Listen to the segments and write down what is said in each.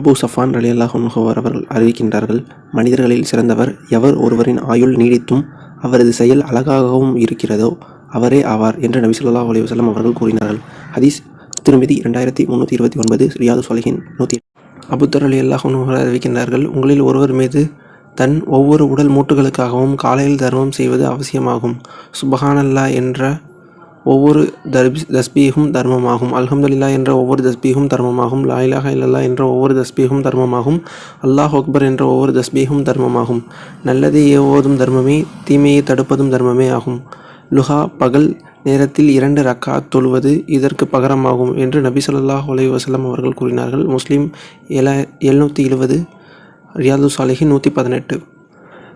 அபு சஃபான் அலி அன்ஹு அவர்கள் அறிவிக்கின்றார்கள் மனிதர்களில் சிறந்தவர் எவர் ஒருவரின் ஆயுள் நீடித்தும் அவரது செயல் அழகாகவும் இருக்கிறதோ அவரே ஆவார் என்று நபி ஸல்லல்லாஹு அலைஹி அவர்கள் கூறினார்கள். ஹதீஸ் திருமிதி இரண்டாயிரத்தி முந்நூற்றி இருபத்தி ஒன்பது ரியாது சொலகின் நூற்றி அபுத்தர் அலி அல்லாஹ் அறிவிக்கின்றார்கள் உங்களில் ஒருவர் மீது தன் ஒவ்வொரு உடல் மூட்டுகளுக்காகவும் காலையில் தர்மம் செய்வது அவசியமாகும். சுபஹானல்லா என்ற ஒவ்வொரு தர்பி தஸ்பீகும் தர்மமாகும். அல்ஹம்துலில்லாஹ் என்ற ஒவ்வொரு தஸ்பீகும் தர்மமாகும். லா இலாஹா இல்லல்லா என்ற ஒவ்வொரு தஸ்பீகும் தர்மமாகும். அல்லாஹ் அக்பர் என்ற ஒவ்வொரு தஸ்பீகும் தர்மமாகும். நல்லதை ஏவுவதும் தர்மமே தீமையை தடுப்பதும் தர்மமே ஆகும். லுஹா பகல் நேரத்தில் இரண்டு ரக்கா தொழுவது இதற்கு பகரமாகும் என்று நபி சொல்லாஹ் அலைஹி வசலம் அவர்கள் கூறினார்கள். முஸ்லீம் ஏழா எழுநூற்றி எழுபது ரியாது சாலிஹி நூற்றி பதினெட்டு.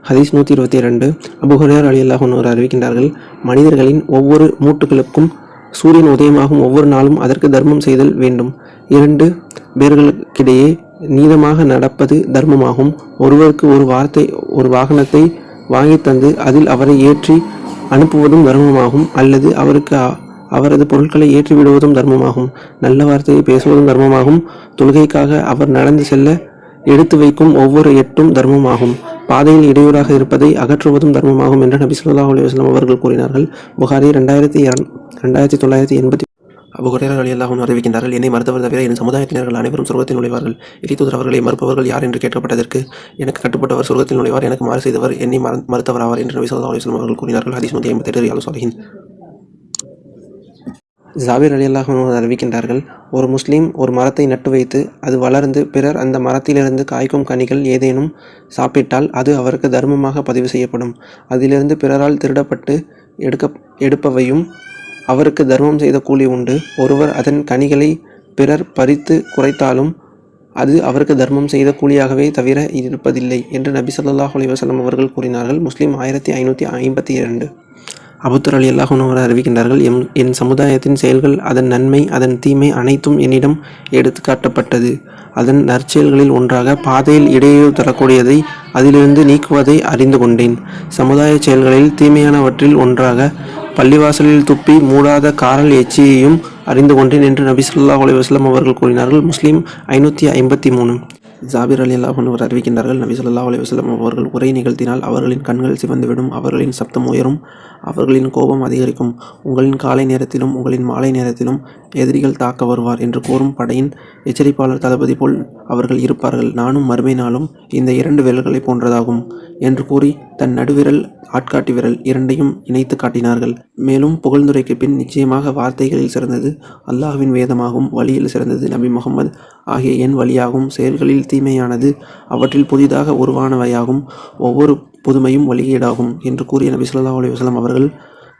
ஹதீஸ் நூற்றி இருபத்தி இரண்டு. அபுஹரேர் அலி அல்லாஹூர் அறிவிக்கின்றார்கள் மனிதர்களின் ஒவ்வொரு மூட்டுகளுக்கும் சூரியன் உதயமாகும் ஒவ்வொரு நாளும் அதற்கு தர்மம் செய்தல் வேண்டும். இரண்டு பேர்களுக்கிடையே நீளமாக நடப்பது தர்மமாகும். ஒருவருக்கு ஒரு வார்த்தை ஒரு வாகனத்தை வாங்கித் தந்து அதில் அவரை ஏற்றி அனுப்புவதும் தர்மமாகும் அல்லது அவருக்கு அவரது பொருட்களை ஏற்றிவிடுவதும் தர்மமாகும். நல்ல வார்த்தையை பேசுவதும் தர்மமாகும். தொழுகைக்காக அவர் நடந்து செல்ல எடுத்து வைக்கும் ஒவ்வொரு எட்டும் தர்மமாகும். பாதையில் இடையூறாக இருப்பதை அகற்றுவதும் தர்மமாகும் என்று நபி ஸல்லல்லாஹு அலி வஸ்லாம் அவர்கள் கூறினார்கள். புகாரி ரெண்டாயிரத்தி ரெண்டாயிரத்தி தொள்ளாயிரத்தி எண்பத்தி அபு ஹுரைரா அறிவிக்கின்றார்கள் என்னை மறுத்தவர் தவிர என் சமுதாயத்தினர்கள் அனைவரும் சொர்க்கத்தில் நுழைவார்கள். இறைத்தூதர் அவர்களை மறுப்பவர்கள் யார் என்று கேட்கப்பட்டதற்கு எனக்கு கட்டுப்பட்டவர் சொர்க்கத்தில் நுழைவார் எனக்கு மாறு செய்தவர் என்னை மற- மறுத்தவர் ஆவார் என்று நபி சொல்லா அலைஹி அவர்கள் கூறினார்கள். ஹதீஸ் நூற்றி ஐம்பத்தெட்டு ரியாலு சாலிஹின் ஜாபிர் அலி அறிவிக்கின்றார்கள் ஒரு முஸ்லீம் ஒரு மரத்தை நட்டு வைத்து அது வளர்ந்து பிறர் அந்த மரத்திலிருந்து காய்க்கும் கனிகள் ஏதேனும் சாப்பிட்டால் அது அவருக்கு தர்மமாக பதிவு செய்யப்படும். அதிலிருந்து பிறரால் திருடப்பட்டு எடுக்க எடுப்பவையும் அவருக்கு தர்மம் செய்த கூலி உண்டு. ஒருவர் அதன் கனிகளை பிறர் பறித்து குறைத்தாலும் அது அவருக்கு தர்மம் செய்த கூலியாகவே தவிர இருப்பதில்லை என்று நபி ஸல்லல்லாஹு அலி வசலம் அவர்கள் கூறினார்கள். முஸ்லீம் ஆயிரத்தி ஐநூற்றி ஐம்பத்தி இரண்டு. அபுத்தர் அலி அல்லாஹ் அறிவிக்கின்றார்கள் எம் என் சமுதாயத்தின் செயல்கள் அதன் நன்மை அதன் தீமை அனைத்தும் என்னிடம் எடுத்து காட்டப்பட்டது அதன் நற்செயல்களில் ஒன்றாக பாதையில் இடையூறு தரக்கூடியதை அதிலிருந்து நீக்குவதை அறிந்து கொண்டேன். சமுதாய செயல்களில் தீமையானவற்றில் ஒன்றாக பள்ளிவாசலில் துப்பி மூடாத காரல் எச்சியையும் அறிந்து கொண்டேன் என்று நபி சொல்லா அலி வஸ்லம் அவர்கள் கூறினார்கள். முஸ்லீம் ஐநூற்றி ஐம்பத்தி மூணு. ஜாபிர் அலி அல்லாஹ் அவர் அறிவிக்கின்றார்கள். நபி சொல்லா அலி வஸ்லம் அவர்கள் உரை நிகழ்த்தினால் அவர்களின் கண்கள் சிவந்துவிடும் அவர்களின் சப்தம் உயரும் அவர்களின் கோபம் அதிகரிக்கும். உங்களின் காலை நேரத்திலும் உங்களின் மாலை நேரத்திலும் எதிரிகள் தாக்க வருவார் என்று கூறும் படையின் எச்சரிப்பாளர் தளபதி போல் அவர்கள் இருப்பார்கள். நானும் மறுமை நாளும் இந்த இரண்டு விரல்களை போன்றதாகும் என்று கூறி தன் நடுவிரல் ஆட்காட்டி விரல் இரண்டையும் இணைத்து காட்டினார்கள். மேலும் புகழ்ந்துரைக்கு பின் நிச்சயமாக வார்த்தைகளில் சிறந்தது அல்லாஹ்வின் வேதமாகும் வழியில் சிறந்தது நபி முகமது ஆகிய என் வழியாகும் செயல்களில் தீமையானது அவற்றில் புதிதாக உருவானவையாகும். ஒவ்வொரு புதுமையும் வழிகேடாகும் என்று கூறிய நபி சொல்லா அலி வஸ்லாம் அவர்கள்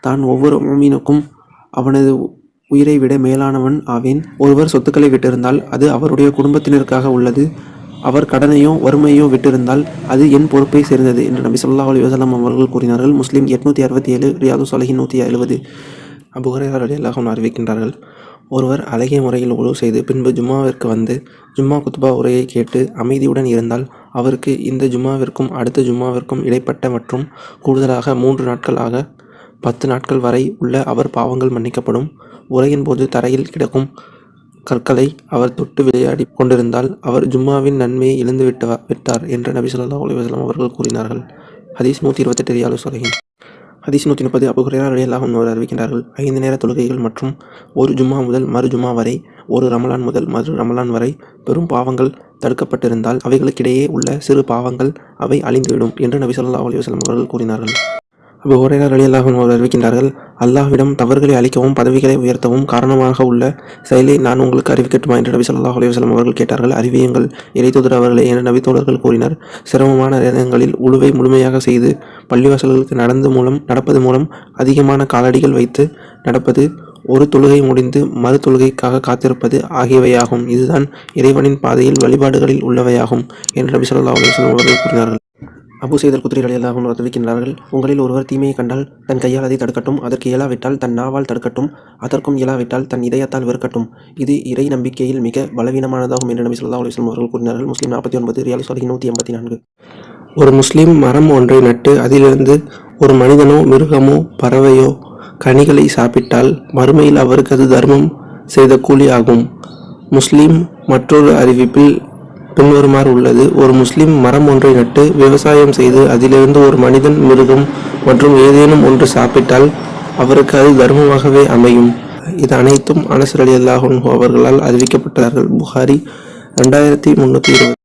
தான் ஒவ்வொரு மூமினுக்கும் அவனது உயிரை விட மேலானவன் ஆவேன். ஒருவர் சொத்துக்களை விட்டிருந்தால் அது அவருடைய குடும்பத்தினருக்காக உள்ளது. அவர் கடனையோ வறுமையோ விட்டிருந்தால் அது என் பொறுப்பை சேர்ந்தது என்று நபி சொல்லா அலி வஸல்லம் அவர்கள் கூறினார்கள். முஸ்லீம் எட்நூற்றி அறுபத்தி ஏழு ரியாது சாலிஹின் நூற்றி எழுபது. அபுஹரேரா ரலியல்லாஹு அறிவிக்கின்றார்கள். ஒருவர் அழகிய முறையில் உழவு செய்து பின்பு ஜும்மாவிற்கு வந்து ஜும்மா குத்பா உரையை கேட்டு அமைதியுடன் இருந்தால் அவருக்கு இந்த ஜும்மாவிற்கும் அடுத்த ஜும்மாவிற்கும் இடைப்பட்ட மற்றும் கூடுதலாக மூன்று நாட்கள் ஆக பத்து நாட்கள் வரை உள்ள அவர் பாவங்கள் மன்னிக்கப்படும். உரையின் போது தரையில் கிடக்கும் கற்களை அவர் தொட்டு விளையாடி கொண்டிருந்தால் அவர் ஜும்மாவின் நன்மையை இழந்து விட்டு விட்டார் என்று நபி சொல்லா அலைஹி அவர்கள் கூறினார்கள். ஹதீஸ் நூற்றி இருபத்தெட்டு ரியாலு சொல்கிறேன் ஹதீஸ் நூற்றி முப்பது அபு ஹுரைரா ரலியல்லாஹு அன்ஹு அறிவிக்கின்றார்கள். ஐந்து நேர தொழுகைகள் மற்றும் ஒரு ஜும்மா முதல் மறு ஜும்மா வரை ஒரு ரமலான் முதல் மறு ரமலான் வரை பெரும் பாவங்கள் தடுக்கப்பட்டிருந்தால் அவைகளுக்கிடையே உள்ள சிறு பாவங்கள் அவை அழிந்துவிடும் என்று நபி சொல்லா அலி வஸ்லம் அவர்கள் கூறினார்கள். அபு ஹுரைரா ரலியல்லாஹு அவர்கள் அறிவிக்கின்றார்கள் அல்லாஹ்விடம் தவறுகளை அழிக்கவும் பதவிகளை உயர்த்தவும் காரணமாக உள்ள செயலை நான் உங்களுக்கு அறிவிக்கட்டுமா? என்று நபி சொல்லாஹ் அலுவலம் அவர்கள் கேட்டார்கள். அறிவியுங்கள் இறைத்தூதர் அவர்களே என நபி தோழர்கள் கூறினர். சிரமமான நேரங்களில் உழுவை முழுமையாக செய்து பள்ளிவாசல்களுக்கு நடந்து மூலம் நடப்பது மூலம் அதிகமான காலடிகள் வைத்து நடப்பது ஒரு தொழுகை முடிந்து மறு தொழுகைக்காக காத்திருப்பது ஆகியவையாகும். இதுதான் இறைவனின் பாதையில் வழிபாடுகளில் உள்ளவையாகும் என்று நபி ஸல்லல்லாஹு அலுவலம் அவர்கள் கூறினார்கள். அபு செய்தல் குதிரை அலியல்லாஹும் தெரிவிக்கின்றார்கள் உங்களில் ஒருவர் தீமையை கண்டால் தன் கையால் அதை தடுக்கட்டும் அதற்கு இயலாவிட்டால் தன் நாவால் தடுக்கட்டும் அதற்கும் இயலாவிட்டால் தன் இதயத்தால் வெறுக்கட்டும். இது இறை நம்பிக்கையில் மிக பலவீனமானதாகும் என்று நபி சொல்லா அலுவலம் அவர்கள் கூறினார்கள். முஸ்லீம் நாற்பத்தி ஒன்பது ரியாலி சொல்லி நூற்றி எண்பத்தி நான்கு. ஒரு முஸ்லீம் மரம் ஒன்றை நட்டு அதிலிருந்து ஒரு மனிதனோ மிருகமோ பறவையோ கனிகளை சாப்பிட்டால் மறுமையில் அவருக்கு அது தர்மம் செய்த கூலி ஆகும். முஸ்லீம் மற்றொரு அறிவிப்பில் பின்வருமாறு உள்ளது. ஒரு முஸ்லிம் மரம் ஒன்றை நட்டு விவசாயம் செய்து அதிலிருந்து ஒரு மனிதன் மிருகம் மற்றும் ஏதேனும் ஒன்று சாப்பிட்டால் அவருக்கு அது தர்மமாகவே அமையும். இது அனைத்தும் அனசர் அலி அல்லாஹன் அவர்களால் அறிவிக்கப்பட்டார்கள் புகாரி ரெண்டாயிரத்தி முன்னூற்றி இருபது.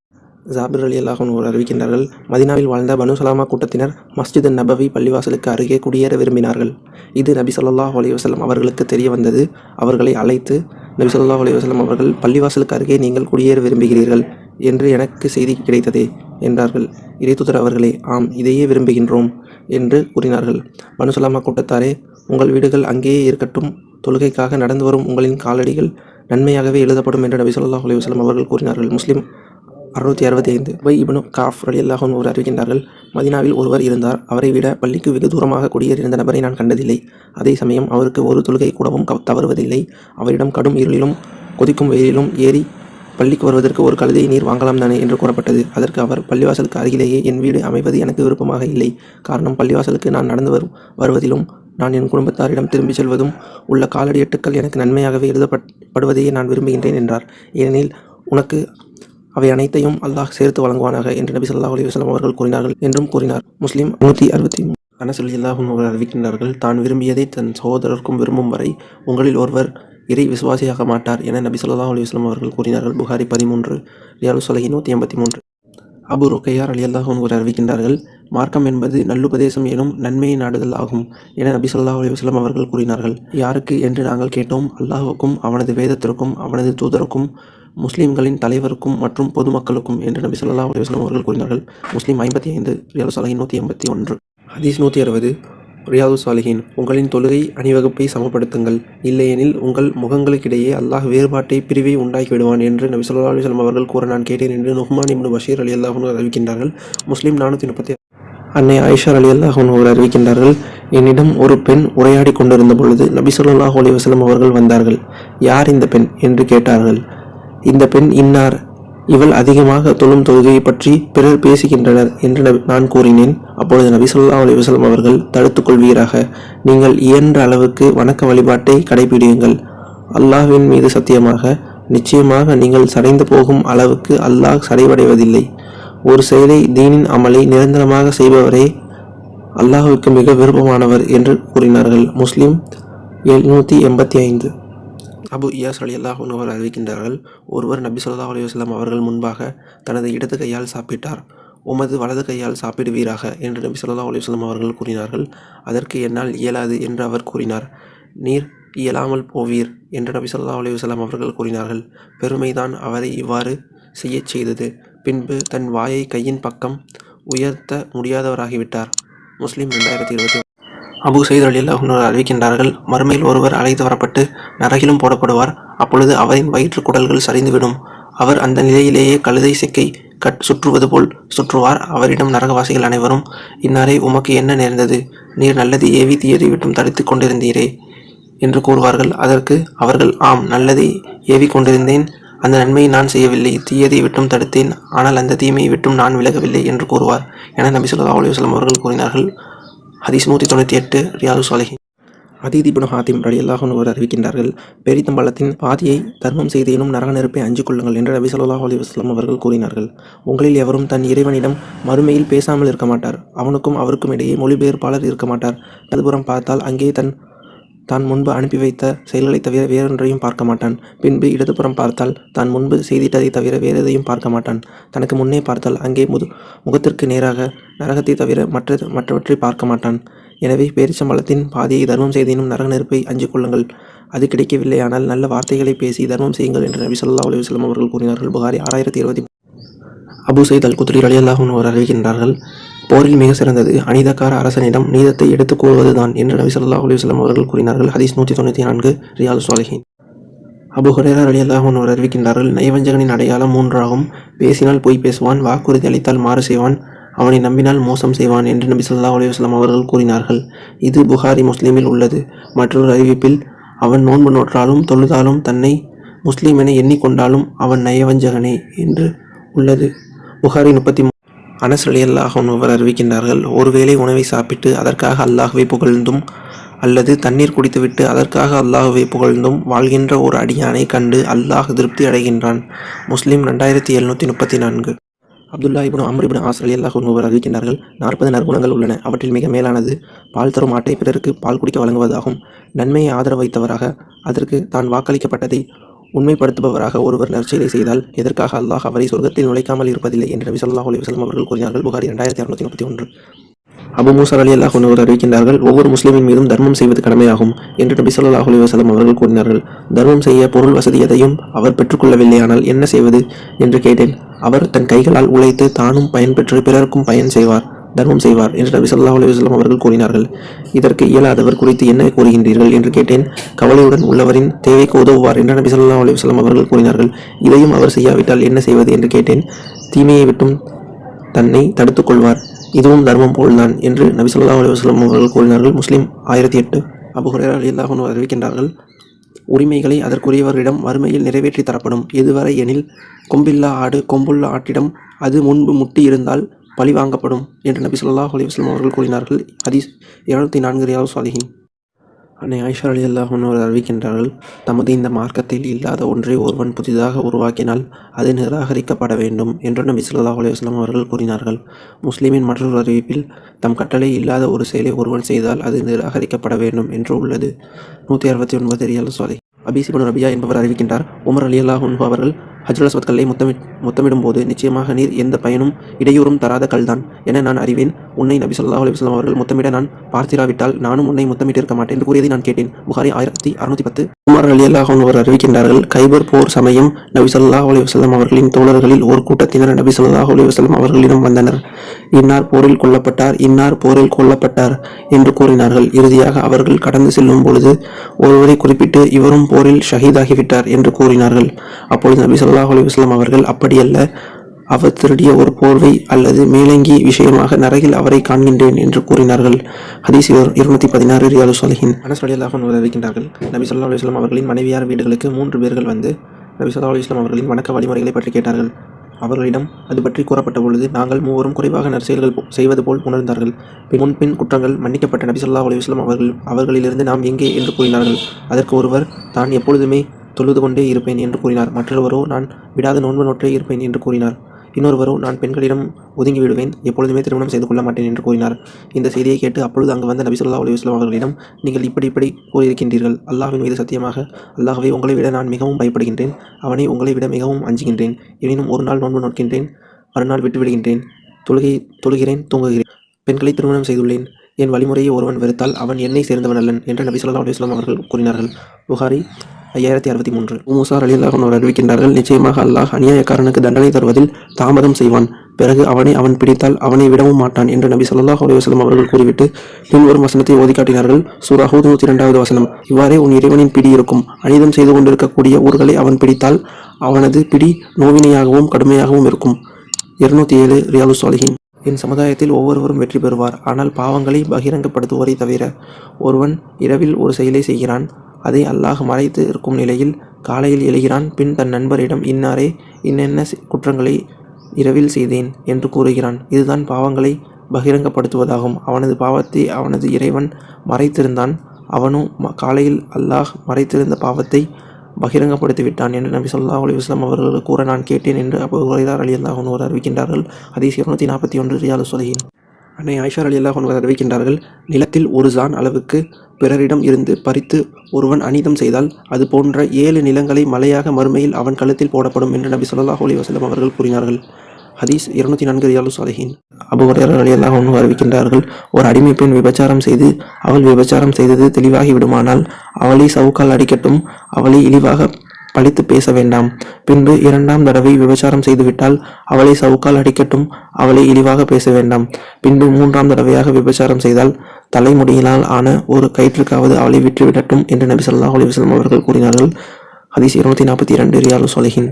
ஜாபிர் அலி அல்லாஹன் அறிவிக்கின்றார்கள் மதினாவில் வாழ்ந்த பனு சலாமா கூட்டத்தினர் மஸ்ஜித் நபவி பள்ளிவாசலுக்கு அருகே குடியேற விரும்பினார்கள். இது நபி சொல்லாஹ் அலைஹி அவர்களுக்கு தெரிய வந்தது. அவர்களை அழைத்து நபி சொல்லாஹ் அலைஹி அவர்கள் பள்ளிவாசலுக்கு அருகே நீங்கள் குடியேற விரும்புகிறீர்கள். என்று எனக்கு செய்தி கிடைத்ததே என்றார்கள். இறைத்துதர் அவர்களே ஆம் இதையே விரும்புகின்றோம் என்று கூறினார்கள். பனுசலாமா கூட்டத்தாரே உங்கள் வீடுகள் அங்கேயே இருக்கட்டும். தொழுகைக்காக நடந்து வரும் உங்களின் காலடிகள் நன்மையாகவே எழுதப்படும் என்று நபி ஸல்லல்லாஹு அலைஹி வஸல்லம் அவர்கள் கூறினார்கள். முஸ்லிம் அறுநூற்றி அறுபத்தி ஐந்து வை இப்னு காஃப் அலி அல்லாஹன் ஒரு அறிவிக்கின்றார்கள் மதினாவில் ஒருவர் இருந்தார். அவரை விட பள்ளிக்கு வெகு தூரமாக குடியேறியிருந்த நபரை நான் கண்டதில்லை. அதே சமயம் அவருக்கு ஒரு தொழுகை கூடவும் க- தவறுவதில்லை. அவரிடம் கடும் இருளிலும் கொதிக்கும் வெயிலிலும் ஏறி பள்ளிக்கு வருவதற்கு ஒரு கழுதை நீர் வாங்கலாம் தானே என்று கூறப்பட்டது. அதற்கு அவர் பள்ளிவாசலுக்கு அருகிலேயே என் வீடு அமைவது எனக்கு விருப்பமாக இல்லை. காரணம் பள்ளிவாசலுக்கு நான் நடந்து வரும் வருவதிலும் நான் என் குடும்பத்தாரிடம் திரும்பிச் செல்வதும் உள்ள காலடி எட்டுக்கள் எனக்கு நன்மையாகவே எழுதப்படுவதையே நான் விரும்புகின்றேன் என்றார். ஏனெனில் உனக்கு அவை அனைத்தையும் அல்லாஹ் சேர்த்து வழங்குவானாக என்று நபி ஸல்லல்லாஹு அலைஹி அவர்கள் கூறினார்கள் என்றும் கூறினார். முஸ்லீம் நூற்றி அறுபத்தி மூணு அல்லாஹும் அவர்கள் அறிவிக்கின்றார்கள் தான் விரும்பியதை தன் சகோதரருக்கும் விரும்பும் வரை உங்களில் ஒருவர் இறை விசுவாசியாக மாட்டார் என நபி சொல்லா அலி வஸல்லம் அவர்கள் கூறினார்கள். புகாரி பதிமூன்று ரியாலு சொலகி நூற்றி எண்பத்தி மூன்று. அபு ருக்கையார் அலி அல்லாஹும் அறிவிக்கின்றார்கள் மார்க்கம் என்பது நல்லுபதேசம் எனும் நன்மையை நாடுதல் ஆகும் என நபி சொல்லா அலி வஸ்லம் அவர்கள் கூறினார்கள். யாருக்கு என்று நாங்கள் கேட்டோம் அல்லாஹுக்கும் அவனது வேதத்திற்கும் அவனது தூதருக்கும் முஸ்லிம்களின் தலைவருக்கும் மற்றும் பொதுமக்களுக்கும் என்று நபி சொல்லா அலைஹி அவர்கள் கூறினார்கள். முஸ்லீம் ஐம்பத்தி ஐந்து ரியாலு சாலிஹின் நூற்றி எண்பத்தி ஒன்று. ஹதீஸ் நூற்றி அறுபது ரியாது சாலிஹின் உங்களின் தொழுகை அணிவகுப்பை சமப்படுத்துங்கள். இல்லையெனில் உங்கள் முகங்களுக்கிடையே அல்லாஹ் வேறுபாட்டை பிரிவை உண்டாக்கி விடுவான் என்று நபி சொல்லா அலுவலம் அவர்கள் கூற நான் கேட்டேன் என்று நுஹ்மான் இப்னு பஷீர் அலி அல்லாஹ் அறிவிக்கின்றார்கள். முஸ்லீம் நானூற்றி முப்பத்தி அன்னை ஆயிஷா அலி அல்லாஹ் அவர்கள் அறிவிக்கின்றார்கள் என்னிடம் ஒரு பெண் உரையாடி கொண்டிருந்த பொழுது நபி ஸல்லல்லாஹு அலி வசலம் அவர்கள் வந்தார்கள். யார் இந்த பெண்? என்று கேட்டார்கள். இந்த பெண் இன்னார்? இவள் அதிகமாக தொழும் தொழுகையை பற்றி பிறர் பேசுகின்றனர் என்று நான் கூறினேன். அப்பொழுது நபி ஸல்லல்லாஹு அலைஹி அவர்கள் தடுத்துக் கொள்வீராக. நீங்கள் இயன்ற அளவுக்கு வணக்க வழிபாட்டை கடைபிடியுங்கள். அல்லாஹ்வின் மீது சத்தியமாக நிச்சயமாக நீங்கள் சடைந்து போகும் அளவுக்கு அல்லாஹ் சடைவடைவதில்லை. ஒரு செயலை தீனின் அமலை நிரந்தரமாக செய்பவரே அல்லாஹுக்கு மிக விருப்பமானவர் என்று கூறினார்கள். முஸ்லிம் எழுநூற்றி எண்பத்தி ஐந்து. அபு இயாஸ் அலி அல்லாஹ் அவர் அறிவிக்கின்றார்கள் ஒருவர் நபி சொல்லா அலைஹி அவர்கள் முன்பாக தனது இடது கையால் சாப்பிட்டார் உமது வலது கையால் சாப்பிடுவீராக என்று நபி சொல்லா அலைஹி அவர்கள் கூறினார்கள். அதற்கு என்னால் இயலாது என்று அவர் கூறினார். நீர் இயலாமல் போவீர் என்று நபி சொல்லா அலைஹி அவர்கள் கூறினார்கள். பெருமைதான் அவரை இவ்வாறு செய்யச் செய்தது. பின்பு தன் வாயை கையின் பக்கம் உயர்த்த முடியாதவராகிவிட்டார். முஸ்லீம் ரெண்டாயிரத்தி இருபத்தி அபு சைத் அலி அறிவிக்கின்றார்கள் மறுமையில் ஒருவர் அழைத்து வரப்பட்டு நரகிலும் போடப்படுவார். அப்பொழுது அவரின் வயிற்று குடல்கள் சரிந்துவிடும். அவர் அந்த நிலையிலேயே கழுதை சிக்கை கட் சுற்றுவது போல் சுற்றுவார். அவரிடம் நரகவாசிகள் அனைவரும் இன்னாரே உமக்கு என்ன நேர்ந்தது? நீர் நல்லது ஏவி தீயதை விட்டும் தடுத்துக் கொண்டிருந்தீரே என்று கூறுவார்கள். அதற்கு அவர்கள் ஆம் நல்லதை ஏவி கொண்டிருந்தேன். அந்த நன்மையை நான் செய்யவில்லை. தீயதை விட்டும் தடுத்தேன். ஆனால் அந்த தீமையை விட்டும் நான் விலகவில்லை என்று கூறுவார். என நபி சொல்லா அலுவலம் அவர்கள் கூறினார்கள். ஹதீஸ் நூற்றி தொண்ணூற்றி எட்டு ரியாது சாலிஹின். அதீதி ஹாத்திம் ரலியல்லாஹு அன்ஹு அறிவிக்கின்றார்கள் பெரித்தம்பள்ளத்தின் பாதியை தர்மம் செய்தேனும் நரக நெருப்பை அஞ்சு கொள்ளுங்கள் என்று ரவி ஸல்லல்லாஹு அலி வஸ்லாம் அவர்கள் கூறினார்கள். உங்களில் எவரும் தன் இறைவனிடம் மறுமையில் பேசாமல் இருக்க மாட்டார். அவனுக்கும் அவருக்கும் இடையே மொழிபெயர்ப்பாளர் இருக்க மாட்டார். அதுபுறம் பார்த்தால் அங்கே தன் தான் முன்பு அனுப்பி வைத்த செயல்களைத் தவிர வேறொன்றையும் பார்க்க மாட்டான். பின்பு இடதுபுறம் பார்த்தால் தான் முன்பு செய்திட்டதை தவிர வேறு எதையும் பார்க்க மாட்டான். தனக்கு முன்னே பார்த்தால் அங்கே முது முகத்திற்கு நேராக நரகத்தை தவிர மற்ற மற்றவற்றை பார்க்க மாட்டான். எனவே பேரிச்சம்பளத்தின் பாதியை தர்மம் செய்தேனும் நரக நெருப்பை அஞ்சு கொள்ளுங்கள். அது கிடைக்கவில்லையானால் நல்ல வார்த்தைகளை பேசி தர்மம் செய்யுங்கள் என்று நபி சொல்லா அலுவலம் அவர்கள் கூறினார்கள். புகாரி ஆறாயிரத்தி இருபத்தி அபு சைத் அல் குத்ரி அலி அன்ஹு அவர் அறிவிக்கின்றார்கள். போரில் மிக சிறந்தது. அநீதக்கார அரசனிடம் நீதத்தை எடுத்துக் கூறுவதுதான் என்று நபி சொல்லா அலுவலம் அவர்கள் கூறினார்கள். ஹதீஸ் நூற்றி தொண்ணூற்றி நான்கு ரியால் சாலிஹின் அபு ஹுரேரா ரலியல்லாஹு அன்ஹு அவர் அறிவிக்கின்றார்கள் நயவஞ்சகனின் அடையாளம் மூன்றாகும். பேசினால் பொய் பேசுவான் வாக்குறுதி அளித்தால் மாறு செய்வான். அவனை நம்பினால் மோசம் செய்வான் என்று நபி சொல்லா அலுவலம் அவர்கள் கூறினார்கள். இது புகாரி முஸ்லிமில் உள்ளது. மற்றொரு அறிவிப்பில் அவன் நோன்பு நோற்றாலும் தொழுதாலும் தன்னை முஸ்லீம் என எண்ணிக்கொண்டாலும் அவன் நயவஞ்சகனே என்று உள்ளது. புகாரி முப்பத்தி அனஸ் அலி அல்லாஹ் அவர் அறிவிக்கின்றார்கள் ஒருவேளை உணவை சாப்பிட்டு அதற்காக அல்லாஹுவை புகழ்ந்தும் அல்லது தண்ணீர் குடித்துவிட்டு அதற்காக அல்லாஹுவை புகழ்ந்தும் வாழ்கின்ற ஒரு அடியானை கண்டு அல்லாஹ் திருப்தி அடைகின்றான். முஸ்லீம் ரெண்டாயிரத்தி எழுநூற்றி முப்பத்தி நான்கு. Abdullah ibn Amr ibn Aas ரலியல்லாஹு அன்ஹு அவர் அறிவிக்கின்றார்கள் நாற்பது நற்குணங்கள் உள்ளன அவற்றில் மிக மேலானது பால் தரும் ஆட்டை பிறருக்கு பால் குடிக்க வழங்குவதாகும். நன்மையை ஆதரவு வைத்தவராக அதற்கு தான் வாக்களிக்கப்பட்டதை உண்மைப்படுத்துபவராக ஒருவர் நற்செயலை செய்தால் எதற்காக அல்லாஹ் அவரை சொர்க்கத்தில் நுழைக்காமல் இருப்பதில்லை என்று நபி சொல்லாஹ் அலி வஸல்லம் அவர்கள் கூறினார்கள். புகாரி இரண்டாயிரத்தி அறுநூத்தி முப்பத்தி ஒன்று. அபு மூசா அலி அல்லாஹ் ஒருவர் அறிவிக்கின்றார்கள் ஒவ்வொரு முஸ்லீமின் மீதும் தர்மம் செய்வது கடமையாகும் என்று நபி சொல்லாஹ் அலி வஸல்லம் அவர்கள் கூறினார்கள். தர்மம் செய்ய பொருள் வசதி எதையும் அவர் பெற்றுக்கொள்ளவில்லையானால் என்ன செய்வது? என்று கேட்டேன். அவர் தன் கைகளால் உழைத்து தானும் பயன்பெற்று பிறருக்கும் பயன் செய்வார். தர்மம் செய்வார் என்று நபி சொல்லா அலைஹி அவர்கள் கூறினார்கள். இதற்கு இயலாதவர் குறித்து என்ன கூறுகின்றீர்கள் என்று கேட்டேன். கவலையுடன் உள்ளவரின் தேவைக்கு உதவுவார் என்று நபி சொல்லா அலைஹி அவர்கள் கூறினார்கள். இதையும் அவர் செய்யாவிட்டால் என்ன செய்வது என்று கேட்டேன். தீமையை விட்டும் தன்னை தடுத்துக் கொள்வார். இதுவும் தர்மம் போல்தான் என்று நபி சொல்லா அலைஹி அவர்கள் கூறினார்கள். முஸ்லீம் ஆயிரத்தி எட்டு அபு ஹுரைரா அறிவிக்கின்றார்கள் உரிமைகளை அதற்குரியவர்களிடம் வறுமையில் நிறைவேற்றி தரப்படும். எதுவரை எனில் கொம்பில்லா ஆடு கொம்புள்ள ஆட்டிடம் அது முன்பு முட்டி இருந்தால் பழி வாங்கப்படும் என்று நபி ஸல்லல்லாஹு அலைஹி அவர்கள் கூறினார்கள். ஹதீஸ் இருநூத்தி நான்கு ரியாவு சாலிஹின். அன்னை ஐஷா அலி அல்லாஹர் அறிவிக்கின்றார்கள் தமது இந்த மார்க்கத்தில் இல்லாத ஒன்றை ஒருவன் புதிதாக உருவாக்கினால் அது நிராகரிக்கப்பட வேண்டும் என்று நபி ஸல்லல்லாஹு அலைஹி அவர்கள் கூறினார்கள். முஸ்லீமின் மற்றொரு அறிவிப்பில் தம் கட்டளை இல்லாத ஒரு செயலை ஒருவன் செய்தால் அது நிராகரிக்கப்பட வேண்டும் என்று உள்ளது. நூற்றி அறுபத்தி ஒன்பது ரியால் சாலை அபிசிபன் ரபியா என்பவர் அறிவிக்கின்றார். உமர் அலி அல்லாஹ் அவர்கள் ஹஜ்ரல் கல்லை முத்தமி முத்தமிடும் போது நிச்சயமாக நீர் எந்த பயனும் இடையூறும் தராத கல்தான் என நான் அறிவேன். உன்னை நபி சொல்லா அலைஹி அவர்கள் முத்தமிட நான் பார்த்திராவிட்டால் நானும் உன்னை முத்தமிட்டிருக்க மாட்டேன் என்று கூறியதை நான் கேட்டேன். புகாரி ஆயிரத்தி அறுநூத்தி பத்து. உமர் அலி அல்லாஹ் அவர் அறிவிக்கின்றார்கள் கைபர் போர் சமயம் நபி சொல்லா அலைஹி அவர்களின் தோழர்களில் ஒரு கூட்டத்தினர் நபி சொல்லா அலைஹி அவர்களிடம் வந்தனர். இன்னார் போரில் கொல்லப்பட்டார் இன்னார் போரில் கொல்லப்பட்டார் என்று கூறினார்கள். இறுதியாக அவர்கள் கடந்து செல்லும் பொழுது ஒருவரை குறிப்பிட்டு இவரும் போரில் ஷஹீதாகிவிட்டார் என்று கூறினார்கள். அப்பொழுது நபி சொல்லா சல்லாஹ் அலிவஸ்லாம் அவர்கள் அப்படியல்ல. அவர் திருடிய ஒரு போர்வை அல்லது மேலங்கி விஷயமாக நரகில் அவரை காண்கின்றேன் என்று கூறினார்கள். ஹதீஸ் இருநூத்தி பதினாறு ரியாலு சாலிஹின் அனஸ் உதவிக்கின்றார்கள் அன்ஹு நபி சொல்லா அலுவலாம் அவர்களின் மனைவியார் வீடுகளுக்கு மூன்று பேர்கள் வந்து நபி சொல்லா அலுவலாம் அவர்களின் வணக்க வழிமுறைகளை பற்றி கேட்டார்கள். அவர்களிடம் அது பற்றி கூறப்பட்ட பொழுது நாங்கள் மூவரும் குறைவாக நற்செயல்கள் போ- செய்வது போல் உணர்ந்தார்கள். பின் முன்பின் குற்றங்கள் மன்னிக்கப்பட்ட நபி சொல்லா அலுவலாம் அவர்கள் அவர்களிலிருந்து நாம் எங்கே? என்று கூறினார்கள். அதற்கு ஒருவர் தான் எப்பொழுதுமே தொழுது கொண்டே இருப்பேன் என்று கூறினார். மற்றொருவரோ நான் விடாத நோன்பு நோற்றே இருப்பேன் என்று கூறினார். இன்னொருவரோ நான் பெண்களிடம் ஒதுங்கி விடுவேன் எப்பொழுதுமே திருமணம் செய்து கொள்ள மாட்டேன் என்று கூறினார். இந்த செய்தியை கேட்டு அப்பொழுது அங்கு வந்த நபிசுல்லா அலுவலாம் அவர்களிடம் நீங்கள் இப்படி இப்படி கூறியிருக்கின்றீர்கள். அல்லாஹ்வின் மீது சத்தியமாக அல்லாஹ்வை உங்களை விட நான் மிகவும் பயப்படுகின்றேன். அவனை உங்களை விட மிகவும் அஞ்சுகின்றேன் எனினும் ஒரு நாள் நோன்பு நோக்கின்றேன். மறுநாள் விட்டு விடுகின்றேன். தொழுகை தொழுகிறேன் தூங்குகிறேன். பெண்களை திருமணம் செய்துள்ளேன். என் வழிமுறையை ஒருவன் வெறுத்தால் அவன் என்னை சேர்ந்தவன் அல்லன் என்று நபி ஸல்லல்லாஹு அவர்கள் கூறினார்கள். புகாரி ஐயாயிரத்தி அறுபத்தி மூன்று. மூசார் அலி அல்லாஹ் அவர் அறிவிக்கின்றார்கள் நிச்சயமாக அல்லாஹ் அநியாயக்காரனுக்கு தண்டனை தருவதில் தாமதம் செய்வான். பிறகு அவனை அவன் பிடித்தால் அவனை விடவும் மாட்டான் என்று நபி சொல்லாஹ் அலுவலம் அவர்கள் கூறிவிட்டு பின்வரும் வசனத்தை ஓதி காட்டினார்கள். சூரா நூற்றி இரண்டாவது வசனம். இவ்வாறே உன் இறைவனின் பிடி இருக்கும். அனிதம் செய்து கொண்டிருக்கக்கூடிய ஊர்களை அவன் பிடித்தால் அவனது பிடி நோவினையாகவும் கடுமையாகவும் இருக்கும். இருநூத்தி ஏழு ரியாலு சாலிஹின். என் சமுதாயத்தில் ஒவ்வொருவரும் வெற்றி பெறுவார். ஆனால் பாவங்களை பகிரங்கப்படுத்துவோரை தவிர ஒருவன் இரவில் ஒரு செயலை செய்கிறான். அதை அல்லாஹ் மறைத்து இருக்கும் நிலையில் காலையில் எழுகிறான். பின் தன் நண்பரிடம் இன்னாரே இன்னென்ன குற்றங்களை இரவில் செய்தேன்? என்று கூறுகிறான். இதுதான் பாவங்களை பகிரங்கப்படுத்துவதாகும். அவனது பாவத்தை அவனது இறைவன் மறைத்திருந்தான். அவனும் ம- காலையில் அல்லாஹ் மறைத்திருந்த பாவத்தை பகிரங்கப்படுத்திவிட்டான் என்று நபி சொல்லா அலி வஸல்லம் அவர்கள் கூற நான் கேட்டேன் என்று அபு அலி ரலியல்லாஹு அன்ஹு அறிவிக்கின்றார்கள். அதே இருநூற்றி நாற்பத்தி ஒன்று ரியாலு சொலியின் அன்னை ஆயிஷா அலி அல்லாஹ் அறிவிக்கின்றார்கள் நிலத்தில் ஒரு ஜான் அளவுக்கு பிறரிடம் இருந்து பறித்து ஒருவன் அனிதம் செய்தால் அது போன்ற ஏழு நிலங்களை மலையாக மறுமையில் அவன் கழுத்தில் போடப்படும் என்று நபி சொல்லாஹ் அலி வசலம் அவர்கள் கூறினார்கள். ஹதீஸ் இருநூத்தி நான்கு ரியாலு சாலஹின் அபு ஹுரைரா ரலியல்லாஹு ஒன்று அறிவிக்கின்றார்கள் ஒரு அடிமை பெண் விபச்சாரம் செய்து அவள் விபச்சாரம் செய்தது தெளிவாகி விடுமானால் அவளை சவுக்கால் அடிக்கட்டும் அவளை இழிவாக பழித்து பேச வேண்டாம். பின்பு இரண்டாம் தடவை விபச்சாரம் செய்துவிட்டால் அவளை சவுக்கால் அடிக்கட்டும் அவளை இழிவாக பேச வேண்டாம். பின்பு மூன்றாம் தடவையாக விபச்சாரம் செய்தால் தலைமுடியினால் ஆன ஒரு கயிற்றுக்காவது அவளை விற்றுவிடட்டும் என்று நபி சொல்லாஹ் அலிவசலம் அவர்கள் கூறினார்கள். ஹதீஸ் இருநூத்தி நாற்பத்தி இரண்டு ரியாலு சொலகின்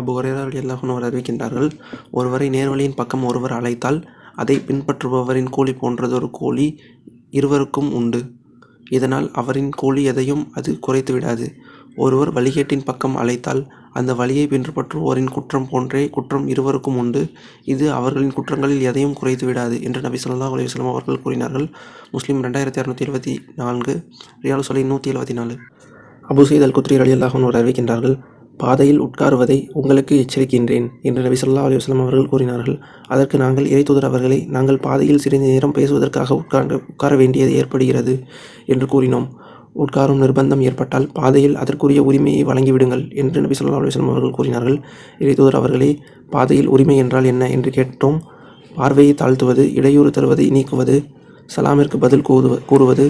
அபு ஹுரைரா ரலியல்லாஹு அறிவிக்கின்றார்கள் ஒருவரை நேர்வழியின் பக்கம் ஒருவர் அழைத்தால் அதை பின்பற்றுபவரின் கூலி போன்றதொரு கூலி இருவருக்கும் உண்டு. இதனால் அவரின் கூலி எதையும் அது குறைத்து விடாது ஒருவர் வழிகேட்டின் பக்கம் அழைத்தால் அந்த வழியை பின்பற்றுவோரின் குற்றம் போன்றே குற்றம் இருவருக்கும் உண்டு. இது அவர்களின் குற்றங்களில் எதையும் குறைத்து விடாது என்று நபி ஸல்லல்லாஹு அலைஹி வஸல்லம் அவர்கள் கூறினார்கள். முஸ்லீம் ரெண்டாயிரத்தி இரநூத்தி இருபத்தி நான்கு ரியால் சொலை நூற்றி எழுபத்தி நாலு. அபுசைத் அல் குத்ரி அலி அல்லாஹன் அறிவிக்கின்றார்கள் பாதையில் உட்காருவதை உங்களுக்கு எச்சரிக்கின்றேன் என்று நபி சொல்லா அலைஹி அவர்கள் கூறினார்கள். அதற்கு நாங்கள் இறைத்துதர் அவர்களை நாங்கள் பாதையில் சிறிது நேரம் பேசுவதற்காக உட்கார்ந்து உட்கார வேண்டியது ஏற்படுகிறது என்று கூறினோம். உட்காரும் நிர்பந்தம் ஏற்பட்டால் பாதையில் அதற்குரிய உரிமையை வழங்கிவிடுங்கள் என்று நபி சொல்லா அலுவலம் அவர்கள் கூறினார்கள். இறைதூதர் அவர்களே பாதையில் உரிமை என்றால் என்ன என்று கேட்டோம். பார்வையை தாழ்த்துவது இடையூறு தருவதை நீக்குவது சலாமிற்கு பதில் கூறுவ கூறுவது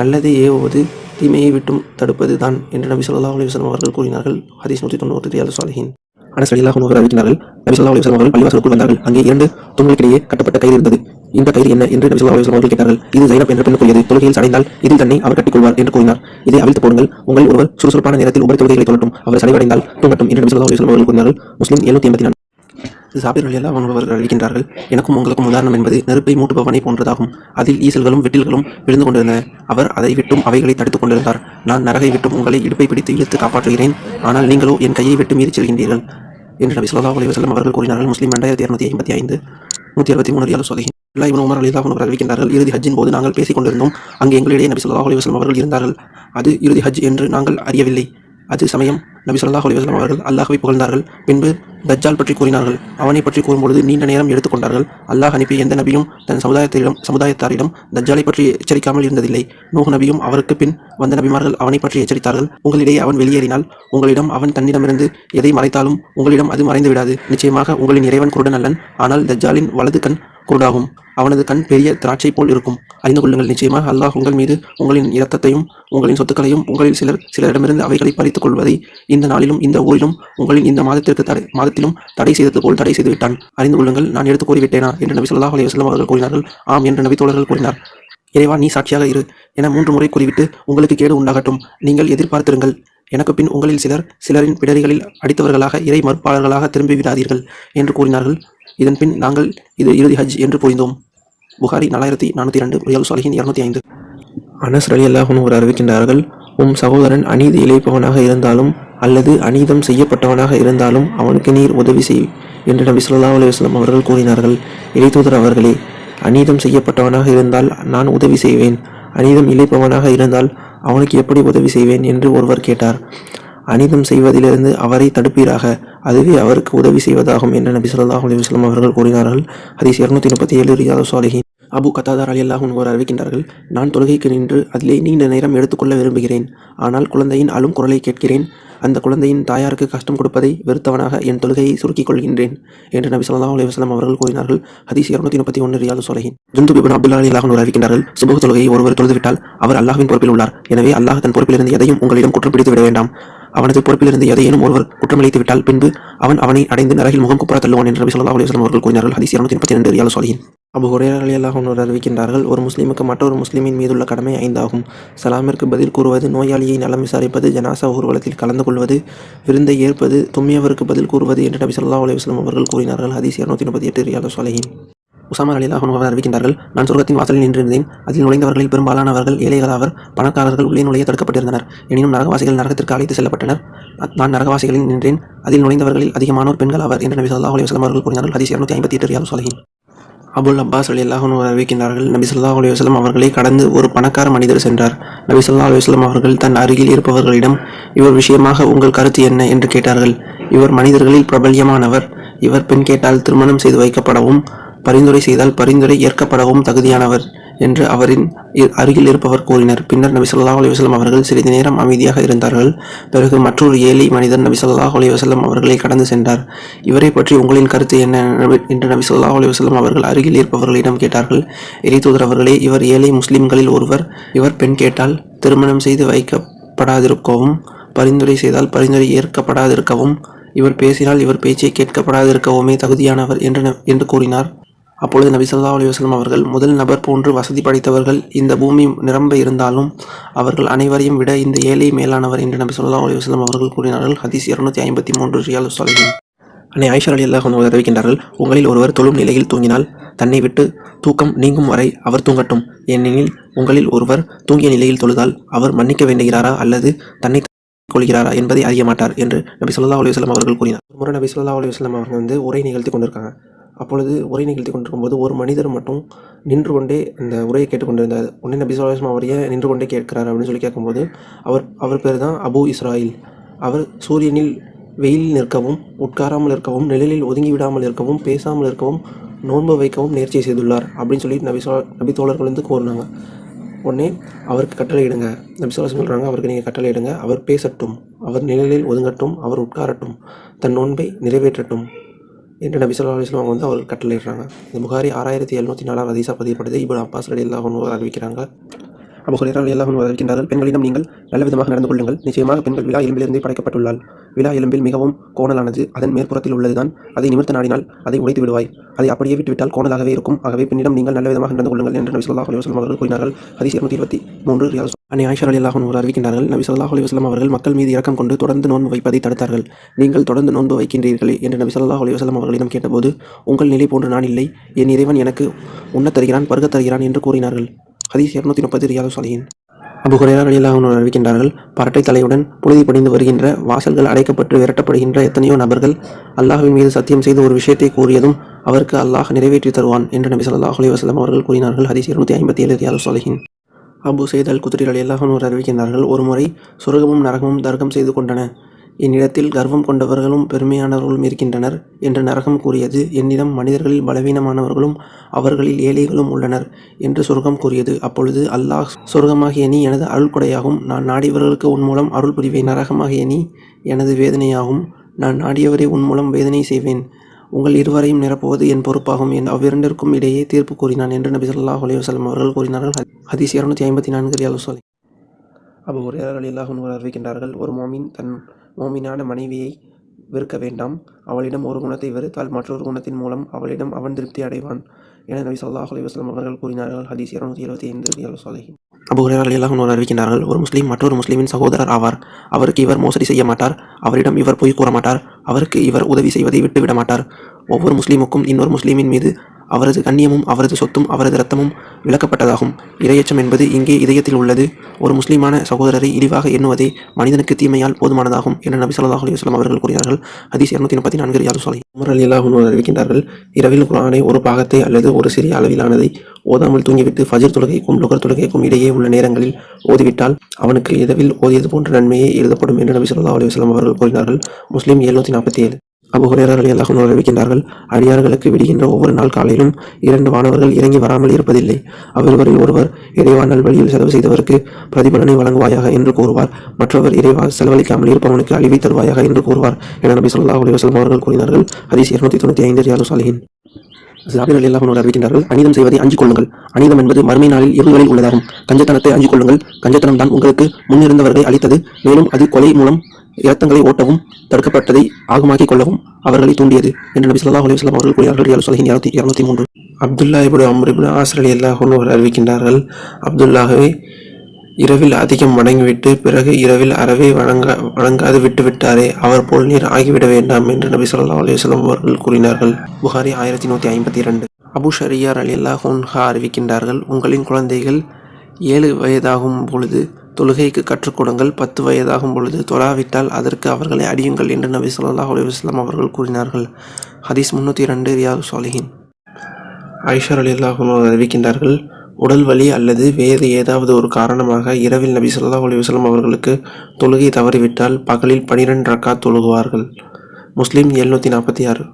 நல்லதை ஏவுவது தீமையை விட்டும் தடுப்பது தான் என்று நபி சொல்லா அலுவலம் அவர்கள் கூறினார்கள். ஹதீஸ் நூற்றி தொண்ணூறு ரியால் சாலிஹின். அனஸ் ரலியல்லாஹு அன்ஹு அறிவிக்கின்றார்கள் நபி ஸல்லல்லாஹு அலைஹி வஸல்லம் அவர்கள் பள்ளிவாசலுக்குள் வந்தார்கள். அங்கே இரண்டு தூண்களுக்கிடையே கட்டப்பட்ட கயிறு இருந்தது. இந்த கயிறு என்ன என்று நபி ஸல்லல்லாஹு அலைஹி வஸல்லம் அவர்கள் கேட்டார்கள். இது ஜைனப் என்ற பெண்ணுக்குரியது. தொழுகையில் சடைந்தால் இதில் தன்னை அவர் கட்டிக்கொள்வார் என்று கூறினார். இதை அவிழ்த்து போடுங்கள். உங்கள் ஒருவர் சுறுசுறுப்பான நேரத்தில் உங்கள் தொழுகைகளை தொழட்டும். அவர் சடைவடைந்தால் தூங்கட்டும் என்று நபி ஸல்லல்லாஹு அலைஹி வஸல்லம் அவர்கள் கூறினார்கள். முஸ்லிம் எழுநூத்தி எண்பத்தி நான்கு சாபிர் அலி அல்லாஹ் அளிக்கின்றார்கள் எனக்கும் உங்களுக்கும் உதாரணம் என்பது நெருப்பை மூட்டுபவனை போன்றதாகும். அதில் ஈசல்களும் வெட்டில்களும் விழுந்து கொண்டிருந்தன. அவர் அதை விட்டும் அவைகளை தடுத்துக் கொண்டிருந்தார். நான் நரகை விட்டும் உங்களை இடுப்பை பிடித்து இழுத்து காப்பாற்றுகிறேன். ஆனால் நீங்களோ என் கையை விட்டு மீறி செல்கின்றீர்கள். என்று நபி சொல்லா அலி வசலம் அவர்கள் கூறினார்கள். முஸ்லீம் ரெண்டாயிரத்தி இரநூத்தி ஐம்பத்தி ஐந்து நூற்றி அறுபத்தி மூணு ரியால் சொல்கிறேன் அல்லா இவன் உமர் அலிதா அவர்கள் அறிவிக்கின்றார்கள். இறுதி ஹஜ்ஜின் போது நாங்கள் பேசிக் கொண்டிருந்தோம். அங்கே எங்களிடையே நபி சொல்லா அலி வசலம் அவர்கள் இருந்தார்கள். அது இறுதி ஹஜ் என்று நாங்கள் அறியவில்லை. அது சமயம் நபி சொல்லாஹ் அலிவஸ்லாம் அவர்கள் அல்லாஹுவை புகழ்ந்தார்கள். பின்பு தஜ்ஜால் பற்றி கூறினார்கள். அவனை பற்றி கூறும்பொழுது நீண்ட நேரம் எடுத்துக்கொண்டார்கள் அல்லாஹ் அனுப்பிய எந்த நபியும் தன் சமுதாயத்திடம் சமுதாயத்தாரிடம் தஜ்ஜாலை பற்றி எச்சரிக்காமல் இருந்ததில்லை. நூஹ் நபியும் அவருக்கு பின் வந்த நபிமார்கள் அவனை பற்றி எச்சரித்தார்கள். உங்களிடையே அவன் வெளியேறினால் உங்களிடம் அவன் தன்னிடமிருந்து எதை மறைத்தாலும் உங்களிடம் அது மறைந்து விடாது நிச்சயமாக உங்களின் இறைவன் குருடன் அல்லன் ஆனால் தஜ்ஜாலின் வலது கண் குருடாகும் அவனது கண் பெரிய திராட்சை போல் இருக்கும். அறிந்து கொள்ளுங்கள் நிச்சயமாக அல்லாஹ் உங்கள் மீது உங்களின் இரத்தத்தையும் உங்களின் சொத்துக்களையும் உங்களில் சிலர் சிலரிடமிருந்து அவைகளை பறித்துக் கொள்வதை இந்த நாளிலும் இந்த ஊரிலும் உங்களின் இந்த மாதத்திற்கு தடை மாதத்திலும் தடை செய்தது போல் தடை செய்து விட்டான். அறிந்து கொள்ளுங்கள் நான் எடுத்து கூறிவிட்டேனா? என்று நபி சொல்லாஹ் அலைஹி அவர்கள் கூறினார்கள். ஆம் என்று நபி தோழர்கள் கூறினார். இறைவா நீ சாட்சியாக இரு. என மூன்று முறை கூறிவிட்டு உங்களுக்கு கேடு உண்டாகட்டும். நீங்கள் எதிர்பார்த்திருங்கள். எனக்கு பின் உங்களில் சிலர் சிலரின் பிடரிகளில் அடித்தவர்களாக இறை மறுப்பாளர்களாக திரும்பி விடாதீர்கள் என்று கூறினார்கள். இதன் பின் நாங்கள் இது இறுதி ஹஜ் என்று புரிந்தோம். புகாரி நாலாயிரத்தி நானூற்றி ரெண்டு ரியால் சாலிஹின் இரநூத்தி ஐந்து. அனஸ் அலி அல்லாஹும் ஒரு அறிவிக்கின்றார்கள் உம் சகோதரன் அநீதி இழைப்பவனாக இருந்தாலும் அல்லது அநீதம் செய்யப்பட்டவனாக இருந்தாலும் அவனுக்கு நீர் உதவி செய் என்று நபி சொல்லா அலுவலம் அவர்கள் கூறினார்கள். இறைத்தூதர் அவர்களே அநீதம் செய்யப்பட்டவனாக இருந்தால் நான் உதவி செய்வேன். அநீதம் இழைப்பவனாக இருந்தால் அவனுக்கு எப்படி உதவி செய்வேன்? என்று ஒருவர் கேட்டார். அனிதம் செய்வதிலிருந்து அவரை தடுப்பீராக. அதுவே அவருக்கு உதவி செய்வதாகும் என்று நபி சொல்லாஹ் அலைஹி அவர்கள் கூறினார்கள். ஹதீஸ் இருநூத்தி முப்பத்தி ஏழு ரியாது சாலிஹின் அபு கத்தாதார் அலி அல்லாஹும் ஒரு அறிவிக்கின்றார்கள் நான் தொழுகைக்கு நின்று அதிலே நீண்ட நேரம் எடுத்துக்கொள்ள விரும்புகிறேன். ஆனால் குழந்தையின் அழும் குரலை கேட்கிறேன். அந்த குழந்தையின் தாயாருக்கு கஷ்டம் கொடுப்பதை வெறுத்தவனாக என் தொழுகையை சுருக்கிக் கொள்கின்றேன் என்று நபி ஸல்லல்லாஹு அலைஹி அவர்கள் கூறினார்கள். ஹதீஸ் இருநூத்தி முப்பத்தி ஒன்று ரியாது சொலகின் ஜுந்து பிபின் அப்துல்லா அலி அல்லாஹ் அறிவிக்கின்றார்கள் சுபஹ் தொழுகையை ஒருவர் தொழுதுவிட்டால் அவர் அல்லாஹின் பொறுப்பில் உள்ளார். எனவே அல்லாஹ் தன் பொறுப்பிலிருந்து எதையும் உங்களிடம் குற்றம் பிடித்து விட வேண்டாம். அவனது பொறுப்பிலிருந்து எதையேனும் ஒருவர் குற்றமளித்து விட்டால் பின்பு அவன் அவனை அடைந்து நரகில் முகம் குப்புற தள்ளுவான் என்று நபி சொல்லா அலைஹி அவர்கள் கூறினார்கள். ஹதீஸ் இருநூத்தி முப்பத்தி ரெண்டு ரியால் சொலியின் அபு ஹுரேரா அலி அறிவிக்கின்றார்கள் ஒரு முஸ்லீமுக்கு மற்றொரு முஸ்லீமின் மீதுள்ள கடமை ஐந்தாகும். சலாமிற்கு பதில் கூறுவது நோயாளியை நலம் விசாரிப்பது ஜனாசா ஊர்வலத்தில் கலந்து கொள்வது விருந்தை ஏற்பது தும்மியவருக்கு பதில் கூறுவது என்று நபி சொல்லா அலுவலம் அவர்கள் கூறினார்கள். ஹதீஸ் இருநூத்தி முப்பத்தி எட்டு ரியால் சொலகின் உசாமர் அலி அல்லாஹ் அவர் அறிவிக்கின்றார்கள் நான் சொர்க்கத்தின் வாசலில் நின்றிருந்தேன். அதில் நுழைந்தவர்களில் பெரும்பாலானவர்கள் ஏழைகளாவர் பணக்காரர்கள் உள்ளே நுழைய தடுக்கப்பட்டிருந்தனர். எனினும் நரகவாசிகள் நரகத்திற்கு அழைத்து செல்லப்பட்டனர். நான் நரகவாசிகளில் நின்றேன். அதில் நுழைந்தவர்களில் அதிகமானோர் பெண்கள் அவர் என்று நபி ஸல்லல்லாஹு அலி வஸல்லம் அவர்கள் கூறினார்கள். ஹதீஸ் இரநூத்தி ஐம்பத்தி எட்டு ரியால் சொலகின் அபுல் அப்பாஸ் அலி அல்லாஹன் அறிவிக்கின்றார்கள் நபி ஸல்லல்லாஹு அலைஹி வஸல்லம் அவர்களை கடந்து ஒரு பணக்கார மனிதர் சென்றார். நபி ஸல்லல்லாஹு அலைஹி அவர்கள் தன் அருகில் இருப்பவர்களிடம் இவர் விஷயமாக உங்கள் கருத்து என்ன? என்று கேட்டார்கள். இவர் மனிதர்களில் பிரபல்யமானவர். இவர் பெண் கேட்டால் திருமணம் செய்து வைக்கப்படவும் பரிந்துரை செய்தால் பரிந்துரை ஏற்கப்படவும் தகுதியானவர் என்று அவரின் அருகில் இருப்பவர் கூறினர். பின்னர் நபி ஸல்லல்லாஹு அலைஹி அவர்கள் சிறிது நேரம் அமைதியாக இருந்தார்கள். பிறகு மற்றொரு ஏழை மனிதன் நபி ஸல்லல்லாஹு அவர்களை கடந்து சென்றார். இவரை பற்றி உங்களின் கருத்து என்ன என்று நபி ஸல்லல்லாஹு அவர்கள் அருகில் இருப்பவர்களிடம் கேட்டார்கள். இறைத்தூதர் அவர்களே இவர் ஏழை முஸ்லிம்களில் ஒருவர். இவர் பெண் கேட்டால் திருமணம் செய்து வைக்கப்படாதிருக்கவும் பரிந்துரை செய்தால் பரிந்துரை ஏற்கப்படாதிருக்கவும் இவர் பேசினால் இவர் பேச்சை கேட்கப்படாதிருக்கவுமே தகுதியானவர் என்று என்று கூறினார். அப்பொழுது நபி ஸல்லல்லாஹு அவர்கள் முதல் நபர் போன்று வசதி படைத்தவர்கள் இந்த பூமி நிரம்ப இருந்தாலும் அவர்கள் அனைவரையும் விட இந்த ஏழை மேலானவர் என்று நபி ஸல்லல்லாஹு அலைஹி அவர்கள் கூறினார்கள். ஹதீஸ் இருநூத்தி ஐம்பத்தி மூன்று ரியால் சாலிஹின் அன்னை ஐஷா அலி அல்லாஹ் தெரிவிக்கின்றார்கள் உங்களில் ஒருவர் தொழும் நிலையில் தூங்கினால் தன்னை விட்டு தூக்கம் நீங்கும் வரை அவர் தூங்கட்டும். ஏனெனில் உங்களில் ஒருவர் தூங்கிய நிலையில் தொழுதால் அவர் மன்னிக்க வேண்டுகிறாரா அல்லது தன்னை கொள்கிறாரா என்பதை அறிய மாட்டார் என்று நபி சொல்லா அலுவலம் அவர்கள் கூறினார். ஒரு முறை நபி சொல்லா அலுவலம் அவர்கள் வந்து உரை நிகழ்த்தி கொண்டிருக்காங்க. அப்பொழுது உரை நிகழ்த்தி கொண்டிருக்கும்போது ஒரு மனிதர் மட்டும் நின்று கொண்டே அந்த உரையை கேட்டுக்கொண்டிருந்தார். உடனே நபி ஸல்லல்லாஹு அவர் ஏன் நின்று கொண்டே கேட்கிறார் அப்படின்னு சொல்லி கேட்கும்போது அவர் அவர் பேர் தான் அபு இஸ்ராயில். அவர் சூரியனில் வெயிலில் நிற்கவும் உட்காராமல் இருக்கவும் நிழலில் ஒதுங்கி விடாமல் இருக்கவும் பேசாமல் இருக்கவும் நோன்பு வைக்கவும் நேர்ச்சி செய்துள்ளார் அப்படின்னு சொல்லி நபி சொல் நபி தோழர்கள் வந்து கூறினாங்க. உடனே அவருக்கு கட்டளையிடுங்க நபி சொல்லா சொல்கிறாங்க அவருக்கு நீங்கள் கட்டளையிடுங்க அவர் பேசட்டும் அவர் நிழலில் ஒதுங்கட்டும் அவர் உட்காரட்டும் தன் நோன்பை நிறைவேற்றட்டும். என்று நபி சொல்லா அலுவலாம் அவங்க வந்து அவர் கட்டளையிடுறாங்க. இந்த புகாரி ஆறாயிரத்தி எழுநூற்றி நாலாம் அதிசா பதிவுப்படுது இப்போ அப்பாஸ் ரடி அல்லாஹ் அறிவிக்கிறாங்க. அபு ஹுரைரா ரலியல்லாஹு அன்ஹு பெண்களிடம் நீங்கள் நல்ல விதமாக நடந்து கொள்ளுங்கள். நிச்சயமாக பெண்கள் விழா எலும்பிலிருந்தே படைக்கப்பட்டுள்ளாள். விழா எலும்பில் மிகவும் கோணலானது அதன் மேற்புறத்தில் உள்ளதுதான். அதை நிமிர்த்த நாடினால் அதை உடைத்து விடுவாய். அதை அப்படியே விட்டுவிட்டால் கோணலாகவே இருக்கும். ஆகவே பெண்ணிடம் நீங்கள் நல்ல விதமாக நடந்து கொள்ளுங்கள் என்று நபி ஸல்லல்லாஹு அலைஹி அவர்கள் கூறினார்கள். ஹதீஸ் இருநூத்தி இருபத்தி மூன்று ரியாஸ் அன்னை ஆயிஷா அலி அல்லாஹன் ஒரு அறிவிக்கின்றார்கள் நபி ஸல்லல்லாஹு அவர்கள் மக்கள் மீது இறக்கம் கொண்டு தொடர்ந்து நோன்பு வைப்பதை தடுத்தார்கள். நீங்கள் தொடர்ந்து நோன்பு வைக்கின்றீர்களே என்று நபி ஸல்லல்லாஹு அவர்களிடம் கேட்டபோது உங்கள் நிலை போன்று நான் இல்லை. என் இறைவன் எனக்கு உண்ணத் தருகிறான் பருகத் தருகிறான் என்று கூறினார்கள். ஹதீஸ் இரநூத்தி முப்பது ரியாது சாலிஹின். அபு ஹுரேரா ரலியல்லாஹு அறிவிக்கின்றார்கள் பரட்டை தலையுடன் புழுதி படிந்து வருகின்ற வாசல்கள் அடைக்கப்பட்டு விரட்டப்படுகின்ற எத்தனையோ நபர்கள் அல்லாஹின் மீது சத்தியம் செய்து ஒரு விஷயத்தை கூறியதும் அவருக்கு அல்லாஹ் நிறைவேற்றி தருவான் என்று நபி ஸல்லல்லாஹு அலி வஸல்லம் அவர்கள் கூறினார்கள். ஹதீஸ் இருநூத்தி ஐம்பத்தி ஏழு ரியாது சாலிஹின். அபு செய்தல் குதிரை குத்ரி ரலியல்லாஹு அன்ஹு அறிவிக்கின்றார்கள் ஒருமுறை சொர்க்கமும் நரகமும் தர்க்கம் செய்து கொண்டன. என்னிடத்தில் கர்வம் கொண்டவர்களும் பெருமையானவர்களும் இருக்கின்றனர் என்று நரகம் கூறியது. என்னிடம் மனிதர்களில் பலவீனமானவர்களும் அவர்களில் ஏழைகளும் உள்ளனர் என்று சொர்க்கம் கூறியது. அப்பொழுது அல்லாஹ் சொர்க்கமாகிய நீ எனது அருள் கொடையாகும் நான் நாடியவர்களுக்கு உன் மூலம் அருள் புரிவேன் நரகமாகிய நீ எனது வேதனையாகும். நான் நாடியவரை உன் மூலம் வேதனை செய்வேன். உங்கள் இருவரையும் நிரப்புவது என் பொறுப்பாகும். என் அவ்விரண்டிற்கும் இடையே தீர்ப்பு கூறினான் என்று நபி சொல்லாஹ் அலைஹி அவர்கள் கூறினார்கள். ஹதீஸ் இரநூத்தி ஐம்பத்தி நான்கு ரியால் சொல்லி அபு ஹுரேரா ரலியல்லாஹு அறிவிக்கின்றார்கள். ஒரு மோமின் தன் மோமினான மனைவியை வெறுக்க வேண்டாம். அவளிடம் ஒரு குணத்தை வெறுத்தால் மற்றொரு குணத்தின் மூலம் அவளிடம் அவன் திருப்தி அடைவான் என நபி சொல்லாஹ் அலைஹி அவர்கள் கூறினார்கள். ஹதீஸ் இருநூத்தி எழுபத்தி ஐந்து ரியால் சாலிஹின் அபு ஹுரேரா அறிவிக்கின்றார்கள் ஒரு முஸ்லீம் மற்றொரு முஸ்லீமின் சகோதரர் ஆவார். அவருக்கு இவர் மோசடி செய்ய மாட்டார். அவரிடம் இவர் பொய் கூற மாட்டார். அவருக்கு இவர் உதவி செய்வதை விட்டுவிட மாட்டார். ஒவ்வொரு முஸ்லீமுக்கும் இன்னொரு முஸ்லீமின் மீது அவரது கண்ணியமும் அவரது சொத்தும் அவரது இரத்தமும் விளக்கப்பட்டதாகும். இரையச்சம் என்பது இங்கே இதயத்தில் உள்ளது. ஒரு முஸ்லீமான சகோதரரை இழிவாக எண்ணுவதே மனிதனுக்கு தீமையால் போதுமானதாகும் என நபி ஸல்லல்லாஹு அவர்கள் கூறினார்கள். ஹதீஸ் இரநூத்தி முப்பத்தி நான்கு யாரு சொலை உமர் அலி அறிவிக்கின்றார்கள் இரவில் குரானை ஒரு பாகத்தை அல்லது ஒரு சிறிய அளவிலானதை ஓதாமல் தூங்கிவிட்டு ஃபஜர் தொழுகைக்கும் லுகர் தொழுகைக்கும் இடையே உள்ள நேரங்களில் ஓதிவிட்டால் அவனுக்கு எதவில் ஓதியது போன்ற நன்மையே எழுதப்படும் என்று நபி ஸல்லல்லாஹு அவர்கள் கூறினார்கள். முஸ்லீம் எழுநூத்தி நாற்பத்தி ஏழு. அபு ஹுரேரா அறிவிக்கின்றார்கள் அடியார்களுக்கு விடுகின்ற ஒவ்வொரு நாள் காலையிலும் இரண்டு வானவர்கள் இறங்கி வராமல் இருப்பதில்லை. அவ்விருவரில் ஒருவர் இறைவா வழியில் செலவு செய்தவருக்கு பிரதிபலனை வழங்குவாயாக என்று கூறுவார். மற்றவர் இறைவா செலவழிக்காமல் இருப்பவனுக்கு அழிவை தருவாயாக என்று கூறுவார் என நபி சொல்லா அலி வசலம் அவர்கள் கூறினார்கள். ஹதீஸ் இருநூத்தி தொண்ணூற்றி ஐந்து ரியாது சாலிஹின். ஜாபிர் அலி அல்லாஹ் அறிவிக்கின்றார்கள் அனிதம் செய்வதை அஞ்சு கொள்ளுங்கள். அனிதம் என்பது மறுமை நாளில் இருள்களில் உள்ளதாகும். கஞ்சத்தனத்தை அஞ்சு கொள்ளுங்கள். கஞ்சத்தனம் தான் உங்களுக்கு முன்னிருந்தவர்களை அளித்தது மேலும் அது கொலை மூலம் இரத்தங்களை ஓட்டவும் தடுக்கப்பட்டதை ஆகமாக்கிக் கொள்ளவும் அவர்களை தூண்டியது என்று நபி சொல்லா அலைஹி அவர்கள் கூறினார்கள். ரியால் சலஹின் இருநூத்தி மூன்று. அப்துல்லா இபுடு அம்ர் ஆசிரலி ஆசர் அவர் அறிவிக்கின்றார்கள் அப்துல்லாஹவே இரவில் அதிகம் வணங்கிவிட்டு பிறகு இரவில் அறவே வணங்க வணங்காது விட்டு விட்டாரே அவர் போல் நீர் ஆகிவிட வேண்டாம் என்று நபி சொல்லா அலைஹி அவர்கள் கூறினார்கள். புகாரி ஆயிரத்தி நூற்றி ஐம்பத்தி இரண்டு. அபு ஷரியார் அலி அல்லாஹா அறிவிக்கின்றார்கள் உங்களின் குழந்தைகள் ஏழு வயதாகும் பொழுது தொழுகைக்கு கற்றுக்கொடுங்கள் பத்து வயதாகும் பொழுது தொழாவிட்டால் அதற்கு அவர்களை அடியுங்கள் என்று நபி சொல்லாஹ் அலுவலாம் அவர்கள் கூறினார்கள். ஹதீஸ் முன்னூற்றி ரெண்டு ரியாது சாலிஹின் ஐஷர் அலி அறிவிக்கின்றார்கள் உடல் வலி அல்லது வேறு ஏதாவது ஒரு காரணமாக இரவில் நபி சொல்லா அலைஹி அவர்களுக்கு தொழுகை தவறிவிட்டால் பகலில் பனிரெண்டு ரக்காத் தொழுகுவார்கள். முஸ்லீம் எழுநூற்றி நாற்பத்தி ஆறு.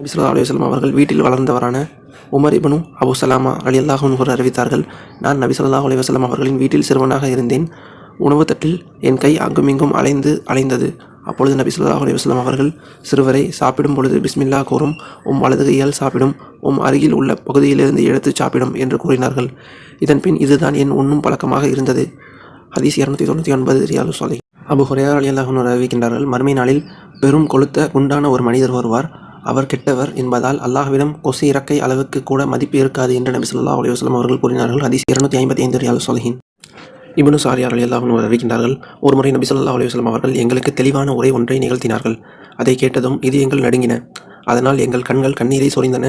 நபி அலுவலம் அவர்கள் வீட்டில் வளர்ந்தவரான உமர் இபனும் அபு சலாமா அலி அல்லாஹூன் அறிவித்தார்கள் நான் நபிசல்லா அலுவலம் அவர்களின் வீட்டில் சிறுவனாக இருந்தேன். உணவு தட்டில் என் கை அங்குமிங்கும் அலைந்து அலைந்தது. அப்பொழுது நபி ஸல்லல்லாஹு அவர்கள் சிறுவரை சாப்பிடும் பொழுது பிஸ்மில்லா கூறும் உம் வலது கையால் சாப்பிடும் உம் அருகில் உள்ள பகுதியிலிருந்து எடுத்து சாப்பிடும் என்று கூறினார்கள். இதன்பின் இதுதான் என் உண்ணும் பழக்கமாக இருந்தது. ஹதீஸ் இரநூத்தி தொண்ணூற்றி ஒன்பது ரியாலு சாலை அபு ஹுரேரா அலி அல்லாஹூன் அறிவிக்கின்றார்கள் மறுமை நாளில் பெரும் கொளுத்த குண்டான ஒரு மனிதர் வருவார். அவர் கெட்டவர் என்பதால் அல்லாஹ்விடம் கொசு இறக்கை அளவுக்கு கூட மதிப்பு இருக்காது என்று நபி சொல்லா அலைஹி அவர்கள் கூறினார்கள். அதிஸ் இருநூத்தி ஐம்பத்தி ஐந்து ரியாலு சொலகின் இபனு சாரியார் அலி அல்லாஹ் அறிவிக்கின்றார்கள் ஒருமுறை நபி சொல்லா அலைஹி அவர்கள் எங்களுக்கு தெளிவான உரை ஒன்றை நிகழ்த்தினார்கள். அதை கேட்டதும் இது எங்கள் நடுங்கின. அதனால் எங்கள் கண்கள் கண்ணீரை சொரிந்தன.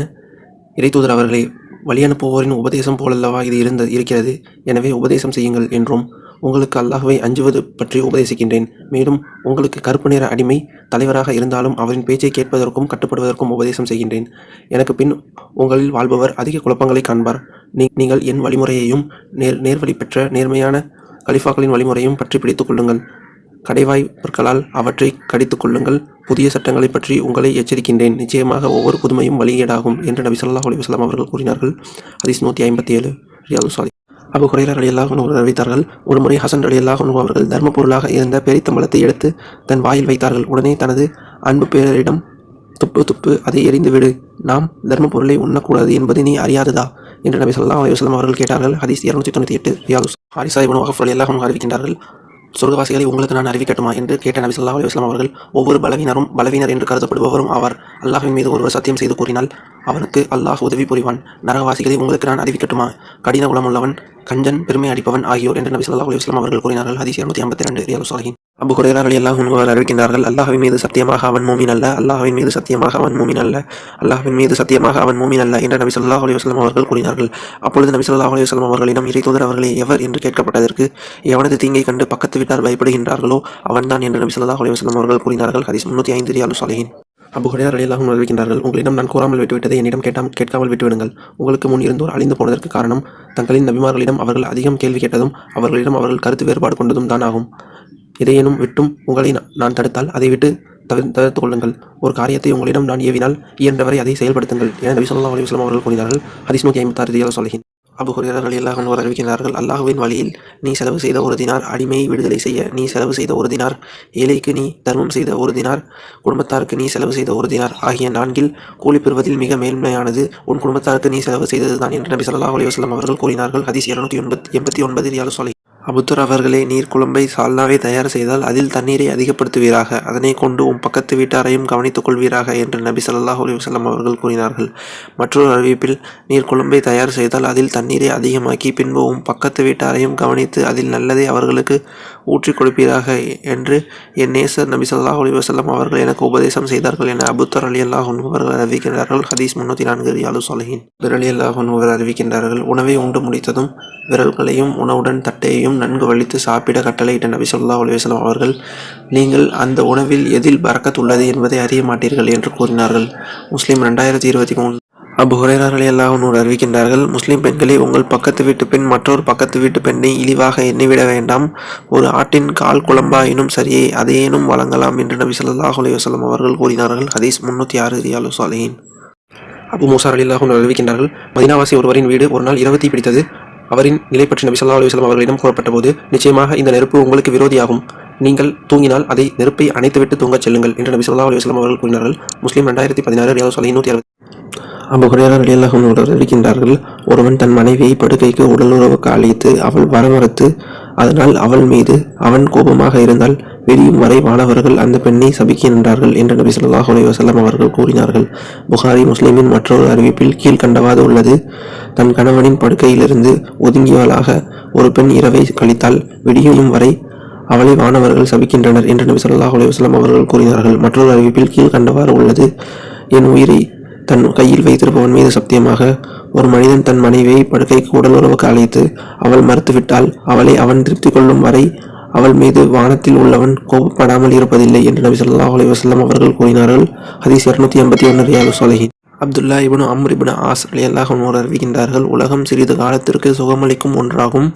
இறைத்தூதர் அவர்களே வழி அனுப்புவோரின் உபதேசம் போலல்லவா இது இருந்த இருக்கிறது. எனவே உபதேசம் செய்யுங்கள் என்றும் உங்களுக்கு அல்லாஹுவை அஞ்சுவது பற்றி உபதேசிக்கின்றேன். மேலும் உங்களுக்கு கருப்பு நிற அடிமை தலைவராக இருந்தாலும் அவரின் பேச்சை கேட்பதற்கும் கட்டுப்படுவதற்கும் உபதேசம் செய்கின்றேன். எனக்கு பின் உங்களில் வாழ்பவர் அதிக குழப்பங்களை காண்பார். நீ நீங்கள் என் வழிமுறையையும் நேர் நேர்வழி பெற்ற நேர்மையான கலிஃபாக்களின் வழிமுறையும் பற்றி பிடித்துக் கொள்ளுங்கள். கடைவாய் பொருட்களால் அவற்றை கடித்துக் கொள்ளுங்கள். புதிய சட்டங்களைப் பற்றி உங்களை எச்சரிக்கின்றேன். நிச்சயமாக ஒவ்வொரு புதுமையும் வழியீடாகும் என்று நபி சொல்லாஹ் அலி வஸ்லாம் அவர்கள் கூறினார்கள். ஹதீஸ் நூற்றி ஐம்பத்தி ஏழு. ரியாது சாலி அபு ஹுரைரா ரலியல்லாஹு அன்ஹு அறிவித்தார்கள் ஒரு முறை ஹசன் ரலியல்லாஹு அன்ஹு அவர்கள் தர்ம பொருளாக இருந்த பெரித்தம்பளத்தை எடுத்து தன் வாயில் வைத்தார்கள். உடனே தனது அன்பு பேரரிடம் துப்பு துப்பு அதை எரிந்து விடு. நாம் தர்ம பொருளை உண்ணக்கூடாது என்பது நீ அறியாததா? என்று நபி ஸல்லல்லாஹு அலுவலம் அவர்கள் கேட்டார்கள். ஹதீஸ் இரநூத்தி தொண்ணூற்றி எட்டு ரியாது ஹாரிசா இவன் வகஃப் ரலியல்லாஹு அறிவிக்கின்றார்கள். சொர்க்கவாசிகளை உங்களுக்கு நான் அறிவிக்கட்டுமா? என்று கேட்ட நபி சொல்லா அலுவலாம் அவர்கள் ஒவ்வொரு பலவீனரும் பலவீனர் என்று கருதப்படுபவரும் ஆவார். அல்லாஹின் மீது ஒருவர் சத்தியம் செய்து கூறினால் அவனுக்கு அல்லாஹ் உதவி புரிவான். நரகவாசிகளை உங்களுக்கு நான் அறிவிக்கட்டுமா? கடின குணமுள்ளவன் கஞ்சன் பெருமை அடிப்பவன் ஆகியோர் என்று நபி சொல்லா அலுவலாம் அவர்கள் கூறினார்கள். ஹதீஸ் இருநூற்றி ஐம்பத்தி ரெண்டு ரியாது சாஹின் அபு ஹுரைரா ரலியல்லாஹு அன்ஹு அவர்கள் அறிவிக்கின்றார்கள் மீது சத்தியமாக அவன் மூமின் அல்ல அல்லாஹின் மீது சத்தியமாக அவன் மூமின் அல்ல அல்லாஹின் மீது சத்தியமாக அவன் மூமின் அல்ல என்று நபி சொல்லா அலுவலாம் அவர்கள் கூறினார்கள். அப்பொழுது நபி சொல்லா அலுவலாம் அவர்களிடம் இறை தூதர் அவர்களே எவர்? என்று கேட்கப்பட்டதற்கு எவனது தீங்கை கண்டு பக்கத்து வீட்டார் பயப்படுகின்றார்களோ அவன்தான் என்று நபி சொல்லா அலுவலாம் அவர்கள் கூறினார்கள். ஹதீஸ் முன்னூற்றி ஐந்து ரியாலு சாலையின் அபு ஹுரைரா ரலியல்லாஹு அன்ஹு அறிவிக்கின்றார்கள் உங்களிடம் நான் கூறாமல் விட்டுவிட்டதை என்னிடம் கேட்டாம் கேட்காமல் விட்டுவிடுங்கள். உங்களுக்கு முன் இருந்தோர் அழிந்து போனதற்கு காரணம் தங்களின் நபிமார்களிடம் அவர்கள் அதிகம் கேள்வி கேட்டதும் அவர்களிடம் அவர்கள் கருத்து வேறுபாடு கொண்டதும் தான் ஆகும். இதையேனும் விட்டும் உங்களை நான் தடுத்தால் அதை விட்டு தவிர தவிர்த்து கொள்ளுங்கள். ஒரு காரியத்தை உங்களிடம் நான் ஏவினால் இயன்றவரை அதை செயல்படுத்துங்கள் என நபி சொல்லா அலைஹி அவர்கள் கூறினார்கள். ஹரிஸ்முகி நூற்றி ஐம்பத்தாறு சொல்கிறேன் அபு ஹுரைரா ரலியல்லாஹு அன்ஹு அறிவிக்கிறார்கள் அல்லாஹுவின் வழியில் நீ செலவு செய்த ஒரு தினார் அடிமையை விடுதலை செய்ய நீ செலவு செய்த ஒரு தினார் ஏழைக்கு நீ தர்மம் செய்த ஒரு தினார் குடும்பத்தாருக்கு நீ செலவு செய்த ஒரு தினார் ஆகிய நான்கில் கூலி பெறுவதில் மிக மேன்மையானது. உன் குடும்பத்தாருக்கு நீ செலவு செய்ததுதான் என்று நபி ஸல்லல்லாஹு அலைஹி அவர்கள் கூறினார்கள். ஹதீஸ் இருநூற்றி எண்பத்தி எண்பத்தி ஒன்பது ரியால் சொலை அபுத்தர் அவர்களே நீர் குழம்பை சால்னாவை தயார் செய்தால் அதில் தண்ணீரை அதிகப்படுத்துவீராக. அதனை கொண்டு உம் பக்கத்து வீட்டாரையும் கவனித்துக் கொள்வீராக என்று நபி சல்லாஹ் அலிவசல்லம் அவர்கள் கூறினார்கள். மற்றொரு அறிவிப்பில் நீர் குழம்பை தயார் செய்தால் அதில் தண்ணீரை அதிகமாக்கி பின்பு உம் பக்கத்து வீட்டாரையும் கவனித்து அதில் நல்லதை அவர்களுக்கு ஊற்றிக் கொடுப்பீராக என்று என் நேசர் நபி சல்லாஹ் அலைஹி அவர்கள் எனக்கு உபதேசம் செய்தார்கள் என அபுத்தர் அலி அல்லாஹ் அவர்கள் அறிவிக்கின்றார்கள். ஹதீஸ் முன்னூற்றி நான்கு ரியாலு சொலஹின் விரலி அல்லாஹ் அவர்கள் அறிவிக்கின்றார்கள் உணவை உண்டு முடித்ததும் விரல்களையும் உணவுடன் தட்டையையும் நன்கு வலித்து சாப்பிட கட்டளையிட்ட நபி சொல்லா அலைஹி வஸல்லம் அவர்கள் நீங்கள் அந்த உணவில் எதில் பறக்கத்துள்ளது உள்ளது என்பதை அறிய மாட்டீர்கள் என்று கூறினார்கள். முஸ்லீம் ரெண்டாயிரத்தி இருபத்தி மூணு அபு ஹுரைரா ரலியல்லாஹு அறிவிக்கின்றார்கள் முஸ்லிம் பெண்களே உங்கள் பக்கத்து வீட்டு பெண் மற்றொரு பக்கத்து வீட்டு பெண்ணை இழிவாக எண்ணிவிட வேண்டாம். ஒரு ஆட்டின் கால் குழம்பாயினும் சரியே அதையேனும் வழங்கலாம் என்று நபி சொல்லாஹ் அலைஹி அவர்கள் கூறினார்கள். ஹதீஸ் முன்னூற்றி ஆறு ரியாலு சாலையின் அபு மூசார் ரலியல்லாஹு அறிவிக்கின்றார்கள் மதினாவாசி ஒருவரின் வீடு ஒரு நாள் இரவு பிடித்தது. அவரின் நிலை பற்றி நபி சொல்லா அலுவலம் அவர்களிடம் கூறப்பட்ட போது நிச்சயமாக இந்த நெருப்பு உங்களுக்கு விரோதியாகும். நீங்கள் தூங்கினால் அதை நெருப்பை அணைத்துவிட்டு தூங்கச் செல்லுங்கள் என்று நபி சொல்லா அலுவலாம் அவர்கள் கூறினார்கள். முஸ்லீம் ரெண்டாயிரத்தி பதினாறு ரியாலு சாலிஹின் நூற்றி அறுபது அபு ஹுரைரா ரலியல்லாஹு அவர்கள் இருக்கின்றார்கள் ஒருவன் தன் மனைவியை படுக்கைக்கு உடலுறவுக்கு அழைத்து அவள் வரமறுத்து அதனால் அவள் மீது அவன் கோபமாக இருந்தால் வெளியும் வரை வானவர்கள் அந்த பெண்ணை சபிக்கின்றார்கள் என்று நபி சொல்லாஹ் அலைஹி அவர்கள் கூறினார்கள். புகாரி முஸ்லீமின் மற்றொரு அறிவிப்பில் கீழ்கண்டவாது உள்ளது தன் கணவனின் படுக்கையிலிருந்து ஒதுங்கியவளாக ஒரு பெண் இரவை கழித்தால் விடியும் வரை அவளை வானவர்கள் சபிக்கின்றனர் என்று நபி சொல்லாஹ் அலைஹி அவர்கள் கூறினார்கள். மற்றொரு அறிவிப்பில் கீழ்கண்டவாறு உள்ளது. என் உயிரை தன் கையில் வைத்திருப்பவன் மீது சத்தியமாக ஒரு மனிதன் தன் மனைவியை படுக்கைக்கு உடல் உறவுக்கு அழைத்து அவள் மறுத்துவிட்டால் அவளை அவன் திருப்தி கொள்ளும் வரை அவள் மீது வானத்தில் உள்ளவன் கோபப்படாமல் இருப்பதில்லை என்று நபி ஸல்லல்லாஹு அலைஹி அவர்கள் கூறினார்கள். ஹதீஸ் இருநூத்தி எண்பத்தி ஒன்று ரியாலு சொலஹி Abdullah ibn Amr ibn As அலி அல்லாஹ் அறிவிக்கின்றார்கள் உலகம் சிறிது காலத்திற்கு சுகமளிக்கும் ஒன்றாகும்.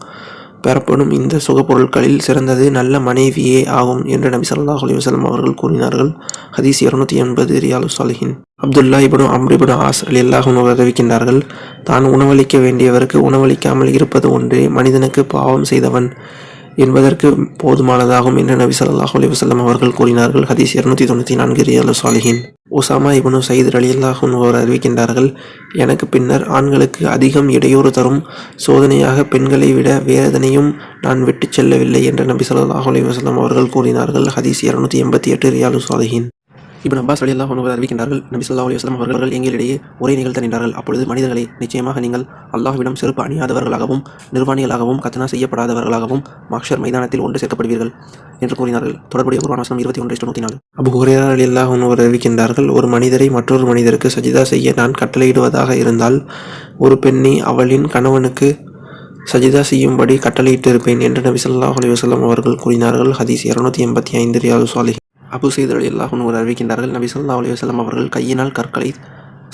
பெறப்படும் இந்த சுகப்பொருட்களில் சிறந்தது நல்ல மனைவியே ஆகும் என்று நபி ஸல்லல்லாஹு அலைஹி அவர்கள் கூறினார்கள். ஹதீஸ் இருநூத்தி எண்பது ரியாலு சாலிஹின் அப்துல்லா இப்னு அம்ரிபனு ஆஸ் ரலியல்லாஹு அன்ஹு அறிவிக்கின்றார்கள் தான் உணவளிக்க வேண்டியவருக்கு உணவளிக்காமல் இருப்பது ஒன்றே மனிதனுக்கு பாவம் செய்தவன். என்பதற்கு போதுமானதாகும் என்று நபி சல்லாஹ் அலி வசல்லம் அவர்கள் கூறினார்கள். ஹதீஸ் இருநூத்தி தொண்ணூற்றி நான்கு ரியாலு சாலிஹின். உசாமா இபனு சயீத் அலி அன்ஹு அவர் அறிவிக்கின்றார்கள் எனக்கு பின்னர் ஆண்களுக்கு அதிகம் இடையூறு தரும். சோதனையாக பெண்களை விட வேதனையும் நான் விட்டுச் செல்லவில்லை என்று நபி சல்லாஹ் அலி வசல்லம் அவர்கள் கூறினார்கள். ஹதீஸ் இருநூத்தி எண்பத்தி எட்டு ரியாலு சாலிஹின். இப்னு அப்பாஸ் ரலியல்லாஹு ஒன்று அறிவிக்கின்றார்கள் நபி சொல்லா அலைஹி அவர்கள் எங்களிடையே ஒரே நிகழ்த்த நின்றார்கள். அப்பொழுது மனிதர்களை நிச்சயமாக நீங்கள் அல்லாஹ்விடம் செருப்பு அணியாதவர்களாகவும் நிர்வாணிகளாகவும் கத்தனா செய்யப்படாதவர்களாகவும் மாக்ஷர் மைதானத்தில் ஒன்று சேர்க்கப்படுவீர்கள் என்று கூறினார்கள். தொடர்புடைய குர்ஆன் வசனம் இருபத்தி ஒன்று நூற்றி நாலு. அபு ஹுரைரா ரலியல்லாஹு ஒன்று அறிவிக்கின்றார்கள் ஒரு மனிதரை மற்றொரு மனிதருக்கு சஜிதா செய்ய நான் கட்டளையிடுவதாக இருந்தால் ஒரு பெண்ணை அவளின் கணவனுக்கு சஜிதா செய்யும்படி கட்டளையிட்டிருப்பேன் என்று நபி சொல்லாஹ் அலி வஸல்லம் அவர்கள் கூறினார்கள். ஹதீஸ் இரநூத்தி எண்பத்தி ஐந்து ரியாது சாலி அபு சைத் அலி அல்லாஹ் அறிவிக்கின்றார்கள் நபி சொல்லா அலி வஸல்லம் அவர்கள் கையினால் கற்களை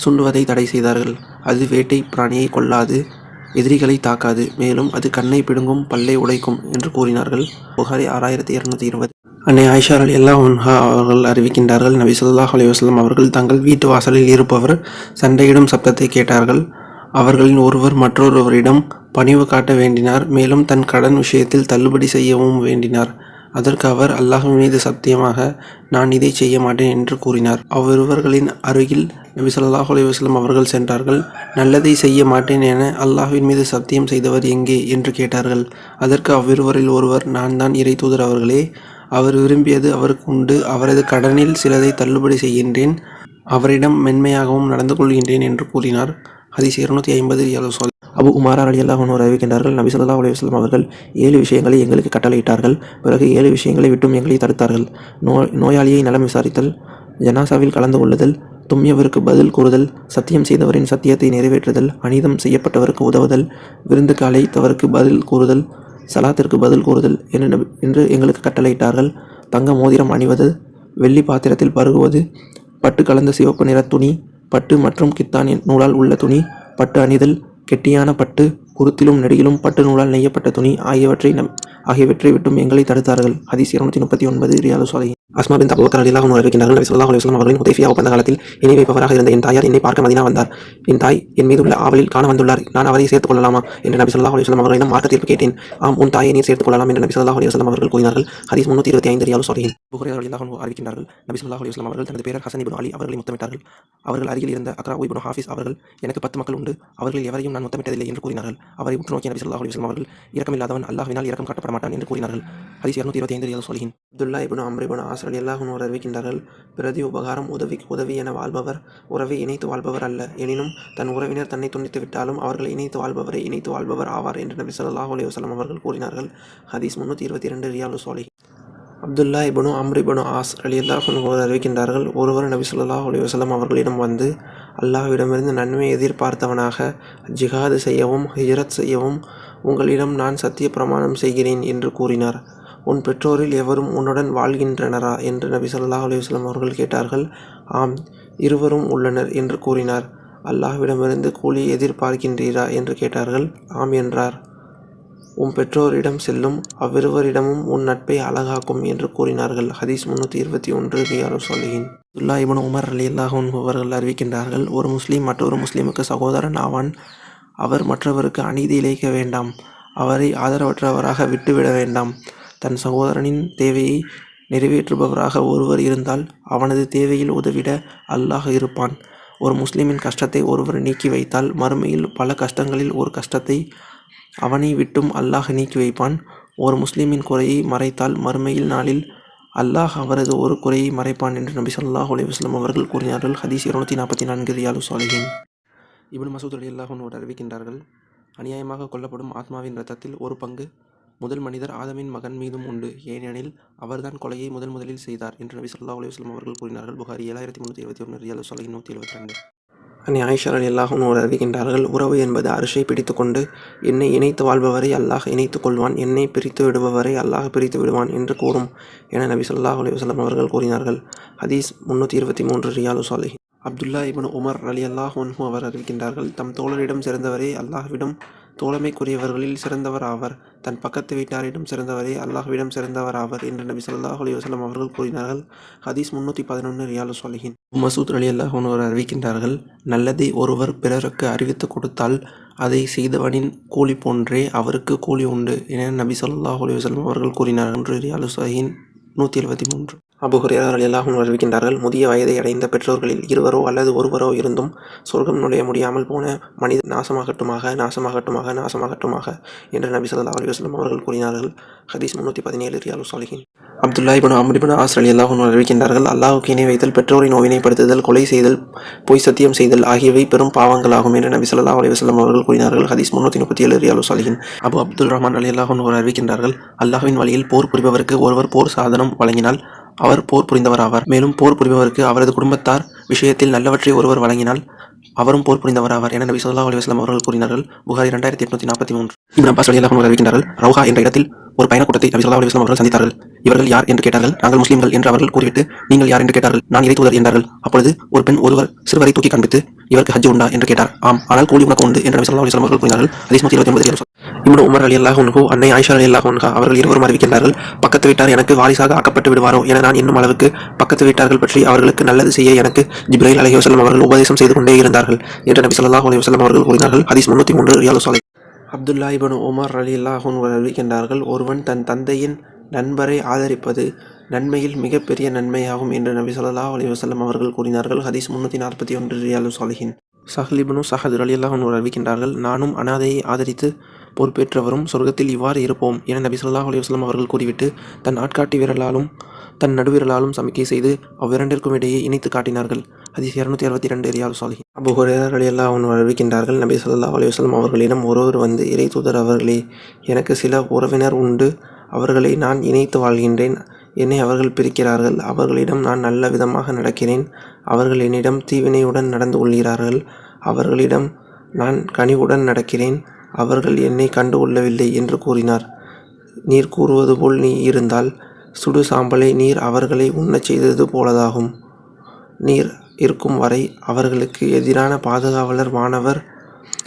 சுண்டுவதை தடை செய்தார்கள். அது வேட்டை பிராணியை கொல்லாது எதிரிகளை தாக்காது மேலும் அது கண்ணை பிடுங்கும் பல்லை உடைக்கும் என்று கூறினார்கள். புகாரி ஆறாயிரத்தி இருநூத்தி இருபது. அன்னை ஆயிஷா அலி உன்ஹா அவர்கள் அறிவிக்கின்றார்கள் நபி சொல்லாஹ் அலைஹி அவர்கள் தங்கள் வீட்டு வாசலில் இருப்பவர் சண்டையிடும் சப்தத்தை கேட்டார்கள். அவர்களின் ஒருவர் மற்றொருவரிடம் பணிவு காட்ட வேண்டினார் மேலும் தன் கடன் விஷயத்தில் தள்ளுபடி செய்யவும் வேண்டினார். அதற்கு அவர் அல்லாஹ்வின் மீது சத்தியமாக நான் இதை செய்ய மாட்டேன் என்று கூறினார். அவ்விருவர்களின் அருகில் நபி சொல்லாஹ் அலைஹி அவர்கள் சென்றார்கள். நல்லதை செய்ய மாட்டேன் என அல்லாஹ்வின் மீது சத்தியம் செய்தவர் எங்கே? என்று கேட்டார்கள். அதற்கு அவ்விருவரில் ஒருவர் நான் தான் இறை தூதர் அவர்களே. அவர் விரும்பியது அவருக்கு உண்டு. அவரது கடனில் சிலதை தள்ளுபடி செய்கின்றேன். அவரிடம் மென்மையாகவும் நடந்து கொள்கின்றேன் என்று கூறினார். ஹதீஸ் இருநூத்தி ஐம்பது அபு உமாரா அலி அல்லாஹன் அறிவிக்கின்றார்கள் நபி சொல்லா அலைஹி அவர்கள் ஏழு விஷயங்களை எங்களுக்கு கட்டளையிட்டார்கள் பிறகு ஏழு விஷயங்களை விட்டும் எங்களை தடுத்தார்கள். நோய் நோயாளியை நலம் விசாரித்தல் ஜனாசாவில் கலந்து கொள்ளுதல் தும்மியவருக்கு பதில் கூறுதல் சத்தியம் செய்தவரின் சத்தியத்தை நிறைவேற்றுதல் அநீதம் செய்யப்பட்டவருக்கு உதவுதல் விருந்துக்கு அழைத்தவருக்கு பதில் கூறுதல் சலாத்திற்கு பதில் கூறுதல் என்று என்று எங்களுக்கு கட்டளையிட்டார்கள். தங்க மோதிரம் அணிவது வெள்ளி பாத்திரத்தில் பருகுவது பட்டு கலந்த சிவப்பு நிற துணி பட்டு மற்றும் கித்தானின் நூலால் உள்ள துணி பட்டு அணிதல் கெட்டியான பட்டு குருத்திலும் நெடியிலும் பட்டு நூலால் நெய்யப்பட்ட துணி ஆகியவற்றை நம் ஆகியவற்றை விட்டும் எங்களை தடுத்தார்கள். ஹதீஸ் இருநூத்தி முப்பத்தி ஒன்பது ரியாது சாலை அஸ்மா பின் அபூபக்கர் அலிலாக அன்ஹு அறிவிக்கின்றார்கள் நபி ஸல்லல்லாஹு அவர்களின் ஹுதைஃபியா ஒப்பந்த காலத்தில் இணை வைப்பவராக இருந்த என் தாயார் என்னை பார்க்க மதினா வந்தார். என் தாய் என் மீது உள்ள ஆவலில் காண வந்துள்ளார். நான் அவரை சேர்த்துக் கொள்ளலாமா? என்று நபி சொல்லாஹ் அலைஹி அவர்களிடம் மார்க்க தீர்ப்பு கேட்டேன். ஆம் உன் தாயை நீர் சேர்த்துக் கொள்ளலாம் என்று நபி சொல்லாஹ் அலைஹி அவர்கள் கூறினார்கள். ஹதீஸ் முன்னூத்தி இருபத்தி ஐந்து ரியாது சாலிஹின் புகரே அலிலாக அறிவிக்கின்றார்கள். நபி சொல்லாஹ் அலைஹி அவர்கள் தனது பேரர் ஹசன் இப்னு அலி அவர்களை முத்தமிட்டார்கள். அவர்கள் அருகில் இருந்த அக்ரா இப்னு ஹாஃபிஸ் அவர்கள் எனக்கு பத்து மக்கள் உண்டு. அவர்கள் எவரையும் நான் முத்தமிட்டதில்லை என்று கூறினார்கள். அவரை உற்று நோக்கிய நபி ஸல்லல்லாஹு அலைஹி வஸல்லம் அவர்கள் இறக்கமில்லாதவன் அல்லாஹ்வினால் இறக்கம் காட்டப்பட மாட்டான் என்று கூறினார்கள். ஹதீஸ் இரநூத்தி இருபத்தி ஐந்து Riyad Salihin Abdullah ibn Amr ibn ibn Aas அறிவிக்கின்றார்கள் பிரதி உபகாரம் உதவிக்கு உதவி என வாழ்பவர் உறவை இணைத்து வாழ்பவர் அல்ல. எனினும் தன் உறவினர் தன்னை துண்டித்து விட்டாலும் அவர்களை இணைத்து வாழ்பவரை இணைத்து வாழ்பவர் ஆவார் என்று நபி ஸல்லல்லாஹு அலி வஸல்லம் அவர்கள் கூறினார்கள். ஹதீஸ் முன்னூற்றி இருபத்தி இரண்டு ரியாலு சோலி Abdullah ibn Amr ibn As ரலியல்லாஹு அன்ஹு அறிவிக்கின்றார்கள் ஒருவர் நபி ஸல்லல்லாஹு அலைஹி அவர்களிடம் வந்து அல்லாஹ்விடமிருந்து நன்மை எதிர்பார்த்தவனாக ஜிஹாது செய்யவும் ஹிஜ்ரத் செய்யவும் உங்களிடம் நான் சத்திய பிரமாணம் செய்கிறேன் என்று கூறினார். உன் பெற்றோரில் எவரும் உன்னுடன் வாழ்கின்றனரா? என்று நபி ஸல்லல்லாஹு அலைஹி அவர்கள் கேட்டார்கள். ஆம் இருவரும் உள்ளனர் என்று கூறினார். அல்லாஹ்விடமிருந்து கூலி எதிர்பார்க்கின்றீரா? என்று கேட்டார்கள். ஆம் என்றார். உன் பெற்றோரிடம் செல்லும் அவ்விருவரிடமும் உன் நட்பை அழகாக்கும் என்று கூறினார்கள். ஹதீஸ் முன்னூற்றி இருபத்தி ஒன்று ரியாலு சாலிஹின் துல்லா இபன் உமர் அலி அல்லாஹ் அவர்கள் அறிவிக்கின்றார்கள் ஒரு முஸ்லீம் மற்றொரு முஸ்லீமுக்கு சகோதரன் ஆவான். அவர் மற்றவருக்கு அநீதி இழைக்க வேண்டாம். அவரை ஆதரவற்றவராக விட்டுவிட வேண்டாம். தன் சகோதரனின் தேவையை நிறைவேற்றுபவராக ஒருவர் இருந்தால் அவனது தேவையில் உதவிட அல்லாஹ் இருப்பான். ஒரு முஸ்லிமின் கஷ்டத்தை ஒருவர் நீக்கி வைத்தால் மறுமையில் பல கஷ்டங்களில் ஒரு கஷ்டத்தை அவனை விட்டும் அல்லாஹ் நீக்கி வைப்பான். ஒரு முஸ்லிமின் குறையை மறைத்தால் மறுமையில் நாளில் அல்லாஹ் அவரது ஒரு குறையை மறைப்பான் என்று நபி ஸல்லல்லாஹு அலைஹி அவர்கள் கூறினார்கள். ஹதீஸ் இருநூத்தி நாற்பத்தி நான்கு ரியாலு சாலிஹின் இபின் மசூத் அலி அல்லாஹ் அறிவிக்கின்றார்கள் அநியாயமாக கொல்லப்படும் ஆத்மாவின் ரத்தத்தில் ஒரு பங்கு முதல் மனிதர் ஆதமின் மகன் மீதும் உண்டு. ஏனெனில் அவர்தான் கொலையை முதன் முதலில் செய்தார் என்று நபி ஸல்லல்லாஹு அலுவலம் அவர்கள் கூறினார்கள். புகாரி ஏழாயிரத்தி முந்நூற்றி இருபத்தி ஒன்று ரியாலு சாலிஹின் நூற்றி எழுபத்தி ரெண்டு. அன்னை ஆயிஷா அலி அறிவிக்கின்றார்கள் உறவு என்பது அரிசை பிடித்துக்கொண்டு என்னை இணைத்து வாழ்பவரை அல்லாஹ் இணைத்துக் கொள்வான் என்னை பிரித்து விடுபவரை அல்லாஹ் பிரித்து விடுவான் என்று கூறும் என நபி சொல்லாஹ் அலைஹி வஸல்லம் அவர்கள் கூறினார்கள். ஹதீஸ் முன்னூற்றி இருபத்தி மூன்று Riyad Salihin Abdullah ibn Umar அலி அல்லாஹ் ஒன்ஹு அவர் அறிவிக்கின்றார்கள் தம் தோழரிடம் சிறந்தவரே அல்லாஹ்விடம் தோழமைக்குரியவர்களில் சிறந்தவர் ஆவர். தன் பக்கத்து வீட்டாரிடம் சிறந்தவரே அல்லாஹ்விடம் சிறந்தவர் ஆவர் என்று நபி ஸல்லல்லாஹு அலைஹி வஸல்லம் அவர்கள் கூறினார்கள். ஹதீஸ் முன்னூற்றி பதினொன்று ரியாலு சாலிஹின் மசூத் அலி அல்லாஹ் ஒருவர் அறிவிக்கின்றார்கள் நல்லதை ஒருவர் பிறருக்கு அறிவித்து கொடுத்தால் அதை செய்தவனின் கூலி போன்றே அவருக்கு கூலி உண்டு என நபி ஸல்லல்லாஹு அலைஹி வஸல்லம் அவர்கள் கூறினார்கள் என்று ரியாலு சாஹின் நூற்றி எழுபத்தி மூன்று. அபு ஹுரேரா அறிவிக்கின்றார்கள் முதிய வயதை அடைந்த பெற்றோர்களில் இருவரோ அல்லது ஒருவரோ இருந்தும் சொர்க்கம் நுழைய முடியாமல் போன மனித நாசமாகட்டுமாக நாசமாகட்டுமாக நாசமாகட்டுமாக என்று நபி சல்லா அலைஹி அவர்கள் கூறினார்கள். ஹதீஸ் முன்னூற்றி பதினேழு Riyad Salihin Abdullah ibn Amr ibn Aas அறிவிக்கின்றார்கள் அல்லாஹுக்கு இணை வைத்தல் பெற்றோரை நோவினைப்படுத்துதல் கொலை செய்தல் பொய் சத்தியம் செய்தல் ஆகியவை பெரும் பாவங்களாகும் என்று நபி ஸல்லல்லாஹு அலி வஸ்லம் அவர்கள் கூறினார்கள். ஹதீஸ் முன்னூற்றி முப்பத்தி ஏழு ரியாலு சாலிஹின் அபு அப்துல் ரஹ்மான் அலி அன்ஹு அறிவிக்கின்றார்கள் அல்லாஹ்வின் வழியில் போர் புரிபவருக்கு ஒருவர் போர் சாதனம் வழங்கினால் அவர் போர் புரிந்தவர் ஆவார் மேலும் போர் புரிபவருக்கு அவரது குடும்பத்தார் விஷயத்தில் நல்லவற்றை ஒருவர் வழங்கினால் அவரும் போர் புரிந்தவர் ஆவார் என நபி சொல்லா அலைஹி அவர்கள் கூறினார்கள். புகாரி இரண்டாயிரத்தி எட்நூத்தி நாற்பத்தி மூன்று. இப்னு அப்பாஸ் ரலியல்லாஹு அறிவிக்கின்றார்கள் ரவுஹா என்ற இடத்தில் ஒரு பயணக்கூட்டத்தை நபி ஸல்லல்லாஹு அலைஹி அவர்கள் சந்தித்தார்கள். இவர்கள் யார் என்று கேட்டார்கள். நாங்கள் முஸ்லீம்கள் என்று அவர்கள் கூறிவிட்டு நீங்கள் யார் என்று கேட்டார்கள்? நான் இறை தூதர் என்றார்கள். அப்பொழுது ஒரு பெண் ஒருவர் சிறுவரை தூக்கி காண்பித்து இவருக்கு ஹஜ் உண்டா? என்று கேட்டார். ஆம். ஆனால் கூலி உனக்கு உண்டு என்று நபி ஸல்லல்லாஹு அலைஹி அவர்கள் கூறினார்கள். ஹதீஸ் நூற்றி இருபத்தி ஒன்பது இப்னு உமர் ரலியல்லாஹு அன்ஹு அன்னை ஆயிஷா அல்லாஹ் அன்ஹா அவர்கள் இருவரும் அறிவிக்கின்றார்கள் பக்கத்து வீட்டார் எனக்கு வாரிசாக ஆக்கப்பட்டு விடுவாரோ என நான் இன்னும் அளவுக்கு பக்கத்து வீட்டார்கள் பற்றி அவர்களுக்கு நல்லது செய்ய எனக்கு ஜிப்ரைல் அலைஹி வசலம் அவர்கள் உபதேசம் செய்து கொண்டே இருந்தார்கள் என்று நபி ஸல்லல்லாஹு அலி வசலம் அவர்கள் கூறினார்கள். ஹதீஸ் முன்னூற்றி மூன்று ரியாலு சாலை அப்துல்லா இபன் உமர் ரலியல்லாஹு அன்ஹு அறிவிக்கின்றார்கள் ஒருவன் தன் தந்தையின் நண்பரை ஆதரிப்பது நன்மையில் மிகப்பெரிய நன்மையாகும் என்று நபி ஸல்லல்லாஹு அலி வசலம் அவர்கள் கூறினார்கள். ஹதீஸ் முன்னூற்றி நாற்பத்தி ஒன்று ரியாலு சாலிஹின். சஹ்லிபனு சஹது அலி அன்ஹு அறிவிக்கின்றார்கள் நானும் அனாதையை ஆதரித்து பொறுப்பேற்றவரும் சொர்க்கத்தில் இவ்வாறு இருப்போம் என நபி சொல்லாஹ் அலுவலம் அவர்கள் கூறிவிட்டு தன் ஆட்காட்டி விரலாலும் தன் நடுவிரலாலும் சமிக்கை செய்து அவ்விரண்டிற்கும் இடையே இணைத்து காட்டினார்கள். ஹதீஸ் இரநூத்தி அறுபத்தி ரெண்டு ரியால் சாலி அபு ஹுரேரர் ரலியல்லாஹு அவன் அறிவிக்கின்றார்கள் நபி சொல்லா அலுவலம் அவர்களிடம் ஒருவர் வந்து இறை தூதர் அவர்களே எனக்கு சில உறவினர் உண்டு. அவர்களை நான் இணைத்து வாழ்கின்றேன். என்னை அவர்கள் பிரிக்கிறார்கள். அவர்களிடம் நான் நல்ல விதமாக நடக்கிறேன். அவர்கள் என்னிடம் தீவினையுடன் நடந்து கொள்கிறார்கள். அவர்களிடம் நான் கனிவுடன் நடக்கிறேன். அவர்கள் என்னை கண்டு கொள்ளவில்லை என்று கூறினார். நீர் கூறுவது போல் நீ இருந்தால் சுடு சாம்பலை நீர் அவர்களை உண்ணச் செய்தது போலதாகும். நீர் இருக்கும் வரை அவர்களுக்கு எதிரான பாதுகாவலர் வானவர்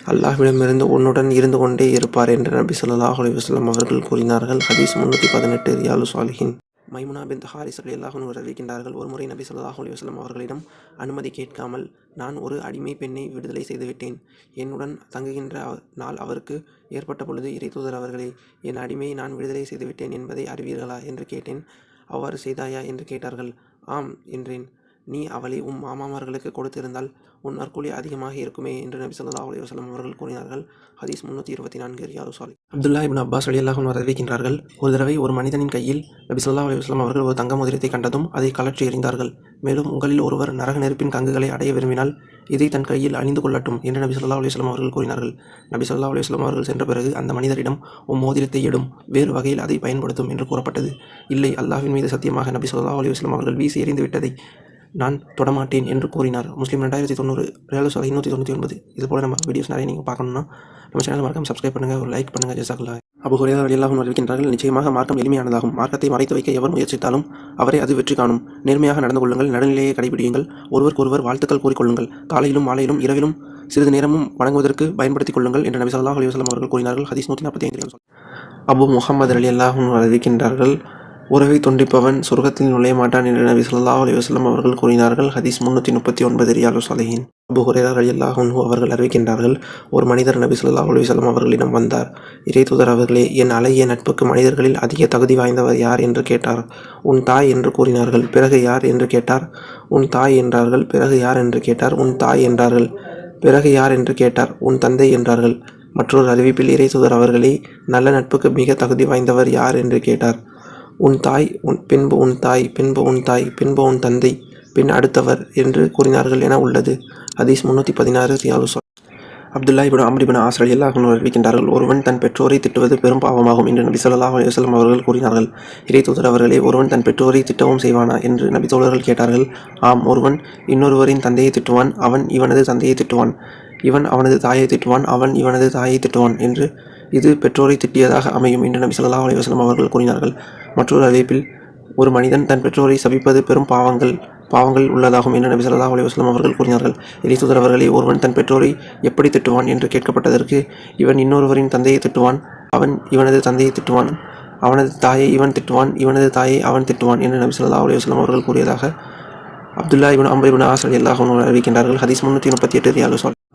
அல்லாஹ்விடமிருந்து உன்னுடன் இருந்து கொண்டே இருப்பார் என்று நபி ஸல்லல்லாஹு அலைஹி வஸல்லம் அவர்கள் கூறினார்கள். ஹதீஸ் முன்னூற்றி பதினெட்டு ரியாலு சாலிஹின் மைமுனா பின் ஹாரிஸ் அலி அன்ஹு அறிவிக்கின்றார்கள் ஒருமுறை நபி சொல்லாஹூ அலைஹி வஸல்லம் அவர்களிடம் அனுமதி கேட்காமல் நான் ஒரு அடிமை பெண்ணை விடுதலை செய்துவிட்டேன் என்னுடன் தங்குகின்ற நாள் அவருக்கு ஏற்பட்ட பொழுது இறைத்தூதர் அவர்களே என் அடிமையை நான் விடுதலை செய்துவிட்டேன் என்பதை அறிவீர்களா என்று கேட்டேன். அவ்வாறு செய்தாயா? என்று கேட்டார்கள். ஆம் என்றேன். நீ அவளை உம் மாமாமார்களுக்கு கொடுத்திருந்தால் உன் நற்கூலி அதிகமாக இருக்குமே என்று நபி சொல்லா அலி வசலம் அவர்கள் கூறினார்கள். ஹதீஸ் முன்னூற்றி இருபத்தி நான்கு ரியாது சாலி அப்துல்லா இபின் அப்பாஸ் ரலியல்லாஹு அன்ஹு அறிவிக்கின்றார்கள் ஒரு தடவை ஒரு மனிதனின் கையில் நபி சொல்லா அலி வஸல்லம் அவர்கள் ஒரு தங்க மோதிரத்தை கண்டதும் அதை கலற்றி எறிந்தார்கள். மேலும் உங்களில் ஒருவர் நரக நெருப்பின் கங்குகளை அடைய விரும்பினால் இதை தன் கையில் அணிந்து கொள்ளட்டும் என்று நபி சொல்லா அலைஹி அவர்கள் கூறினார்கள். நபி சொல்லா அலைஹி அவர்கள் சென்ற பிறகு அந்த மனிதரிடம் உம் மோதிரத்தை எடும் வேறு வகையில் அதை பயன்படுத்தும் என்று கூறப்பட்டது. இல்லை அல்லாஹின் மீது சத்தியமாக நபி சொல்லா அலைஹி அவர்கள் வீசி எறிந்து விட்டதை நான் தொடமாட்டேன் என்று கூறினார். முஸ்லீம் ரெண்டாயிரத்தி தொண்ணூறு ரேலு சாலை இன்னூற்றி தொண்ணூற்றி ஒன்பது இது போல நம்ம வீடியோஸ் நிறைய நீங்கள் பார்க்கணும்னா நம்ம சேனல் மறக்காம சப்ஸ்கிரைப் பண்ணுங்கள் ஒரு லைக் பண்ணுங்கள் ஜெசாக்குல்லா. அபு குறையாக ரலியல்லாஹு அறிவிக்கின்றார்கள் நிச்சயமாக மார்க்கம் எளிமையானதாகும். மார்க்கத்தை மறைத்து வைக்க எவர் முயற்சித்தாலும் அவரை அது வெற்றி காணும். நேர்மையாக நடந்து கொள்ளுங்கள் நடுநிலையை கடைபிடியுங்கள் ஒருவருக்கொருவர் வாழ்த்துக்கள் கூறிக்கொள்ளுங்கள் காலையிலும் மாலையிலும் இரவிலும் சிறிது நேரமும் வணங்குவதற்கு பயன்படுத்திக் கொள்ளுங்கள் என்று நபி ஸல்லல்லாஹு அலைஹி அவர்கள் கூறினார்கள். ஹதீஸ் நூற்றி நாற்பத்தி ஐந்து அபு முகமது அலி அல்லாஹும் அறிவிக்கின்றார்கள் உறவை துண்டிப்பவன் சொர்க்கத்தில் நுழைய மாட்டான் என்று நபி சொல்லா அலி வஸ்லம் அவர்கள் கூறினார்கள். ஹதீஸ் முன்னூற்றி முப்பத்தி ஒன்பது ரியாலு சாலிஹின். அபு ஹுரேரா அலி அவர்கள் அறிவிக்கின்றார்கள் ஒரு மனிதர் நபி சொல்லா அலி வஸ்லம் அவர்களிடம் வந்தார். இறை தூதர் அவர்களே என் அழகிய நட்புக்கு மனிதர்களில் அதிக தகுதி வாய்ந்தவர் யார் என்று கேட்டார். உன் தாய் என்று கூறினார்கள். பிறகு யார் என்று கேட்டார். உன் தாய் என்றார்கள். பிறகு யார் என்று கேட்டார். உன் தாய் என்றார்கள். பிறகு யார் என்று கேட்டார். உன் தந்தை என்றார்கள். மற்றொரு அறிவிப்பில் இறைத்தூதர் அவர்களே நல்ல நட்புக்கு மிக தகுதி வாய்ந்தவர் யார்? என்று கேட்டார். உன் தாய் உன் பின்பு உன் தாய் பின்பு உன் தாய் பின்பு உன் தந்தை பின் அடுத்தவர் என்று கூறினார்கள் என உள்ளது. ஹதீஸ் முன்னூற்றி பதினாறு ரியாலு அப்துல்லா இபின் அம்ர் ஆசிரியர் ஆஸ் அறிவிக்கின்றார்கள் ஒருவன் தன் பெற்றோரை திட்டுவது பெரும் பாவமாகும் என்று நபி ஸல்லல்லாஹு அலுவலம் அவர்கள் கூறினார்கள். இறை தூதர் அவர்களே ஒருவன் தன் பெற்றோரை திட்டவும் செய்வானா? என்று நபி தோழர்கள் கேட்டார்கள். ஆம் ஒருவன் இன்னொருவரின் தந்தையை திட்டுவான் அவன் இவனது தந்தையை திட்டுவான் இவன் அவனது தாயை திட்டுவான் அவன் இவனது தாயை திட்டுவான் என்று இது பெற்றோரை திட்டியதாக அமையும் என்று நபி ஸல்லல்லாஹு அலைவாஸ்லம் அவர்கள் கூறினார்கள். மற்றொரு அறிவிப்பில் ஒரு மனிதன் தன் பெற்றோரை சபிப்பது பெரும் பாவங்கள் பாவங்கள் உள்ளதாகும் என்று நபி ஸல்லல்லாஹு அலைஹி அவர்கள் கூறினார்கள். இறைத்தூதர் அவர்களே ஒருவன் தன் பெற்றோரை எப்படி திட்டுவான் என்று கேட்கப்பட்டதற்கு இவன் இன்னொருவரின் தந்தையை திட்டுவான் அவன் இவனது தந்தையை திட்டுவான் அவனது தாயை இவன் திட்டுவான் இவனது தாயை அவன் திட்டுவான் என்று நபி சொல்லா அலுவலம் அவர்கள் கூறியதாக அப்துல்லா இவன் அம்பர் இவன் ஆசிரியர் ரலியல்லாஹு அறிவிக்கின்றார்கள். ஹதீஸ் முன்னூற்றி முப்பத்தி எட்டு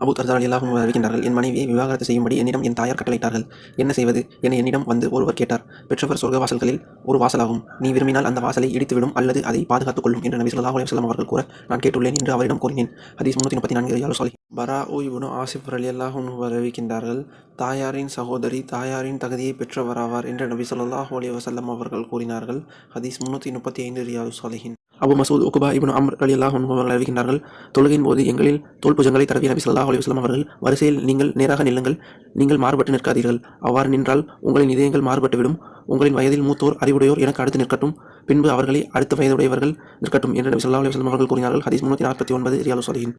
அபு தர்தா ரலியல்லாஹு அறிவிக்கின்றார்கள் என் மனைவியை விவாகரத்து செய்யும்படி என்னிடம் என் தாயார் கட்டளையிட்டார்கள். என்ன செய்வது? என என்னிடம் வந்து ஒருவர் கேட்டார். பெற்றவர் சொர்க்க வாசல்களில் ஒரு வாசலாகும். நீ விரும்பினால் அந்த வாசலை இடித்துவிடும் அல்லது அதை பாதுகாத்துக் கொள்ளும் என்று நபி சொல்லாஹ் அலுவலம் அவர்கள் கூற நான் கேட்டுள்ளேன் என்று அவரிடம் கூறினேன். ஹதீஸ் முன்னூற்றி முப்பத்தி நான்கு ரியாலு சாலி பரா ஓய்வுனு இப்னு அலி ரலியல்லாஹு அறிவிக்கின்றார்கள் தாயாரின் சகோதரி தாயாரின் தகுதியை பெற்றவராவார் என்று நபி சொல்லாஹ் அலி வசல்லம் அவர்கள் கூறினார்கள். ஹதீஸ் முன்னூற்றி முப்பத்தி ஐந்து ரியாலு சாலிஹின் அபு மசூத் உகுபா இப்னு அம்ர் அலி அல்லாஹ் அவர்கள் அறிவிக்கின்றார்கள் தொழுகையின் போது எங்களில் தோல் புஜங்களை நபி சல்லாஹ் அலைஹி அவர்கள் வரிசையில் நீங்கள் நேராக நில்லுங்கள் நீங்கள் மாறுபட்டு நிற்காதீர்கள். அவ்வாறு நின்றால் உங்களின் இதயங்கள் மாறுபட்டுவிடும் உங்களின் வயதில் மூத்தோர் அறிவுடையோர் எனக்கு அடுத்து நிற்கட்டும். பின்பு அவர்களை அடுத்த வயதுடையவர்கள் நிற்கட்டும் என்று நபி சல்லாஹ் அலைஹி அவர்கள் கூறினார்கள். ஹதீஸ் முன்னூற்றி நாற்பத்தி ஒன்பது ரியாலு சாலிஹின்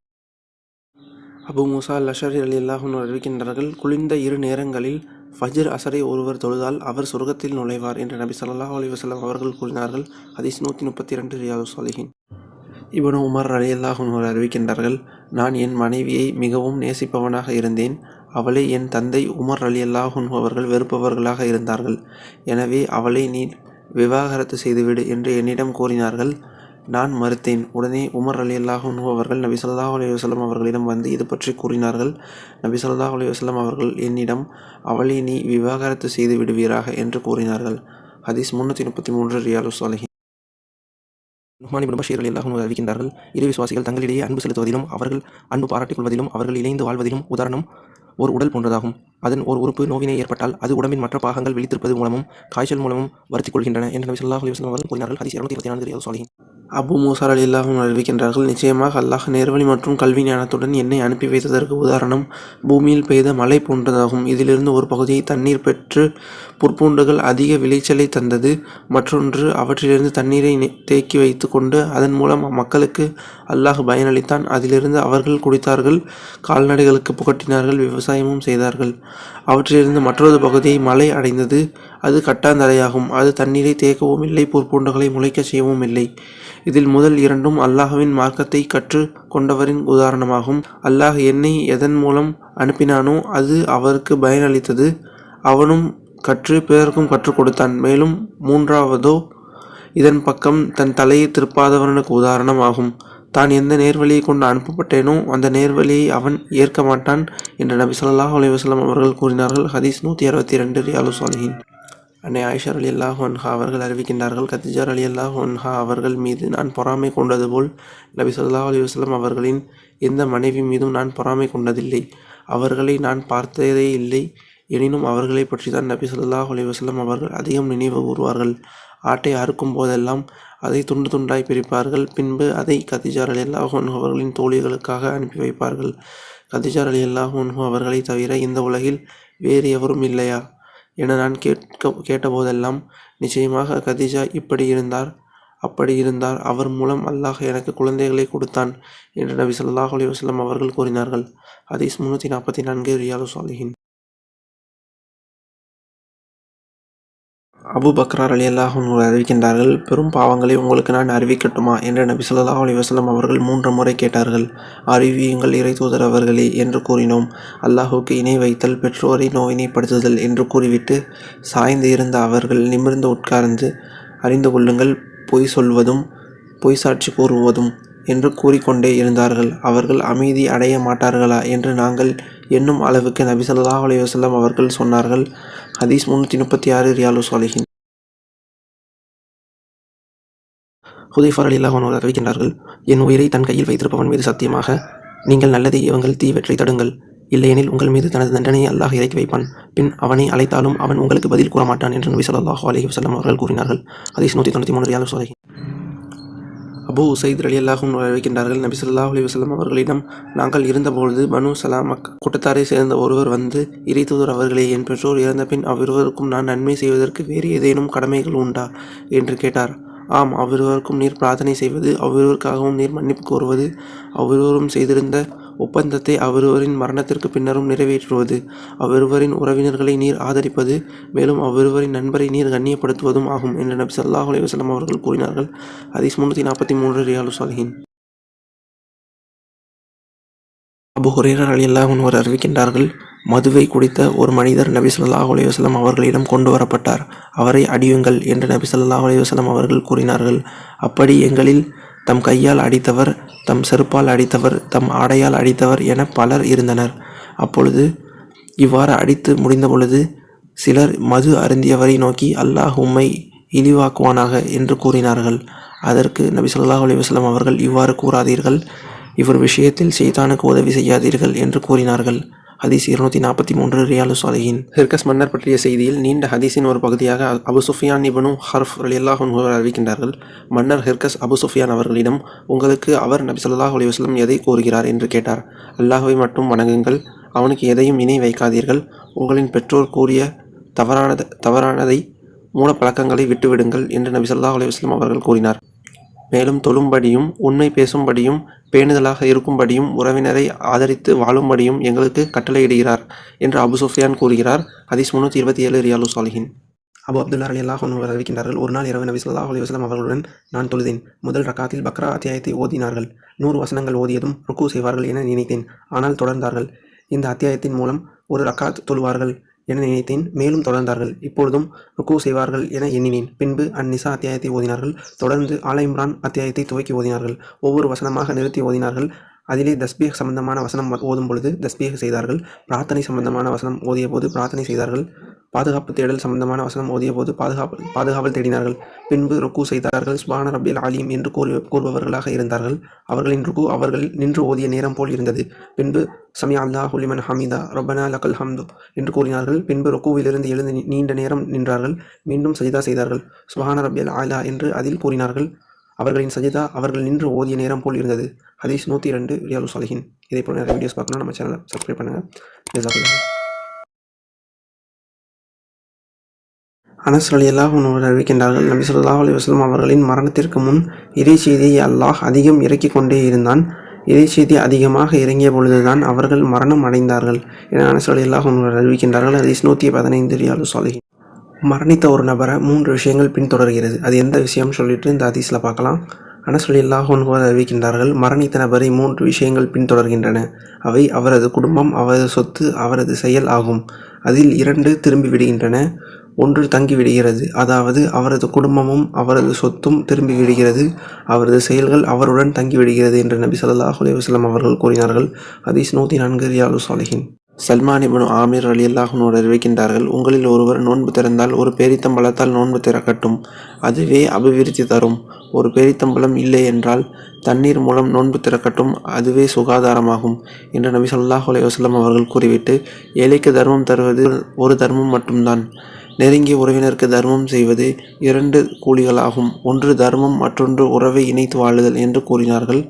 அபு மூசா லஷர் அலி அல்லாஹ் அறிவிக்கின்றார்கள் குளிர்ந்த இரு நேரங்களில் ஃபஜ்ர் அசரை ஒருவர் தொழுதால் அவர் சொர்க்கத்தில் நுழைவார் என்று நபி சல்லாஹ் அலைஹி அவர்கள் கூறினார்கள். ஹதீஸ் நூற்றி முப்பத்தி ரெண்டு ரியாது சாலிஹின். இவனு உமர் அலி அல்லாஹுன் அறிவிக்கின்றார்கள் நான் என் மனைவியை மிகவும் நேசிப்பவனாக இருந்தேன். அவளை என் தந்தை உமர் அலி அல்லாஹுன் அவர்கள் வெறுப்பவர்களாக இருந்தார்கள். எனவே அவளை நீ விவாகரத்து செய்துவிடு என்று என்னிடம் கூறினார்கள். நான் மறுத்தேன். உடனே உமர் அலி அல்லாஹுன் அவர்கள் நபி ஸல்லல்லாஹு அலைஹி வஸல்லம் அவர்களிடம் வந்து இது பற்றி கூறினார்கள். நபி ஸல்லல்லாஹு அலைஹி வஸல்லம் அவர்கள் என்னிடம் அவளை நீ விவாகரத்து செய்து விடுவீராக? என்று கூறினார்கள். ஹதீஸ் முன்னூற்றி முப்பத்தி மூன்று ரியாலு சாலிஹின் நுஹ்மான் இப்னு பஷீர் அலி அல்லாஹும் அறிவிக்கின்றார்கள் இரு விசுவாசிகள் தங்களிடையே அன்பு செலுத்துவதிலும் அவர்கள் அன்பு பாராட்டிக் கொள்வதிலும் அவர்கள் இணைந்து வாழ்வதிலும் உதாரணம் ஓர் உடல் போன்றதாகும். அதன் ஒரு உறுப்பு நோவினை ஏற்பட்டால் அது உடம்பின் மற்ற பாகங்கள் விழித்திருப்பது மூலமும் காய்ச்சல் மூலமும் வருத்திக் கொள்கின்றன என்று நபி ஸல்லல்லாஹு அவர்கள் கூறினார்கள். இருபத்தி நான்கு ரியால் அபு மூசார் அலி அல்லாஹும் அறிவிக்கின்றார்கள் நிச்சயமாக அல்லாஹ் நேர்வழி மற்றும் கல்வி ஞானத்துடன் என்னை அனுப்பி வைத்ததற்கு உதாரணம் பூமியில் பெய்த மழை போன்றதாகும். இதிலிருந்து ஒரு பகுதியை தண்ணீர் பெற்று புற்பூண்டுகள் அதிக விளைச்சலை தந்தது. மற்றொன்று அவற்றிலிருந்து தண்ணீரை தேக்கி வைத்து கொண்டு அதன் மூலம் மக்களுக்கு அல்லாஹ் பயனளித்தான். அதிலிருந்து அவர்கள் குடித்தார்கள் கால்நடைகளுக்கு புகட்டினார்கள் விவசாயமும் செய்தார்கள். அவற்றிலிருந்து மற்றொரு பகுதியை மழை அடைந்தது. அது கட்டாந்தரையாகும். அது தண்ணீரை தேக்கவும் இல்லை புற்பூண்டுகளை முளைக்கச் செய்யவும் இல்லை. இதில் முதல் இரண்டும் அல்லாஹுவின் மார்க்கத்தை கற்று கொண்டவரின் உதாரணமாகும். அல்லாஹ் என்னை எதன் மூலம் அனுப்பினானோ அது அவருக்கு பயனளித்தது. அவனும் கற்று பிறருக்கும் கற்றுக் கொடுத்தான். மேலும் மூன்றாவதோ இதன் பக்கம் தன் தலையை திருப்பாதவனுக்கு உதாரணம் ஆகும் தான் எந்த நேர்வழியை கொண்டு அனுப்பப்பட்டேனோ அந்த நேர்வழியை அவன் ஏற்க மாட்டான் என்று நபி சொல்லாஹ் அலைஹி அவர்கள் கூறினார்கள். ஹதீஸ் நூற்றி அறுபத்தி ரெண்டு ரியாலு சாலிஹின் அன்னை ஆயிஷர் அலி அல்லாஹ் அவர்கள் அறிவிக்கின்றார்கள் கத்திஜார் அலி அல்லாஹ் அவர்கள் மீது நான் பொறாமை கொண்டது போல் நபி சொல்லா அலிவசலம் அவர்களின் எந்த மனைவி மீதும் நான் பொறாமை கொண்டதில்லை. அவர்களை நான் பார்த்ததே இல்லை. எனினும் அவர்களை பற்றி தான் நபி ஸல்லல்லாஹு அலைஹி வஸல்லம் அவர்கள் அதிகம் நினைவு கூறுவார்கள். ஆட்டை அறுக்கும் போதெல்லாம் அதை துண்டு துண்டாய் பிரிப்பார்கள். பின்பு அதை கத்திஜார் அலி அன்ஹு அவர்களின் தோழிகளுக்காக அனுப்பி வைப்பார்கள். கத்திஜார் அலி அல்லாஹ் அன்ஹு அவர்களை தவிர இந்த உலகில் வேறு எவரும் இல்லையா? என நான் கேட்க கேட்டபோதெல்லாம் நிச்சயமாக கதிஜா இப்படி இருந்தார் அப்படி இருந்தார். அவர் மூலம் அல்லாஹ் எனக்கு குழந்தைகளை கொடுத்தான் என்று நபி ஸல்லல்லாஹு அலைஹி வஸல்லம் அவர்கள் கூறினார்கள். ஹதீஸ் முந்நூற்றி நாற்பத்தி நான்கு ரியாலு சாலிஹின். அபு பக்ரார் அலி அல்லாஹும் அறிவிக்கின்றார்கள் பெரும் பாவங்களை உங்களுக்கு நான் அறிவிக்கட்டுமா? என்று நபி சொல்லா அலி வசலம் அவர்கள் மூன்று முறை கேட்டார்கள். அறிவியுங்கள் இறை தூதர் அவர்களே என்று கூறினோம். அல்லாஹுக்கு இணை வைத்தல் பெற்றோரை நோயினைப்படுத்துதல் என்று கூறிவிட்டு சாய்ந்து இருந்த அவர்கள் நிமிர்ந்து உட்கார்ந்து அறிந்து கொள்ளுங்கள் பொய் சொல்வதும் பொய் சாட்சி கூறுவதும் என்று கூறிக்கொண்டே இருந்தார்கள். அவர்கள் அமைதி அடைய மாட்டார்களா? என்று நாங்கள் எண்ணும் அளவுக்கு நபி சொல்லா அலி வசல்லம் அவர்கள் சொன்னார்கள். ஹதீஸ் முந்நூற்றி முப்பத்தி ஆறு ரியாலு சாலிஹின் ஹுதைஃபார் அலி அல்லாஹ் அறிவிக்கின்றார்கள் என் உயிரை தன் கையில் வைத்திருப்பவன் மீது சத்தியமாக நீங்கள் நல்லதை இவங்கள் தீவற்றை தடுங்கள் இல்லையெனில் உங்கள் மீது தனது தண்டனையை அல்லாஹ் இறக்கி வைப்பான் பின் அவனை அழைத்தாலும் அவன் உங்களுக்கு பதில் கூற மாட்டான் என்று நபி சொல்லாஹு அலைஹி அவர்கள் கூறினார்கள் ஹதீஸ் நூற்றி தொண்ணூற்றி மூணு ரியாலு சாலிஹின் அபு உசைத் அலி அல்லாஹும் அறிவிக்கின்றார்கள் நபி சொல்லாஹ் அலி வசலம் அவர்களிடம் நாங்கள் இருந்தபொழுது பனு சலாமக் கூட்டத்தாரை சேர்ந்த ஒருவர் வந்து இறைத்தூதர் அவர்களே என் பெற்றோர் இறந்தபின் அவ்விருவருக்கும் நான் நன்மை செய்வதற்கு வேறு ஏதேனும் கடமைகள் உண்டா? என்று கேட்டார். ஆம் அவ்விருவருக்கும் நீர் பிரார்த்தனை செய்வது அவ்விருவருக்காகவும் நீர் மன்னிப்பு கோருவது அவ்விருவரும் செய்திருந்த ஒப்பந்தத்தை அவ்விருவரின் மரணத்திற்கு பின்னரும் நிறைவேற்றுவது அவ்விருவரின் உறவினர்களை நீர் ஆதரிப்பது மேலும் அவ்விருவரின் நண்பரை நீர் கண்ணியப்படுத்துவதும் ஆகும் என்று நபி ஸல்லல்லாஹு அலைஹி வஸல்லம் அவர்கள் கூறினார்கள். ஹதீஸ் முன்னூற்றி நாற்பத்தி மூன்று ரியாலு சாலிஹின். அபு ஹுரேரர் அலி அல்லாஹ் அறிவிக்கின்றார்கள் மதுவை குடித்த ஒரு மனிதர் நபி சொல்லாஹ் அலைஹி அவர்களிடம் கொண்டு வரப்பட்டார். அவரை அடியுங்கள் என்று நபி சொல்லாஹ் அலைஹி அவர்கள் கூறினார்கள். அப்படி எங்களில் தம் கையால் அடித்தவர் தம் செருப்பால் அடித்தவர் தம் ஆடையால் அடித்தவர் என பலர் இருந்தனர். அப்பொழுது இவ்வாறு அடித்து முடிந்த பொழுது சிலர் மது அருந்தியவரை நோக்கி அல்லாஹ் உம்மை இழிவாக்குவானாக என்று கூறினார்கள். அதற்கு நபி சொல்லாஹ் அலைஹி அவர்கள் இவ்வாறு கூறாதீர்கள் இவர் விஷயத்தில் செய்தானுக்கு உதவி செய்யாதீர்கள் என்று கூறினார்கள். ஹதீஸ் இருநூத்தி நாற்பத்தி மூன்று ரியாலு சாலிஹின். ஹிர்கஸ் மன்னர் பற்றிய செய்தியில் நீண்ட ஹதீஸின் ஒரு பகுதியாக அபு சுஃபியான் இபனு ஹர்ஃப் ரலியல்லாஹு அறிவிக்கின்றார்கள். மன்னர் ஹிர்கஸ் அபு சுஃபியான் அவர்களிடம் உங்களுக்கு அவர் நபி சொல்லாஹ் அலைஹி எதை கூறுகிறார்? என்று கேட்டார். அல்லாஹுவை மட்டும் வணங்குங்கள். அவனுக்கு எதையும் இணை வைக்காதீர்கள். உங்களின் பெற்றோர் கூறிய தவறானத தவறானதை மூல பழக்கங்களை விட்டுவிடுங்கள் என்று நபி ஸல்லல்லாஹு அலைஹி அவர்கள் கூறினார். மேலும் தொழும்படியும் உண்மை பேசும்படியும் பேணுதலாக இருக்கும்படியும் உறவினரை ஆதரித்து வாழும்படியும் எங்களுக்கு கட்டளையிடுகிறார் என்று அபு சுஃபியான் கூறுகிறார். ஹதீஸ் முன்னூற்றி இருபத்தி ஏழு ரியாலு சாலிஹின். அபு அப்துல்லா அலி அல்லாஹ் அவர்கள் அறிவிக்கின்றார்கள் ஒரு நாள் இரவு நபி சொல்லாஹ் அலி வஸ்லாம் அவர்களுடன் நான் தொழுதேன். முதல் ரக்காத்தில் பக்ரா அத்தியாயத்தை ஓதினார்கள். நூறு வசனங்கள் ஓதியதும் ருக்கு செய்வார்கள் என நினைத்தேன். ஆனால் தொடர்ந்தார்கள். இந்த அத்தியாயத்தின் மூலம் ஒரு ரக்காத் தொழுவார்கள். என நினைத்தேன். மேலும் தொடர்ந்தார்கள். இப்பொழுதும் ருக்கு செய்வார்கள் என எண்ணினேன். பின்பு அந்நிசா அத்தியாயத்தை ஓதினார்கள். தொடர்ந்து ஆலயம்ரான் அத்தியாயத்தை துவக்கி ஓதினார்கள். ஒவ்வொரு வசனமாக நிறுத்தி ஓதினார்கள். அதிலே தஸ்பீக் சம்பந்தமான வசனம் ஓதும் பொழுது தஸ்பீக் செய்தார்கள். பிரார்த்தனை சம்பந்தமான வசனம் ஓதிய போது பிரார்த்தனை செய்தார்கள். பாதுகாப்பு தேடல் சம்பந்தமான வசனம் ஓதிய போது பாதுகாப்பு பாதுகாவல் தேடினார்கள். பின்பு ருக்கு செய்தார்கள். சுபான ரபியல் ஆலியம் என்று கூறி கூறுபவர்களாக இருந்தார்கள். அவர்களின் ருக்கு அவர்கள் நின்று ஓதிய நேரம் போல் இருந்தது. பின்பு சமியா அல்லா ஹுலிமன் ஹமீதா ரொபனா லக்கல் ஹம்து என்று கூறினார்கள். பின்பு ருக்குவிலிருந்து எழுந்து நீண்ட நேரம் நின்றார்கள். மீண்டும் சஜிதா செய்தார்கள். சுபான ரபியல் ஆலா என்று அதில் கூறினார்கள். அவர்களின் சஜிதா அவர்கள் நின்று ஓதிய நேரம் போல் இருந்தது. ஹதீஸ் நூற்றி ரெண்டு ரியாலு சாலிஹின். இதே போல் நிறைய வீடியோஸ் பார்க்கணும் நம்ம சேனலை சப்ஸ்கிரைப் பண்ணுங்கள் ஜசாக்குல்லாஹ் அனஸ் அறிவிக்கின்றார்கள் நபி சொல்லாஹ் அலி வஸ்லம் அவர்களின் மரணத்திற்கு முன் இதே செய்தியை அல்லாஹ் அதிகம் இறக்கிக் கொண்டே இருந்தான். இதே செய்தி அதிகமாக இறங்கிய பொழுதுதான் அவர்கள் மரணம் அடைந்தார்கள் என அனஸ் ரலியல்லாஹு அறிவிக்கின்றார்கள். ஹதீஸ் நூற்றி பதினைந்து ரியாலு சாலிஹின். மரணித்த ஒரு நபரை மூன்று விஷயங்கள் பின்தொடர்கிறது. அது எந்த விஷயம் சொல்லிட்டு இந்த ஹதீஸில் பார்க்கலாம். ஆனால் ரலியல்லாஹு அன்ஹு அறிவிக்கின்றார்கள் மரணித்த நபரை மூன்று விஷயங்கள் பின்தொடர்கின்றன. அவை அவரது குடும்பம் அவரது சொத்து அவரது செயல் ஆகும். அதில் இரண்டு திரும்பி விடுகின்றன ஒன்று தங்கி விடுகிறது. அதாவது அவரது குடும்பமும் அவரது சொத்தும் திரும்பி விடுகிறது. அவரது செயல்கள் அவருடன் தங்கி விடுகிறது என்று நபி ஸல்லல்லாஹு அலைஹி அவர்கள் கூறினார்கள். ஹதீஸ் நூற்றி நான்கு ரியாலு சாலிஹின் சல்மான் இபனு ஆமீர் அலி அல்லாஹனோடு அறிவிக்கின்றார்கள் உங்களில் ஒருவர் நோன்பு திறந்தால் ஒரு பேரித்தம்பழத்தால் நோன்பு திறக்கட்டும். அதுவே அபிவிருத்தி தரும். ஒரு பேரித்தம்பழம் இல்லை என்றால் தண்ணீர் மூலம் நோன்பு திறக்கட்டும். அதுவே சுகாதாரமாகும். என்று நபி ஸல்லல்லாஹு அலைஹி அவர்கள் கூறிவிட்டு ஏழைக்கு தர்மம் தருவது ஒரு தர்மம் மட்டும்தான். நெருங்கிய உறவினருக்கு தர்மம் செய்வது இரண்டு கூலிகளாகும். ஒன்று தர்மம் மற்றொன்று உறவை இணைத்து வாழுதல் என்று கூறினார்கள்.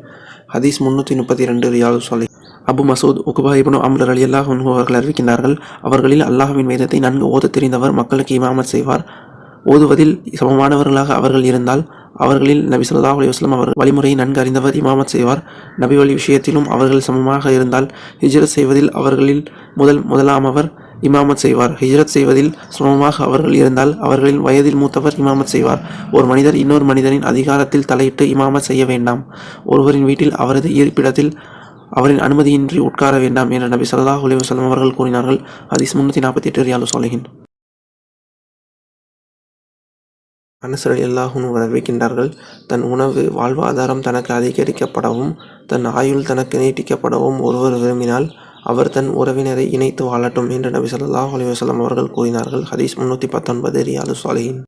ஹதீஸ் முன்னூற்றி முப்பத்தி ரெண்டு ரியாலு சொலை அபு மசூத் உகுபா இப்னு அம்ர் அலி அல்லாஹ் அவர்கள் அறிவிக்கின்றார்கள் அவர்களில் அல்லாஹுவின் வேதத்தை நன்கு ஓதத் தெரிந்தவர் மக்களுக்கு இமாமத் செய்வார். ஓதுவதில் சமமானவர்களாக அவர்கள் இருந்தால் அவர்களில் நபி சொல்லா அலி வஸ்லம் அவர் வழிமுறையை நன்கு அறிந்தவர் இமாமத் செய்வார். நபி வழி விஷயத்திலும் அவர்கள் சமமாக இருந்தால் ஹிஜ்ரத் செய்வதில் அவர்களில் முதல் முதலாமவர் இமாமத் செய்வார். ஹிஜ்ரத் செய்வதில் சமமாக அவர்கள் இருந்தால் அவர்களின் வயதில் மூத்தவர் இமாமத் செய்வார். ஒரு மனிதர் இன்னொரு மனிதரின் அதிகாரத்தில் தலையிட்டு இமாமத் செய்ய வேண்டாம். ஒருவரின் வீட்டில் அவரது இருப்பிடத்தில் அவரின் அனுமதியின்றி உட்கார வேண்டாம் என நபி சல்லாஹ் அலைஹி அவர்கள் கூறினார்கள். அதிஸ் முன்னூற்றி நாற்பத்தி எட்டு ரியாலு சோலகின் அனசரல் அல்லாஹும் வரவேற்கின்றார்கள். தன் உணவு வாழ்வாதாரம் தனக்கு அதிகரிக்கப்படவும் தன் ஆயுள் தனக்கு நீட்டிக்கப்படவும் ஒருவர் விரும்பினால் அவர் தன் உறவினரை இணைத்து வாழட்டும் என்று நபி ஸல்லல்லாஹு அலி வசலம் அவர்கள் கூறினார்கள். ஹதீஸ் முன்னூற்றி பத்தொன்பது ரியாலு சாலிஹின்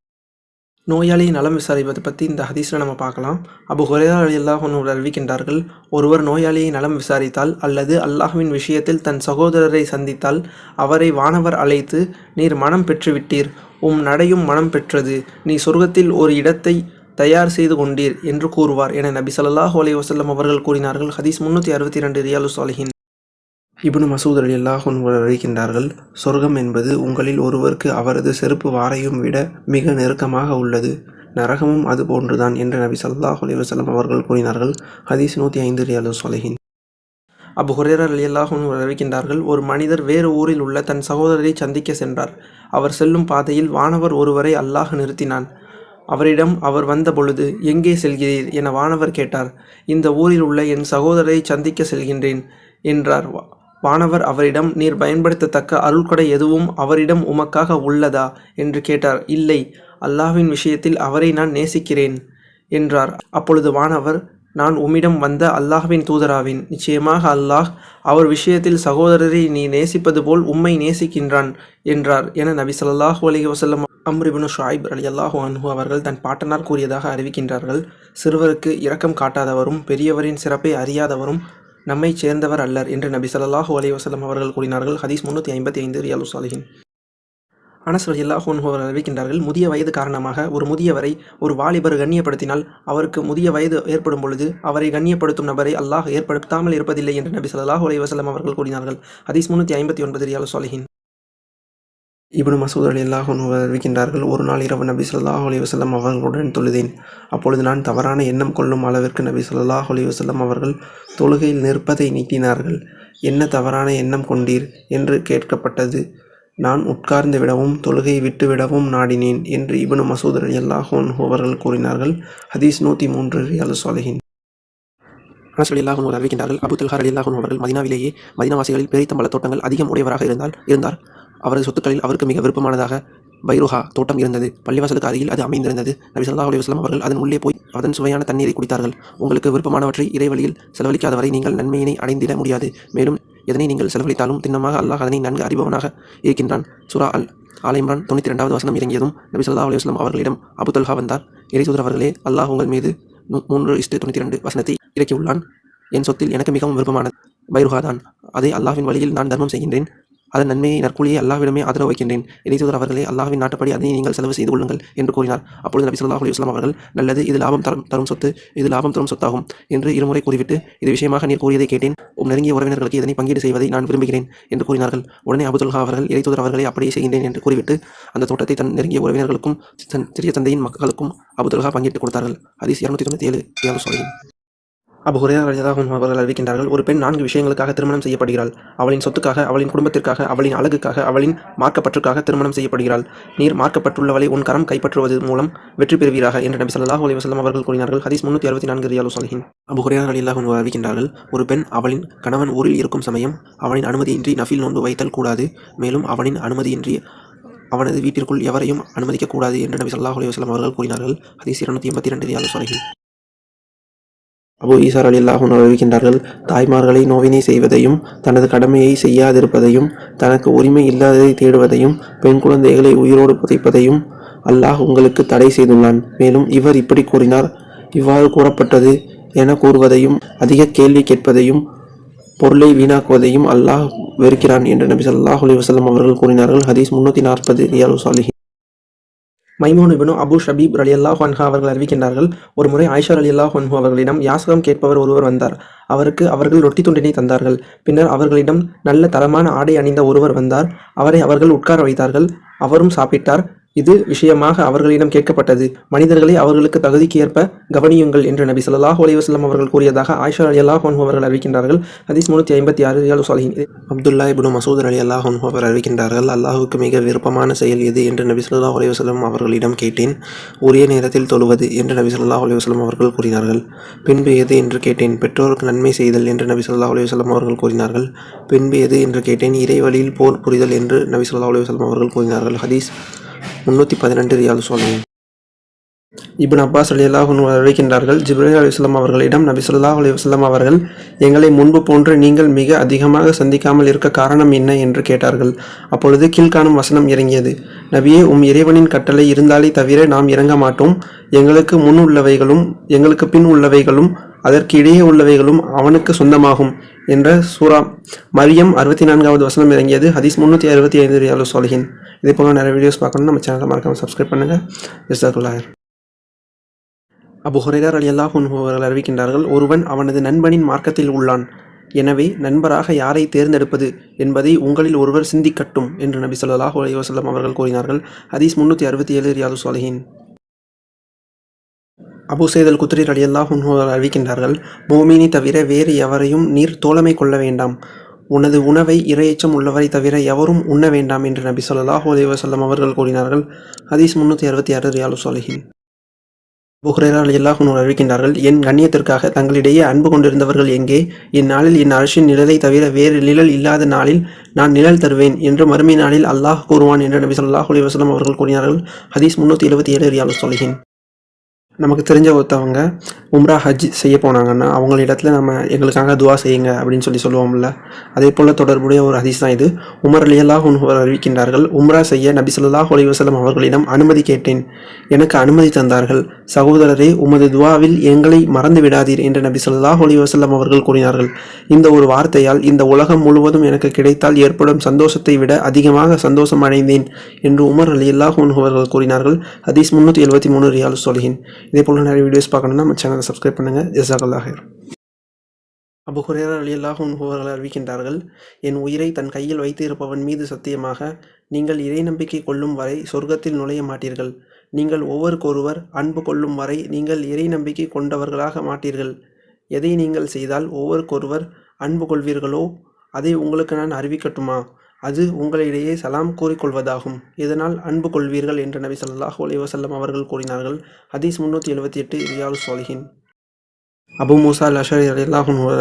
நோயாளியை நலம் விசாரிப்பதை பற்றி இந்த ஹதீஸில் நம்ம பார்க்கலாம். அபு ஹுரேரா அல்லாஹ் அறிவிக்கின்றார்கள் ஒருவர் நோயாளியை நலம் விசாரித்தால் அல்லது அல்லாஹ்வின் விஷயத்தில் தன் சகோதரரை சந்தித்தால் அவரை வானவர் அழைத்து நீர் மனம் பெற்றுவிட்டீர் உம் நடையும் மனம் பெற்றது நீ சொர்க்கத்தில் ஒரு இடத்தை தயார் செய்து கொண்டீர் என்று கூறுவார். என நபி சல்லாஹூ அலி வசல்லம் அவர்கள் கூறினார்கள். ஹதீஸ் முன்னூற்றி அறுபத்தி ரெண்டு ரியாலு சாலிஹின். இப்னு மசூத் அலி அல்லாஹ் அறிவிக்கின்றார்கள் சொர்க்கம் என்பது உங்களில் ஒருவருக்கு அவரது செருப்பு வாரையும் விட மிக நெருக்கமாக உள்ளது. நரகமும் அது போன்றுதான் என்று நபி சல்லாஹ் அலைஹி அவர்கள் கூறினார்கள். ஹதீஸ் நூற்றி ஐந்து ரியாலு சொலஹின் அபு ஹுரேரர் அலி அல்லாஹ் அறிவிக்கின்றார்கள் ஒரு மனிதர் வேறு ஊரில் உள்ள தன் சகோதரரை சந்திக்க சென்றார். அவர் செல்லும் பாதையில் வானவர் ஒருவரை அல்லாஹ் நிறுத்தினான். அவரிடம் அவர் வந்த பொழுது எங்கே செல்கிறீர்? என வானவர் கேட்டார். இந்த ஊரில் உள்ள என் சகோதரரை சந்திக்க செல்கின்றேன் என்றார். வானவர் அவரிடம் நீர் பயன்படுத்தத்தக்க அருள்கொடை எதுவும் அவரிடம் உமக்காக உள்ளதா என்று கேட்டார். இல்லை அல்லாஹ்வின் விஷயத்தில் அவரை நான் நேசிக்கிறேன் என்றார். அப்பொழுது வானவர் நான் உம்மிடம் வந்த அல்லாஹ்வின் தூதராவேன். நிச்சயமாக அல்லாஹ் அவர் விஷயத்தில் சகோதரரை நீ நேசிப்பது போல் உம்மை நேசிக்கின்றான் என்றார். என நபி ஸல்லல்லாஹு அலி வசல்லம் அம்ரிபின் ஷாயிப் அலி அல்லாஹு அன்ஹு அவர்கள் தன் பாட்டனார் கூறியதாக அறிவிக்கின்றார்கள். சிறுவருக்கு இரக்கம் காட்டாதவரும் பெரியவரின் சிறப்பை அறியாதவரும் நம்மைச் சேர்ந்தவர் அல்லர் என்று நபி சல்லாஹூ அலைஹி அவர்கள் கூறினார்கள். ஹதீஸ் முன்னூற்றி ஐம்பத்தி ஐந்து ரியாலு சாலிஹின். அனஸ் ரலியல்லாஹு அவர்கள் அறிவிக்கின்றார்கள் முதிய வயது காரணமாக ஒரு முதியவரை ஒரு வாலிபர் கண்ணியப்படுத்தினால் அவருக்கு முதிய வயது ஏற்படும் பொழுது அவரை கண்ணியப்படுத்தும் நபரை அல்லாஹ் ஏற்படுத்தாமல் இருப்பதில்லை என்று நபி சல்லாஹூ அலைஹி அவர்கள் கூறினார்கள். ஹதீஸ் முன்னூற்றி ஐம்பத்தி ஒன்பது ரியாலு சாலிஹின். இப்னு மசூத் அலி அல்லாஹன் அறிவிக்கின்றார்கள் ஒரு நாள் இரவு நபி சொல்லாஹ் அலி வசல்லம் அவர்களுடன் தொழுதேன். அப்பொழுது நான் தவறான எண்ணம் கொள்ளும் அளவிற்கு நபி சொல்லாஹ் அலி வசல்லம் அவர்கள் தொழுகையில் நிற்பதை நீட்டினார்கள். என்ன தவறான எண்ணம் கொண்டீர்? என்று கேட்கப்பட்டது. நான் உட்கார்ந்து விடவும் தொழுகையை விட்டுவிடவும் நாடினேன் என்று இபனு மசூத் அலி அன்ஹு அவர்கள் கூறினார்கள். ஹதீஸ் நூற்றி மூன்று ரியாலு சாலிஹின் அனஸ் ரலியல்லாஹு அன்ஹு அறிவிக்கின்றார்கள் அபு தல்ஹா ரலியல்லாஹு அன்ஹு அவர்கள் மதினாவிலேயே மதினாவாசிகளில் பேரித்தம்பள தோட்டங்கள் அதிகம் உடையவராக இருந்தால் இருந்தார். அவரது சொத்துக்களில் அவருக்கு மிக விருப்பமானதாக பைருஹா தோட்டம் இருந்தது. பள்ளிவாசலுக்கு அருகில் அது அமைந்திருந்தது. நபி ஸல்லல்லாஹு அலைஹி அவர்கள் அதன் உள்ளே போய் அதன் சுவையான தண்ணீரை குடித்தார்கள். உங்களுக்கு விருப்பமானவற்றை இறைவழியில் செலவழிக்காதவரை நீங்கள் நன்மையினை அடைந்திட முடியாது. மேலும் எதனை நீங்கள் செலவழித்தாலும் திண்ணமாக அல்லாஹ் அதனை நன்கு அறிபவனாக இருக்கின்றான். சுரா அல் ஆலைமான் தொண்ணூற்றி ரெண்டாவது வசனம் இறங்கியதும் நபி ஸல்லல்லாஹு அலைஹி அவர்களிடம் அபுதல்ஹா வந்தார். இறைசூதர் அவர்களே அல்லாஹ் உங்கள் மீது மூன்று இஷ்டு தொண்ணூற்றி ரெண்டு வசனத்தை இறக்கியுள்ளான். என் சொத்தில் எனக்கு மிகவும் விருப்பமானது. பைருஹா தான். அதை அல்லாஹ்வின் வழியில் நான் தர்மம் செய்கின்றேன். அதன் நன்மையை நற்கூலியை அல்லாவிடமே ஆதரவு வைக்கின்றேன். இறைசூதர் அவர்களே அல்லாவின் நாட்டுப்படி அதனை நீங்கள் செலவு செய்து கொள்ளுங்கள் என்று கூறினார். அப்பொழுது நபி ஸல்லல்லாஹு அலைஹி வஸல்லம் அவர்கள் நல்லது இது லாபம் தரும் தரும் சொத்து இது லாபம் தரும் சொத்தாகும் என்று இருமுறை கூறிவிட்டு இது விஷயமாக நீர் கூறியதை கேட்டேன். உம் நெருங்கிய உறவினர்களுக்கு இதனை பங்கீடு செய்வதை நான் விரும்புகிறேன் என்று கூறினார்கள். உடனே அபுதுல்ஹா அவர்கள் இறைத்தூதர் அவர்களை அப்படியே செய்கின்றேன் என்று கூறிவிட்டு அந்த தோட்டத்தை தன் நெருங்கிய உறவினர்களுக்கும் சிறிய தந்தையின் மக்களுக்கும் அபுதுல்ஹா பங்கிட்டு கொடுத்தார்கள். அதிஸ் இரநூத்தி தொண்ணூற்றி ஏழு ஏழு சொல்கிறேன் அபு ஹுரேரா ரலியல்லாஹு அவர்கள் அறிவிக்கின்றார்கள் ஒரு பெண் நான்கு விஷயங்களுக்காக திருமணம் செய்யப்படுகிறாள். அவளின் சொத்துக்காக அவளின் குடும்பத்திற்காக அவளின் அழகுக்காக அவளின் மார்க்கப்பற்றுக்காக திருமணம் செய்யப்படுகிறாள். நீர் மார்க்கப்பட்டுள்ளவளை உன் கரம் கைப்பற்றுவது மூலம் வெற்றி பெறுவீராக என்று நபி சல்லாஹ் அலி வசலம் அவர்கள் கூறினார்கள். ஹதீஸ் முன்னூற்றி அறுபத்தி நான்கு ரியாலு சாலிஹின் அபு ஹுரேரா ரலியல்லாஹு அறிவிக்கின்றார்கள் ஒரு பெண் அவளின் கணவன் ஊரில் இருக்கும் சமயம் அவனின் அனுமதியின்றி நஃபில் நோன்பு வைத்தல் கூடாது மேலும் அவனின் அனுமதியின்றி அவனது வீட்டிற்குள் எவரையும் அனுமதிக்கக்கூடாது என்று நபி சல்லாஹ் அலி வஸல்லம் அவர்கள் கூறினார்கள். ஹதீஸ் இருநூற்றி எண்பத்தி ரெண்டு ரியாலு சாலிஹின் அபு ஈசார் அலி அல்லாஹும் அறிவிக்கின்றார்கள் தாய்மார்களை நோவினை செய்வதையும் தனது கடமையை செய்யாதிருப்பதையும் தனக்கு உரிமை இல்லாததை தேடுவதையும் பெண் குழந்தைகளை உயிரோடு புதைப்பதையும் அல்லாஹ் உங்களுக்கு தடை செய்துள்ளான். மேலும் இவர் இப்படி கூறினார். இவ்வாறு கூறப்பட்டது என கூறுவதையும் அதிக கேள்வி கேட்பதையும் பொருளை வீணாக்குவதையும் அல்லாஹ் வெறுக்கிறான் என்று நபி சல்லாஹ் அலி வசலம் அவர்கள் கூறினார்கள். ஹதீஸ் முன்னூற்றி நாற்பது ரியாலு சாலிஹி மைமோன் இபனு அபு ஷபீப் ரலியல்லாஹு ஹன்ஹா அவர்கள் அறிவிக்கின்றார்கள். ஒரு முறை ஆயிஷா ரலியல்லாஹு ஹன்ஹு அவர்களிடம் யாசகம் கேட்பவர் ஒருவர் வந்தார். அவருக்கு அவர்கள் ரொட்டி துண்டினை தந்தார்கள். பின்னர் அவர்களிடம் நல்ல தரமான ஆடை அணிந்த ஒருவர் வந்தார். அவரை அவர்கள் உட்கார வைத்தார்கள். அவரும் சாப்பிட்டார். இது விஷயமாக அவர்களிடம் கேட்கப்பட்டது. மனிதர்களை அவர்களுக்கு தகுதிக்கு ஏற்ப கவனியுங்கள் என்று நபி ஸல்லல்லாஹு அலைஹி அவர்கள் கூறியதாக ஆயிஷா அலி அன்ஹு அவர்கள் அறிவிக்கின்றார்கள். ஹதீஸ் முன்னூற்றி ஐம்பத்தி ஆறு ரியாலு சாலிஹின் அப்துல்லா இப்னு மசூதர் அலி அன்ஹு அவர் அறிவிக்கின்றார்கள் அல்லாஹுக்கு மிக விருப்பமான செயல் எது? என்று நபி சொல்லா அலைஹி அவர்களிடம் கேட்டேன். உரிய நேரத்தில் தொழுவது என்று நபி சொல்லா அலைஹி அவர்கள் கூறினார்கள். பின்பு எது? என்று கேட்டேன். பெற்றோருக்கு நன்மை செய்தல் என்று நபி சொல்லா அலைஹி அவர்கள் கூறினார்கள். பின்பு எது? என்று கேட்டேன். இறை வழியில் போர் புரிதல் என்று நபி சொல்லா அலைஹி அவர்கள் கூறினார்கள். ஹதீஸ் முன்னூற்றி பதினெட்டு ரியால் சொன்னேன் இப்னு அப்பாஸ் ரலியல்லாஹு அன்ஹு அறிவிக்கின்றார்கள் ஜிப்ரஹி அலிஸ்லாம் அவர்களிடம் நபி ஸல்லல்லாஹு அலைஹி அவர்கள் எங்களை முன்பு போன்று நீங்கள் மிக அதிகமாக சந்திக்காமல் இருக்க காரணம் என்ன? என்று கேட்டார்கள். அப்பொழுது கீழ்காணும் வசனம் இறங்கியது. நபியே உம் இறைவனின் கட்டளை இருந்தாலே தவிர நாம் இறங்க மாட்டோம். எங்களுக்கு முன் உள்ளவைகளும் எங்களுக்கு பின் உள்ளவைகளும் அதற்கு இடையே உள்ளவைகளும் அவனுக்கு சொந்தமாகும் என்ற சூரா மரியம் அறுபத்தி நான்காவது வசனம் இறங்கியது. ஹதீஸ் முந்நூற்றி அறுபத்தி ஐந்து ரியாலு சோலகின் இதே போல நிறைய வீடியோஸ் பார்க்கணும் நம்ம சேனலை மறக்காமல் சப்ஸ்கிரைப் பண்ணுங்கள் ஜிசாக்குல்லாஹர் அபு ஹுரைரா அலி அல்லாஹ் அவர்கள் அறிவிக்கின்றார்கள் ஒருவன் அவனது நண்பனின் மார்க்கத்தில் உள்ளான். எனவே நண்பராக யாரை தேர்ந்தெடுப்பது என்பதை உங்களில் ஒருவர் சிந்திக்கட்டும் என்று நபி சொல்லாஹ் அலி வசல்லம் அவர்கள் கூறினார்கள். ஹதீஸ் முன்னூற்றி அறுபத்தி ஏழு ரியாது சாலிஹின் அபு சைதல் குத்ரி ரலியல்லாஹு அன்ஹு அறிவிக்கின்றார்கள் பூமினி தவிர வேறு எவரையும் நீர் தோழமை கொள்ள வேண்டாம். உனது உணவை இரையச்சம் உள்ளவரை தவிர எவரும் உண்ண வேண்டாம் என்று நபி ஸல்லல்லாஹு அலைஹி அவர்கள் கூறினார்கள். ஹதீஸ் முன்னூற்றி அறுபத்தி ஆறு ரியாலு சாலிஹின் புஹ்ரேரா அலியல்லாஹு அறிவிக்கின்றார்கள் என் கண்ணியத்திற்காக தங்களிடையே அன்பு கொண்டிருந்தவர்கள் எங்கே? இந்நாளில் என் அரசின் நிழலை தவிர வேறு நிழல் இல்லாத நாளில் நான் நிழல் தருவேன் என்று மறுமை நாளில் அல்லாஹ் கூறுவான் என்று நபி சொல்லாஹ் அலி வஸல்லம் அவர்கள் கூறினார்கள். ஹதீஸ் முன்னூற்றி எழுபத்தி ஏழு ரியாலு சாலிஹின் நமக்கு தெரிஞ்ச ஒருத்தவங்க உம்ரா ஹஜ் செய்ய போனாங்கன்னா அவங்கள இடத்துல நம்ம எங்களுக்காக துவா செய்யுங்க அப்படின்னு சொல்லி சொல்லுவோம்ல. அதே போல் தொடர்புடைய ஒரு ஹதீஸ் தான் இது. உமர் அலியல்லாஹ் உன்ஹுவர் அறிவிக்கின்றார்கள் உம்ரா செய்ய நபி ஸல்லல்லாஹு அலைஹி அவர்களிடம் அனுமதி கேட்டேன். எனக்கு அனுமதி தந்தார்கள். சகோதரரே உமது துவாவில் எங்களை மறந்து விடாதீர் என்று நபி ஸல்லல்லாஹு அலைஹி அவர்கள் கூறினார்கள். இந்த ஒரு வார்த்தையால் இந்த உலகம் முழுவதும் எனக்கு கிடைத்தால் ஏற்படும் சந்தோஷத்தை விட அதிகமாக சந்தோஷம் அடைந்தேன் என்று உமர் அலியல்லாஹ் உன்ஹுவர்கள் கூறினார்கள். ஹதீஸ் முன்னூற்றி எழுபத்தி மூணு ரியால் சொல்கிறேன் இதே போல் நிறைய வீடியோஸ் பார்க்கணுன்னா நம்ம சேனலை சப்ஸ்கிரைப் பண்ணுங்கள் ஜசாக் அபு ஹுரேரா ரலியல்லாஹு அவர்கள் அறிவிக்கின்றார்கள் என் உயிரை தன் கையில் வைத்திருப்பவன் மீது சத்தியமாக நீங்கள் இறை நம்பிக்கை கொள்ளும் வரை சொர்க்கத்தில் நுழைய மாட்டீர்கள். நீங்கள் ஒவ்வொருக்கொருவர் அன்பு கொள்ளும் வரை நீங்கள் இறை நம்பிக்கை கொண்டவர்களாக மாட்டீர்கள். எதை நீங்கள் செய்தால் ஒவ்வொருக்கொருவர் அன்பு கொள்வீர்களோ அதை உங்களுக்கு நான் அறிவிக்கட்டுமா? அது உங்களிடையே சலாம் கூறிக்கொள்வதாகும். இதனால் அன்பு கொள்வீர்கள் என்று நபி ஸல்லல்லாஹு அலைஹி வஸல்லம் அவர்கள் கூறினார்கள். ஹதீஸ் முன்னூற்றி எழுபத்தி எட்டு ரியால் சோலிஹின் அபு மூசா லஷர் அஷரி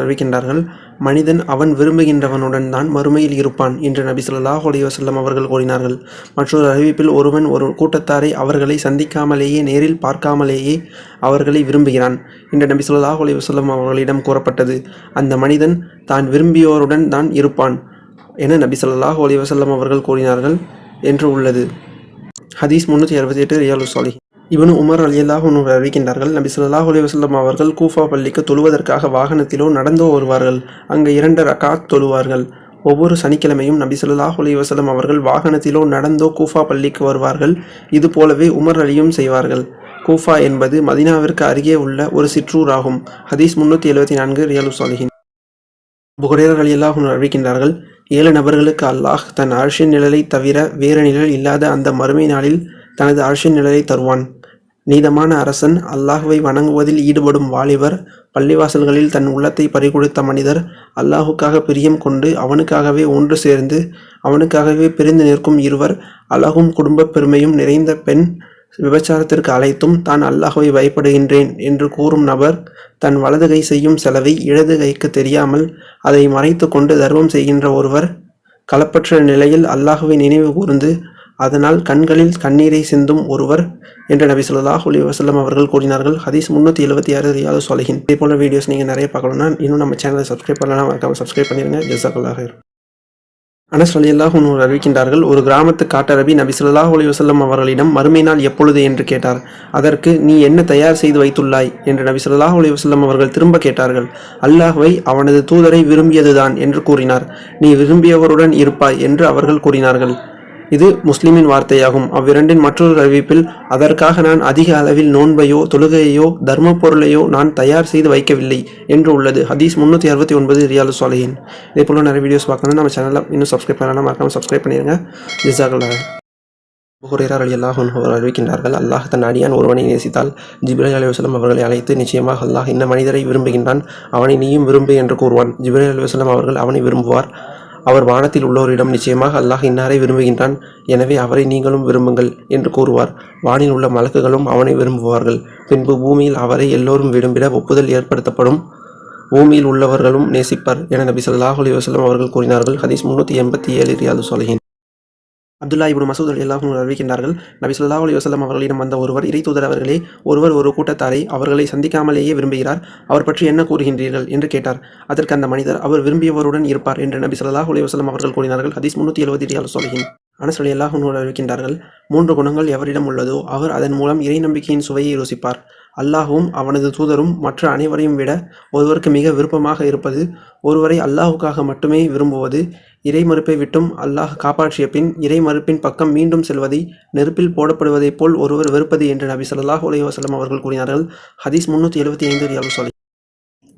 அறிவிக்கின்றார்கள் மனிதன் அவன் விரும்புகின்றவனுடன் தான் மறுமையில் இருப்பான் என்று நபி ஸல்லல்லாஹு அலைஹி அவர்கள் கூறினார்கள். மற்றொரு அறிவிப்பில் ஒருவன் ஒரு கூட்டத்தாரை அவர்களை சந்திக்காமலேயே நேரில் பார்க்காமலேயே அவர்களை விரும்புகிறான் என்று நபி ஸல்லல்லாஹு அலைஹி அவர்களிடம் கூறப்பட்டது. அந்த மனிதன் தான் விரும்பியோருடன் தான் இருப்பான். என நபி ஸல்லல்லாஹு அலைஹி அவர்கள் கூறினார்கள் என்று உள்ளது. ஹதீஸ் முன்னூற்றி அறுபத்தி எட்டு ரியாலு சாலி இவனு உமர் அலியல்லாஹ் ஒன்று அறிவிக்கின்றார்கள் நபி சொல்லாஹ் அலைஹி அவர்கள் கூஃபா பள்ளிக்கு தொழுவதற்காக வாகனத்திலோ நடந்தோ வருவார்கள். அங்கு இரண்டு ரகாத் தொழுவார்கள். ஒவ்வொரு சனிக்கிழமையும் நபி சொல்லாஹ் அலைஹி அவர்கள் வாகனத்திலோ நடந்தோ கூஃபா பள்ளிக்கு வருவார்கள். இது போலவே உமர் அலியும் செய்வார்கள். கூஃபா என்பது மதீனாவிற்கு அருகே உள்ள ஒரு சிற்றூர் ஆகும் ஹதீஸ் முன்னூற்றி எழுபத்தி நான்கு ரியாலு சாலிஹின் புகரேரர் அலியல்லாஹ் அறிவிக்கின்றார்கள் ஏழு நபர்களுக்கு அல்லாஹ் தன் அரசின் நிழலை தவிர வேறு நிழல் இல்லாத அந்த மறுமை நாளில் தனது அரசின் நிழலை தருவான். நீதமான அரசன் அல்லாஹுவை வணங்குவதில் ஈடுபடும் வாலிபர் பள்ளிவாசல்களில் தன் உள்ளத்தை பறிகொடுத்த மனிதர் அல்லாஹுக்காக பிரியம் கொண்டு அவனுக்காகவே ஒன்று சேர்ந்து அவனுக்காகவே பிரிந்து நிற்கும் இருவர் அழகும் குடும்பப் பெருமையும் நிறைந்த பெண் விபச்சாரத்திற்கு அழைத்தும் தான் அல்லாஹுவை பயப்படுகின்றேன் என்று கூறும் நபர் தன் வலது கை செய்யும் செலவை இடது கைக்கு தெரியாமல் அதை மறைத்து கொண்டு தர்மம் செய்கின்ற ஒருவர் களப்பற்ற நிலையில் அல்லாஹுவை நினைவு கூர்ந்து அதனால் கண்களில் கண்ணீரை சிந்தும் ஒருவர் என்று நபி ஸல்லல்லாஹு அலைஹி வசல்லம் அவர்கள் கூறினார்கள். ஹதீஸ் முந்நூற்றி எழுபத்தி ஆறு ரியாது சொலகின் இதே போல வீடியோஸ் நீங்கள் நிறைய பார்க்கணும்னா இன்னும் நம்ம சேனலை சப்ஸ்கிரைப் பண்ணலாம் மறக்காம சப்ஸ்கிரைப் பண்ணிடுங்க ஜெசாக்கல்லாக அனஸ் அலியல்லாஹ் அன்ஹு அறிவிக்கின்றார்கள் ஒரு கிராமத்து காட்டரபி நபி சொல்லாஹ் அலி வசல்லம் அவர்களிடம் மறுமை நாள் எப்பொழுது? என்று கேட்டார். அதற்கு நீ என்ன தயார் செய்து வைத்துள்ளாய்? என்று நபி சொல்லாஹ் அலி வசல்லம் அவர்கள் திரும்ப கேட்டார்கள். அல்லாஹ்வை அவனது தூதரை விரும்பியதுதான் என்று கூறினார். நீ விரும்பியவருடன் இருப்பாய் என்று அவர்கள் கூறினார்கள். இது முஸ்லிமின் வார்த்தையாகும். அவ்விரண்டின் மற்றொரு அறிவிப்பில் அதற்காக நான் அதிக அளவில் நோன்பையோ தொழுகையோ தர்ம பொருளையோ நான் தயார் செய்து வைக்கவில்லை என்று உள்ளது. ஹதீஸ் முந்நூற்றி அறுபத்தி ஒன்பது ரியாலு சாலையின் இதே போல நிறைய வீடியோஸ் பார்க்கணும் நம்ம சேனலில் இன்னும் சப்ஸ்கிரைப் பண்ணலாம் மறக்காமல் சப்ஸ்கிரைப் பண்ணிடுங்க ஜிசாக்கல்லாக புகுரேரர் அலி அல்லாஹ் அவர் அறிவிக்கின்றார்கள் அல்லாஹ் தன் அடியான் ஒருவனை நேசித்தால் ஜிப்ரேல் அலுவலம் அவர்களை அழைத்து நிச்சயமாக அல்லாஹ் இந்த மனிதரை விரும்புகின்றான் அவனை நீயும் விரும்பு என்று கூறுவான். ஜிப்ரேல் அலுவலம் அவர்கள் அவனை விரும்புவார். அவர் வானத்தில் உள்ளோரிடம் நிச்சயமாக அல்லாஹ் இன்னாரை விரும்புகின்றான். எனவே அவரை நீங்களும் விரும்புங்கள் என்று கூறுவார். வானில் உள்ள மலக்குகளும் அவனை விரும்புவார்கள். பின்பு பூமியில் அவரை எல்லோரும் விரும்பிட ஒப்புதல் ஏற்படுத்தப்படும். பூமியில் உள்ளவர்களும் நேசிப்பார் என நபி ஸல்லல்லாஹு அலி வசலம் அவர்கள் கூறினார்கள். ஹதீஸ் முன்னூற்றி எண்பத்தி ஏழு ரியாது சொலகின் அப்துல்லா இப்னு மசூத் அலி அல்லாஹும் அறிவிக்கின்றார்கள் நபி சொல்லா அலி வசலம் அவர்களிடம் வந்த ஒருவர் இறை தூதர் அவர்களே ஒருவர் ஒரு கூட்டத்தாரை அவர்களை சந்திக்காமலேயே விரும்புகிறார் அவர் பற்றி என்ன கூறுகின்றீர்கள் என்று கேட்டார். அதற்கு அந்த மனிதர் அவர் விரும்பியவருடன் இருப்பார் என்று நபி ஸல்லல்லாஹு அலி வசலம் அவர்கள் கூறினார்கள். ஹதீஸ் முன்னூற்றி எழுபத்தி ஏழு சொல்கிறேன் அனஸ் அலி அல்லாஹும் அறிவிக்கின்றார்கள் மூன்று குணங்கள் எவரிடம் உள்ளதோ அவர் அதன் மூலம் இறை நம்பிக்கையின் சுவையை ருசிப்பார். அல்லாஹுவும் அவனது தூதரும் மற்ற அனைவரையும் விட ஒருவருக்கு மிக விருப்பமாக இருப்பது ஒருவரை அல்லாஹுக்காக மட்டுமே விரும்புவது இறை மறுப்பை விட்டும் அல்லாஹ் காப்பாற்றிய பின் இறை மறுப்பின் பக்கம் மீண்டும் செல்வதை நெருப்பில் போடப்படுவதைப் போல் ஒருவர் வெறுப்பது என்று நபி சொல்லாஹ் அலைஹி வசலம் அவர்கள் கூறினார்கள். ஹதீஸ் முன்னூற்றி எழுபத்தி ஐந்து ரியாலு சொல்லி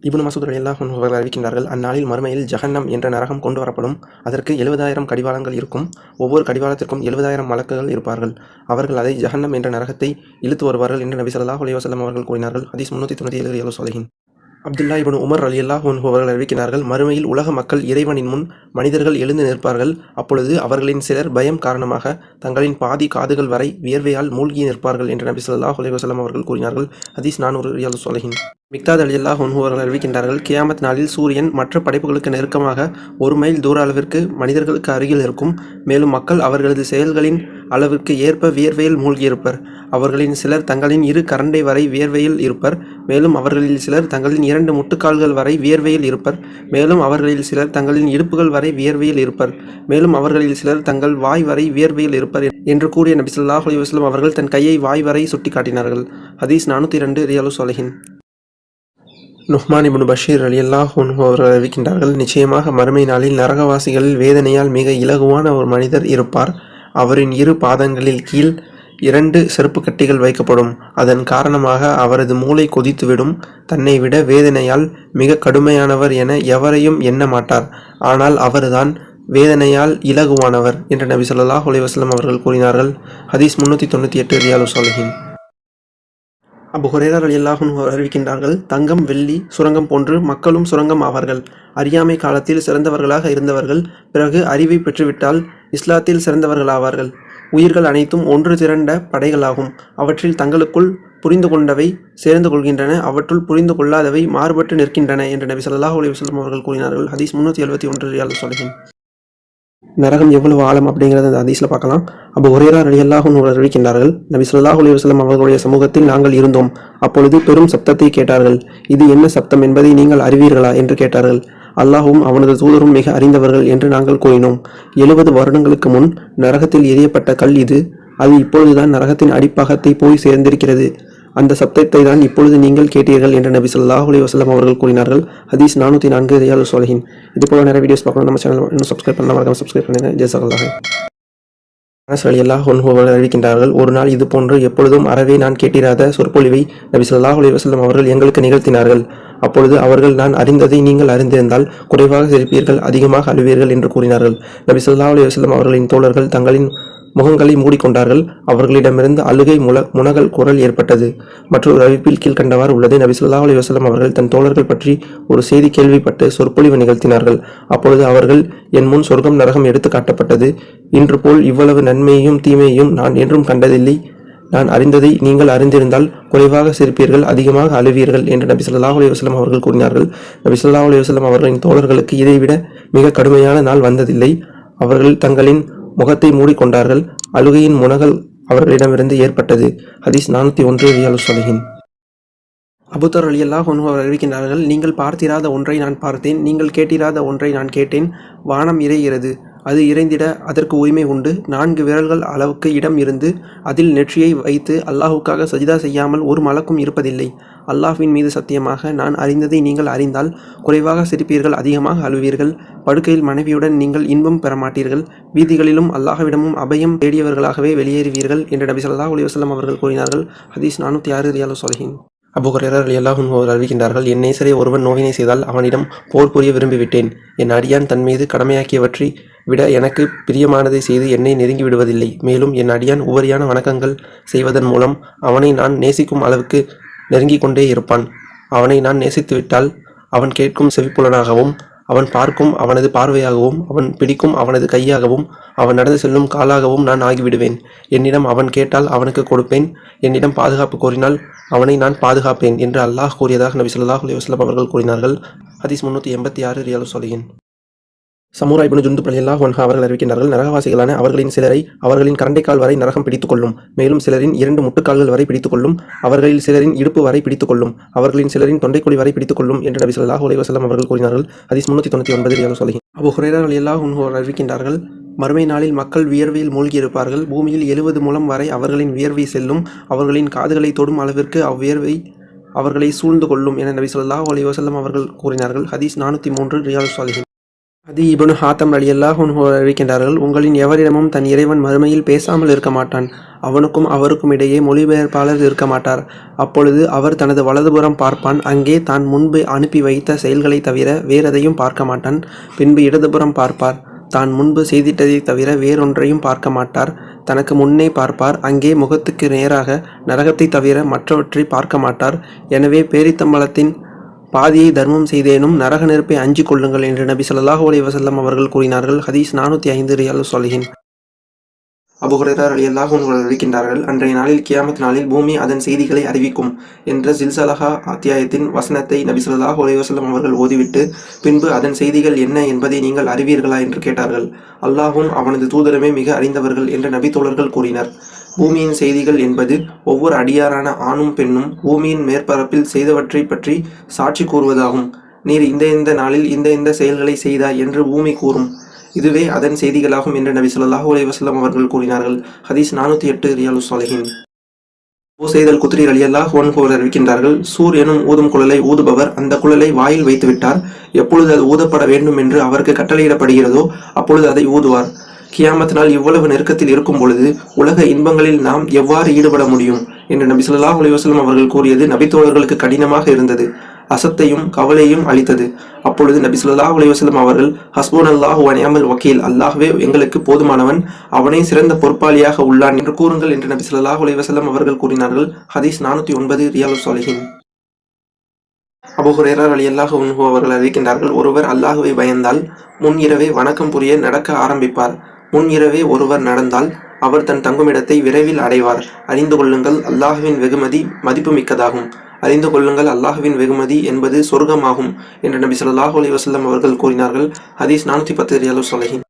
இப்னு மசூத் ரலியல்லாஹு அவர்கள் அறிவிக்கின்றார்கள் அந்நாளில் மறுமையில் ஜஹன்னம் என்ற நரகம் கொண்டு வரப்படும். அதற்கு எழுபதாயிரம் கடிவாளங்கள் இருக்கும். ஒவ்வொரு கடிவாளத்திற்கும் எழுபதாயிரம் மலக்குகள் இருப்பார்கள். அவர்கள் அதை ஜஹன்னம் என்ற நரகத்தை இழுத்து வருவார்கள் என்று நபி ஸல்லல்லாஹு அலைஹி வசலம் அவர்கள் கூறினார்கள். ஹதீஸ் முன்னூற்றி தொண்ணூற்றி ஏழு Riyad Salihin Abdullah ibn Umar அலி அல்லாஹ் அவர்கள் அறிவிக்கிறார்கள் மறுமையில் உலக மக்கள் இறைவனின் முன் மனிதர்கள் எழுந்து நிற்பார்கள். அப்பொழுது அவர்களின் சிலர் பயம் காரணமாக தங்களின் பாதி காதுகள் வரை வியர்வையால் மூழ்கி நிற்பார்கள் என்று நபி சொல்லாஹ் அலி வசலம் அவர்கள் கூறினார்கள். ஹதீஸ் நானூறு ரியாலு சொலகின் மிக்தாத் அலி அல்லாஹ் அவர்கள் அறிவிக்கின்றார்கள் கியாமத் நாளில் சூரியன் மற்ற படைப்புகளுக்கு நெருக்கமாக ஒரு மைல் தூர அளவிற்கு மனிதர்களுக்கு அருகில் இருக்கும். மேலும் மக்கள் அவர்களது செயல்களின் அளவிற்கு ஏற்ப வியர்வையில் மூழ்கியிருப்பர் அவர்களின் சிலர் தங்களின் இரு கரண்டை வரை வியர்வையில் இருப்பர். மேலும் அவர்களில் சிலர் தங்களின் இரண்டு முட்டுக்கால்கள் வரை வியர்வையில் இருப்பர். மேலும் அவர்களில் சிலர் தங்களின் இடுப்புகள் வரை வியர்வையில் இருப்பர். மேலும் அவர்களில் சிலர் தங்கள் வாய் வரை வியர்வையில் இருப்பர் என்று கூறிய நபிசுல்லாஹ் அலி வஸ்லம் அவர்கள் தன் கையை வாய் வரை சுட்டிக்காட்டினார்கள். ஹதீஸ் நானூற்றி ரெண்டு ரியாலு சொலஹின் நுஹ்மான் இபுன் பஷீர் அலி அல்லாஹ் அவர்கள் அறிவிக்கின்றார்கள் நிச்சயமாக மறுமை நாளில் நரகவாசிகளில் வேதனையால் மிக இலகுவான ஒரு மனிதர் இருப்பார். அவரின் இரு பாதங்களில் கீழ் இரண்டு செருப்பு கட்டிகள் வைக்கப்படும். அதன் காரணமாக அவரது மூளை கொதித்துவிடும். தன்னை விட வேதனையால் மிக கடுமையானவர் என எவரையும் எண்ண மாட்டார். ஆனால் அவர்தான் வேதனையால் இலகுவானவர் என்று நபி சொல்லாஹ் அலைஹி அவர்கள் கூறினார்கள். ஹதீஸ் முன்னூற்றி தொண்ணூற்றி எட்டு ரியாலு சாலிஹின் அபு ஹுரேரா அறிவிக்கின்றார்கள் தங்கம் வெள்ளி சுரங்கம் போன்று மக்களும் சுரங்கம் ஆவார்கள். அறியாமை காலத்தில் சிறந்தவர்களாக இருந்தவர்கள் பிறகு அறிவை பெற்றுவிட்டால் இஸ்லாத்தில் சிறந்தவர்களாவார்கள். உயிர்கள் அனைத்தும் ஒன்று திரண்ட படைகளாகும். அவற்றில் தங்களுக்குள் புரிந்து கொண்டவை சேர்ந்து கொள்கின்றன அவற்றுள் புரிந்து கொள்ளாதவை மாறுபட்டு நிற்கின்றன என்று நபி சல்லாஹ் அலி வஸல்லம் அவர்கள் கூறினார்கள். ஹதீஸ் முன்னூற்றி எழுபத்தி ஒன்று சொல்கிறேன் நரகம் எவ்வளவு ஆழம் அப்படிங்கிறத அந்த அதிசயில் பார்க்கலாம். அப்போ ஒரேரா ரலியல்லாஹு உங்களை அறிவிக்கின்றார்கள் நபி சொல்லாஹ் அலைஹி அவர்களுடைய சமூகத்தில் நாங்கள் இருந்தோம். அப்பொழுது பெரும் சப்தத்தை கேட்டார்கள். இது என்ன சப்தம் என்பதை நீங்கள் அறிவீர்களா என்று கேட்டார்கள். அல்லாஹும் அவனது தூதரும் மிக அறிந்தவர்கள் என்று நாங்கள் கூறினோம். எழுபது வருடங்களுக்கு முன் நரகத்தில் எரியப்பட்ட கல் இது. அது இப்பொழுதுதான் நரகத்தின் அடிப்பாகத்தை போய் சேர்ந்திருக்கிறது. அந்த சப்தத்தை தான் இப்பொழுது நீங்கள் கேட்டீர்கள் என்று நபி ஸல்லல்லாஹு வசலம் அவர்கள் கூறினார்கள். ஹதீஸ் நானூற்றி நான்கு ரியால் சோலஹின் இது போல நிறைய வீடியோஸ் பார்க்கணும் நம்ம சேனல் இன்னும் சப்ஸ்கிரைப் பண்ண மறக்காம சப்ஸ்கிரைப் பண்ணுங்கள் ஜெயசல்லாஹ் அனஸ் ரலியல்லாஹு அறிவிக்கின்றார்கள் ஒரு நாள் இது போன்று எப்பொழுதும் அறவே நான் கேட்டிராத சொற்பொழிவை நபி சொல்லாஹ் அலைஹி அவர்கள் எங்களுக்கு நிகழ்த்தினார்கள். அப்பொழுது அவர்கள் நான் அறிந்ததை நீங்கள் அறிந்திருந்தால் குறைவாக சிரிப்பீர்கள் அதிகமாக அழுவீர்கள் என்று கூறினார்கள். நபி ஸல்லல்லாஹு அலி வசல்லம் அவர்களின் தோழர்கள் தங்களின் முகங்களை மூடிக்கொண்டார்கள். அவர்களிடமிருந்து அழுகை முல முனகல் குரல் ஏற்பட்டது. மற்றொரு அறிவிப்பில் கீழ்கண்டவாறு உள்ளது நபி ஸல்லல்லாஹு அலி வசலம் அவர்கள் தன் தோழர்கள் பற்றி ஒரு செய்தி கேள்விப்பட்டு சொற்பொழிவு நிகழ்த்தினார்கள். அப்பொழுது அவர்கள் என் முன் சொர்க்கம் நரகம் எடுத்து காட்டப்பட்டது. இன்று போல் இவ்வளவு நன்மையையும் தீமையையும் நான் என்றும் கண்டதில்லை. நான் அறிந்ததை நீங்கள் அறிந்திருந்தால் குறைவாக சிரிப்பீர்கள் அதிகமாக அழுவீர்கள் என்று நபி சொல்லா அலி வஸ்லம் அவர்கள் கூறினார்கள். நபி சொல்லா அலி வஸ்லம் அவர்களின் தோழர்களுக்கு இதைவிட மிக கடுமையான நாள் வந்ததில்லை. அவர்கள் தங்களின் முகத்தை மூடிக்கொண்டார்கள். அழுகையின் முனகல் அவர்களிடமிருந்து ஏற்பட்டது. ஹதீஸ் நானூற்றி ஒன்று ரியாலு சொலிஹின் அபுத்தர் அலியல்லாஹ் அவர் அறிவிக்கின்றார்கள் நீங்கள் பார்த்திராத ஒன்றை நான் பார்த்தேன் நீங்கள் கேட்டிராத ஒன்றை நான் கேட்டேன் வானம் இறைகிறது. அது இறைந்திட அதற்கு உரிமை உண்டு. நான்கு விரல்கள் அளவுக்கு இடம் இருந்து அதில் நெற்றியை வைத்து அல்லாஹுக்காக சஜிதா செய்யாமல் ஒரு மலக்கும் இருப்பதில்லை. அல்லாஹ்வின் மீது சத்தியமாக நான் அறிந்ததை நீங்கள் அறிந்தால் குறைவாக சிரிப்பீர்கள் அதிகமாக அழுவீர்கள். படுக்கையில் மனைவியுடன் நீங்கள் இன்பம் பெற மாட்டீர்கள் வீதிகளிலும் அல்லாஹ்விடமும் அபயம் தேடியவர்களாகவே வெளியேறுவீர்கள் என்று நபி ஸல்லல்லாஹு அலி வசலம் அவர்கள் கூறினார்கள். ஹதீஸ் நானூற்றி ஆறு ரியாலு சொலஹின் அபு ஹுரேரா ரலியல்லாஹு அறிவிக்கின்றார்கள் என் நேசரை ஒருவன் நோயினை செய்தால் அவனிடம் போர் புரிய விரும்பிவிட்டேன். என் அடியான் தன் மீது கடமையாக்கியவற்றை விட எனக்கு பிரியமானதை செய்து என்னை நெருங்கி விடுவதில்லை. மேலும் என் அடியான் உபரியான வணக்கங்கள் செய்வதன் மூலம் அவனை நான் நேசிக்கும் அளவுக்கு நெருங்கிக் கொண்டே இருப்பான். அவனை நான் நேசித்துவிட்டால் அவன் கேட்கும் செவிப்புலனாகவும் அவன் பார்க்கும் அவனது பார்வையாகவும் அவன் பிடிக்கும் அவனது கையாகவும் அவன் நடந்து செல்லும் காலாகவும் நான் ஆகிவிடுவேன். என்னிடம் அவன் கேட்டால் அவனுக்கு கொடுப்பேன். என்னிடம் பாதுகாப்பு கோரினால் அவனை நான் பாதுகாப்பேன் என்று அல்லாஹ் கூறியதாக நபி சொல்லாஹ் அலி வஸல்லம் அவர்கள் கூறினார்கள். ஹதீஸ் முன்னூற்றி எண்பத்தி ஆறு ரியாலு சொலியின் சமூரா இப்னு ஜுந்து ரலியல்லாஹு அன்ஹு அவர்கள் அறிவிக்கின்றார்கள் நரகவாசிகளான அவர்களின் சிலரை அவர்களின் கரண்டைக்கால் வரை நரகம் பிடித்துக்கொள்ளும் மேலும் சிலரின் இரண்டு முட்டுக்கால்கள் வரை பிடித்துக்கொள்ளும் அவர்களில் சிலரின் இடுப்பு வரை பிடித்துக்கொள்ளும் அவர்களின் சிலரின் தொண்டைக்குழி வரை பிடித்துக்கொள்ளும் என்று நபி சொல்லாஹ் அலைஹி அவர்கள் கூறினார்கள். அதிஸ் முன்னூற்றி தொண்ணூற்றி ஒன்பது ரியாலு சொல்லி அபு ஹுரேரா ரலியல்லாஹு அன்ஹு அறிவிக்கின்றார்கள் மறுமை நாளில் மக்கள் வியர்வையில் மூழ்கியிருப்பார்கள் பூமியில் எழுபது மூலம் வரை அவர்களின் வியர்வை செல்லும் அவர்களின் காதுகளை தொடும் அளவிற்கு அவ்வியர்வை அவர்களை சூழ்ந்து கொள்ளும் என நபி சொல்லாஹ் அலைஹி அவர்கள் கூறினார்கள். ஹதீஸ் நானூற்றி மூன்று ரியால் சாலிஹின். அது இபனு ஹாத்தம் அலி அல்லாஹ் அறிவிக்கின்றார்கள் உங்களின் எவரிடமும் தன் இறைவன் மறுமையில் பேசாமல் இருக்க மாட்டான். அவனுக்கும் அவருக்கும் இடையே மொழிபெயர்ப்பாளர் இருக்க மாட்டார். அப்பொழுது அவர் தனது வலதுபுறம் பார்ப்பான். அங்கே தான் முன்பு அனுப்பி வைத்த செயல்களை தவிர வேறெதையும் பார்க்க மாட்டான். பின்பு இடதுபுறம் பார்ப்பார். தான் முன்பு செய்திட்டதை தவிர வேறொன்றையும் பார்க்க மாட்டார். தனக்கு முன்னே பார்ப்பார். அங்கே முகத்துக்கு நேராக நரகத்தை தவிர மற்றவற்றை பார்க்க மாட்டார். எனவே பேரித்தம்பலத்தின் பாதியை தர்மம் செய்தேனும் நரக நெருப்பை அஞ்சு கொள்ளுங்கள் என்று நபி ஸல்லல்லாஹு அலி வசல்லம் அவர்கள் கூறினார்கள். ஹதீஸ் நானூற்றி ஐந்து ரியால் சொலிஹின். அபு அலியல்லாக ரலியல்லாஹு அறிவிக்கின்றார்கள் அன்றைய நாளில் கியாமத் நாளில் பூமி அதன் செய்திகளை அறிவிக்கும் என்ற ஜில்சலஹா அத்தியாயத்தின் வசனத்தை நபி ஸல்லல்லாஹு அவர்கள் ஓதிவிட்டு பின்பு அதன் செய்திகள் என்ன என்பதை நீங்கள் அறிவீர்களா? என்று கேட்டார்கள். அல்லாஹும் அவனது தூதரமே மிக அறிந்தவர்கள் என்று நபி தோழர்கள் கூறினர். பூமியின் செய்திகள் என்பது ஒவ்வொரு அடியாரான ஆணும் பெண்ணும் பூமியின் மேற்பரப்பில் செய்தவற்றை பற்றி சாட்சி கூறுவதாகும். நீர் இந்த இந்த நாளில் இந்த இந்த செயல்களை செய்தாய் என்று பூமி கூறும். இதுவே அதன் செய்திகளாகும் என்று நபி ஸல்லல்லாஹு அலைஹி அவர்கள் கூறினார்கள். ஹதீஸ் நானூற்றி எட்டு ரியாலு சாலிஹின் ஓசைதல் குத்ரி அலியல்லாஹ் ஒன்கோர் அறிவிக்கின்றார்கள் சூர் எனும் ஊதும் குழலை ஊதுபவர் அந்த குழலை வாயில் வைத்து விட்டார் எப்பொழுது அது ஊதப்பட வேண்டும் என்று அவருக்கு கட்டளையிடப்படுகிறதோ அப்பொழுது அதை ஊதுவார். கியாமத் நாள் இவ்வளவு நெருக்கத்தில் இருக்கும் பொழுது உலக இன்பங்களில் நாம் எவ்வாறு ஈடுபட முடியும்? என்று நபி சொல்லா அலைஹி அவர்கள் கூறியது நபித்தோழர்களுக்கு கடினமாக இருந்தது. அசத்தையும் கவலையும் அளித்தது. அப்பொழுது நபி சொல்லா அலைஹி அவர்கள் ஹஸ்போன் அல்லாஹு அணியாமல் வக்கீல். அல்லாஹ்வே எங்களுக்கு போதுமானவன். அவனே சிறந்த பொறுப்பாளியாக உள்ளான். என்று கூறுங்கள் என்று நபி சொல்லா அலைஹி அவர்கள் கூறினார்கள். ஹதீஸ் நானூற்றி ஒன்பது ரியாலு சாலிஹின். அபுஹுரேரார் அலி அல்லாஹ் அன்ஹு அவர்கள் அறிவிக்கின்றார்கள் ஒருவர் அல்லாஹுவை பயந்தால் முன் இரவே வணக்கம் புரிய நடக்க ஆரம்பிப்பார். முன் இரவே ஒருவர் நடந்தால் அவர் தன் தங்குமிடத்தை விரைவில் அடைவார். அறிந்து கொள்ளுங்கள் அல்லாஹுவின் வெகுமதி மதிப்புமிக்கதாகும். அறிந்து கொள்ளுங்கள் அல்லாஹுவின் வெகுமதி என்பது சொர்க்கமாகும் என்று நபி சொல்லாஹு அலி வசல்லம் அவர்கள் கூறினார்கள். ஹதீஸ் நானூற்றி பத்து ரியாலு சொலஹின்.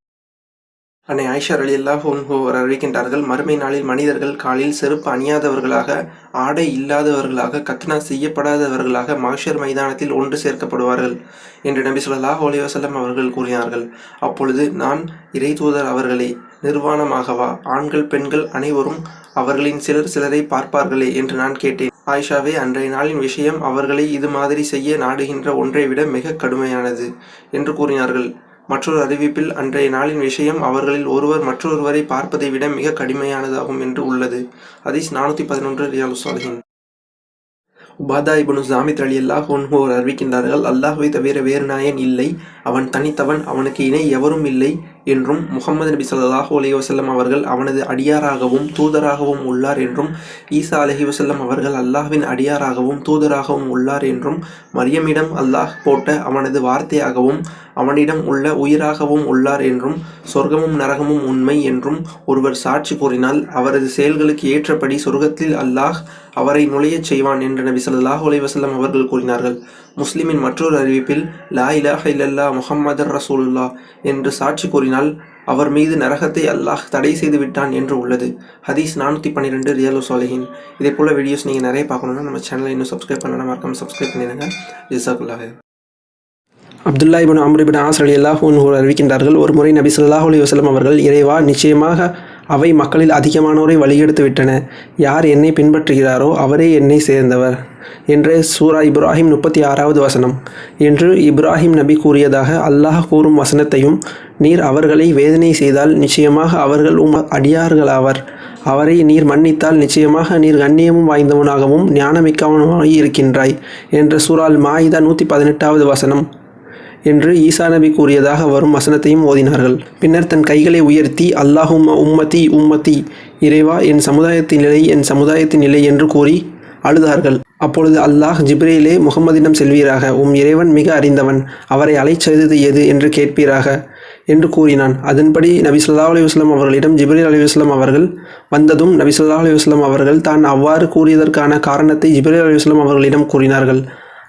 அன்னை ஆயிஷா அலி அல்லாஹ் அவர் அறிவிக்கின்றார்கள் மறுமை நாளில் மனிதர்கள் காலில் செருப்பு அணியாதவர்களாக ஆடை இல்லாதவர்களாக கத்னா செய்யப்படாதவர்களாக மகஷர் மைதானத்தில் ஒன்று சேர்க்கப்படுவார்கள். என்று நபி சொல்லலா அலைஹி வசல்லம் அவர்கள் கூறினார்கள். அப்பொழுது நான் இறை தூதர் அவர்களே நிர்வாணமாகவா? ஆண்கள் பெண்கள் அனைவரும் அவர்களின் சிலர் சிலரை பார்ப்பார்களே என்று நான் கேட்டேன். ஆயிஷாவே அன்றைய நாளின் விஷயம் அவர்களை இது மாதிரி செய்ய நாடுகின்ற ஒன்றை விட மிக கடுமையானது என்று கூறினார்கள். மற்றொரு அறிவிப்பில் அன்றைய நாளின் விஷயம் அவர்களில் ஒருவர் மற்றொருவரை பார்ப்பதை விட மிக கடுமையானதாகும் என்று உள்ளது. அதீஸ் நானூற்றி பதினொன்று ரியாலு சாலிஹின் உபாதா இபனு ஜாமித் அலி அல்லாஹ் ஒன்ஹோர் அறிவிக்கின்றார்கள் அல்லாஹுவை தவிர வேறு நாயன் இல்லை. அவன் தனித்தவன் அவனுக்கு இணை எவரும் இல்லை என்றும் முகமது நபி ஸல்லல்லாஹு அலி வசல்லம் அவர்கள் அவனது அடியாராகவும் தூதராகவும் உள்ளார் என்றும் ஈசா அலஹி வசல்லம் அவர்கள் அல்லாஹ்வின் அடியாராகவும் தூதராகவும் உள்ளார் என்றும் மரியமிடம் அல்லாஹ் போட்ட அவனது வார்த்தையாகவும் அவனிடம் உள்ள உயிராகவும் உள்ளார் என்றும் சொர்க்கமும் நரகமும் உண்மை என்றும் ஒருவர் சாட்சி கூறினால் அவரது செயல்களுக்கு ஏற்றபடி சொர்க்கத்தில் அல்லாஹ் அவரை நுழையச் செய்வான் என்று நபி ஸல்லல்லாஹு அலி வசல்லம் அவர்கள் கூறினார்கள். முஸ்லிமின் மற்றொரு அறிவிப்பில் லா இலாஹ இல்லல்லா முஹம்மதர் ரசூலுல்லா என்று சாட்சி கூறினால் அவர் மீது நரகத்தை அல்லாஹ் தடை செய்து விட்டான் என்று உள்ளது. ஹதீஸ் நானூற்றி பன்னிரெண்டு ரியலோ சோலஹின். இதே போல் வீடியோஸ் நீங்கள் நிறைய பார்க்கணுன்னா நம்ம சேனலை இன்னும் சப்ஸ்கிரைப் பண்ணலாம் மறக்காமல் சப்ஸ்கிரைப் பண்ணிடுங்க. ஜிசாக்குல்லாஹ் Abdullah ibn Amr ibn Aas அலி அல்லாஹூ அறிவிக்கின்றார்கள் ஒரு முறை நபி ஸல்லல்லாஹு அலி வஸல்லம் அவர்கள் இறைவா நிச்சயமாக அவை மக்களில் அதிகமானோரை வழிகெடுத்து விட்டன. யார் என்னை பின்பற்றுகிறாரோ அவரே என்னை சேர்ந்தவர் என்று சூரா இப்ராஹிம் முப்பத்தி ஆறாவது வசனம். என்று இப்ராஹிம் நபி கூறியதாக அல்லாஹ் கூறும் வசனத்தையும் நீர் அவர்களை வேதனை செய்தால் நிச்சயமாக அவர்கள் உம் அடியார்களாவர். அவரை நீர் மன்னித்தால் நிச்சயமாக நீர் கண்ணியமும் வாய்ந்தவனாகவும் ஞானமிக்கவனுமாய் இருக்கின்றாய் என்று சூரால் மாயிதா நூற்றி பதினெட்டாவது வசனம். என்று ஈசா நபி கூறியதாக வரும் வசனத்தையும் ஓதினார்கள். பின்னர் தன் கைகளை உயர்த்தி அல்லாஹும் உம்மதி உம்மதி இறைவா என் சமுதாயத்தின் நிலை என் சமுதாயத்தின் நிலை என்று கூறி அழுதார்கள். அப்பொழுது அல்லாஹ் ஜிப்ரேலே முகமதிடம் செல்வீராக உம் இறைவன் மிக அறிந்தவன் அவரை அலைச்செய்தது எது என்று கேட்பீராக? என்று கூறினான். அதன்படி நபி சொல்லா அலி வஸ்லாம் அவர்களிடம் ஜிப்ரேல் அலி வஸ்லாம் அவர்கள் வந்ததும் நபி சொல்லா அலி வஸ்லாம் அவர்கள் தான் அவ்வாறு கூறியதற்கான காரணத்தை ஜிப்ரேல் அலி வஸ்லாம் அவர்களிடம் கூறினார்கள்.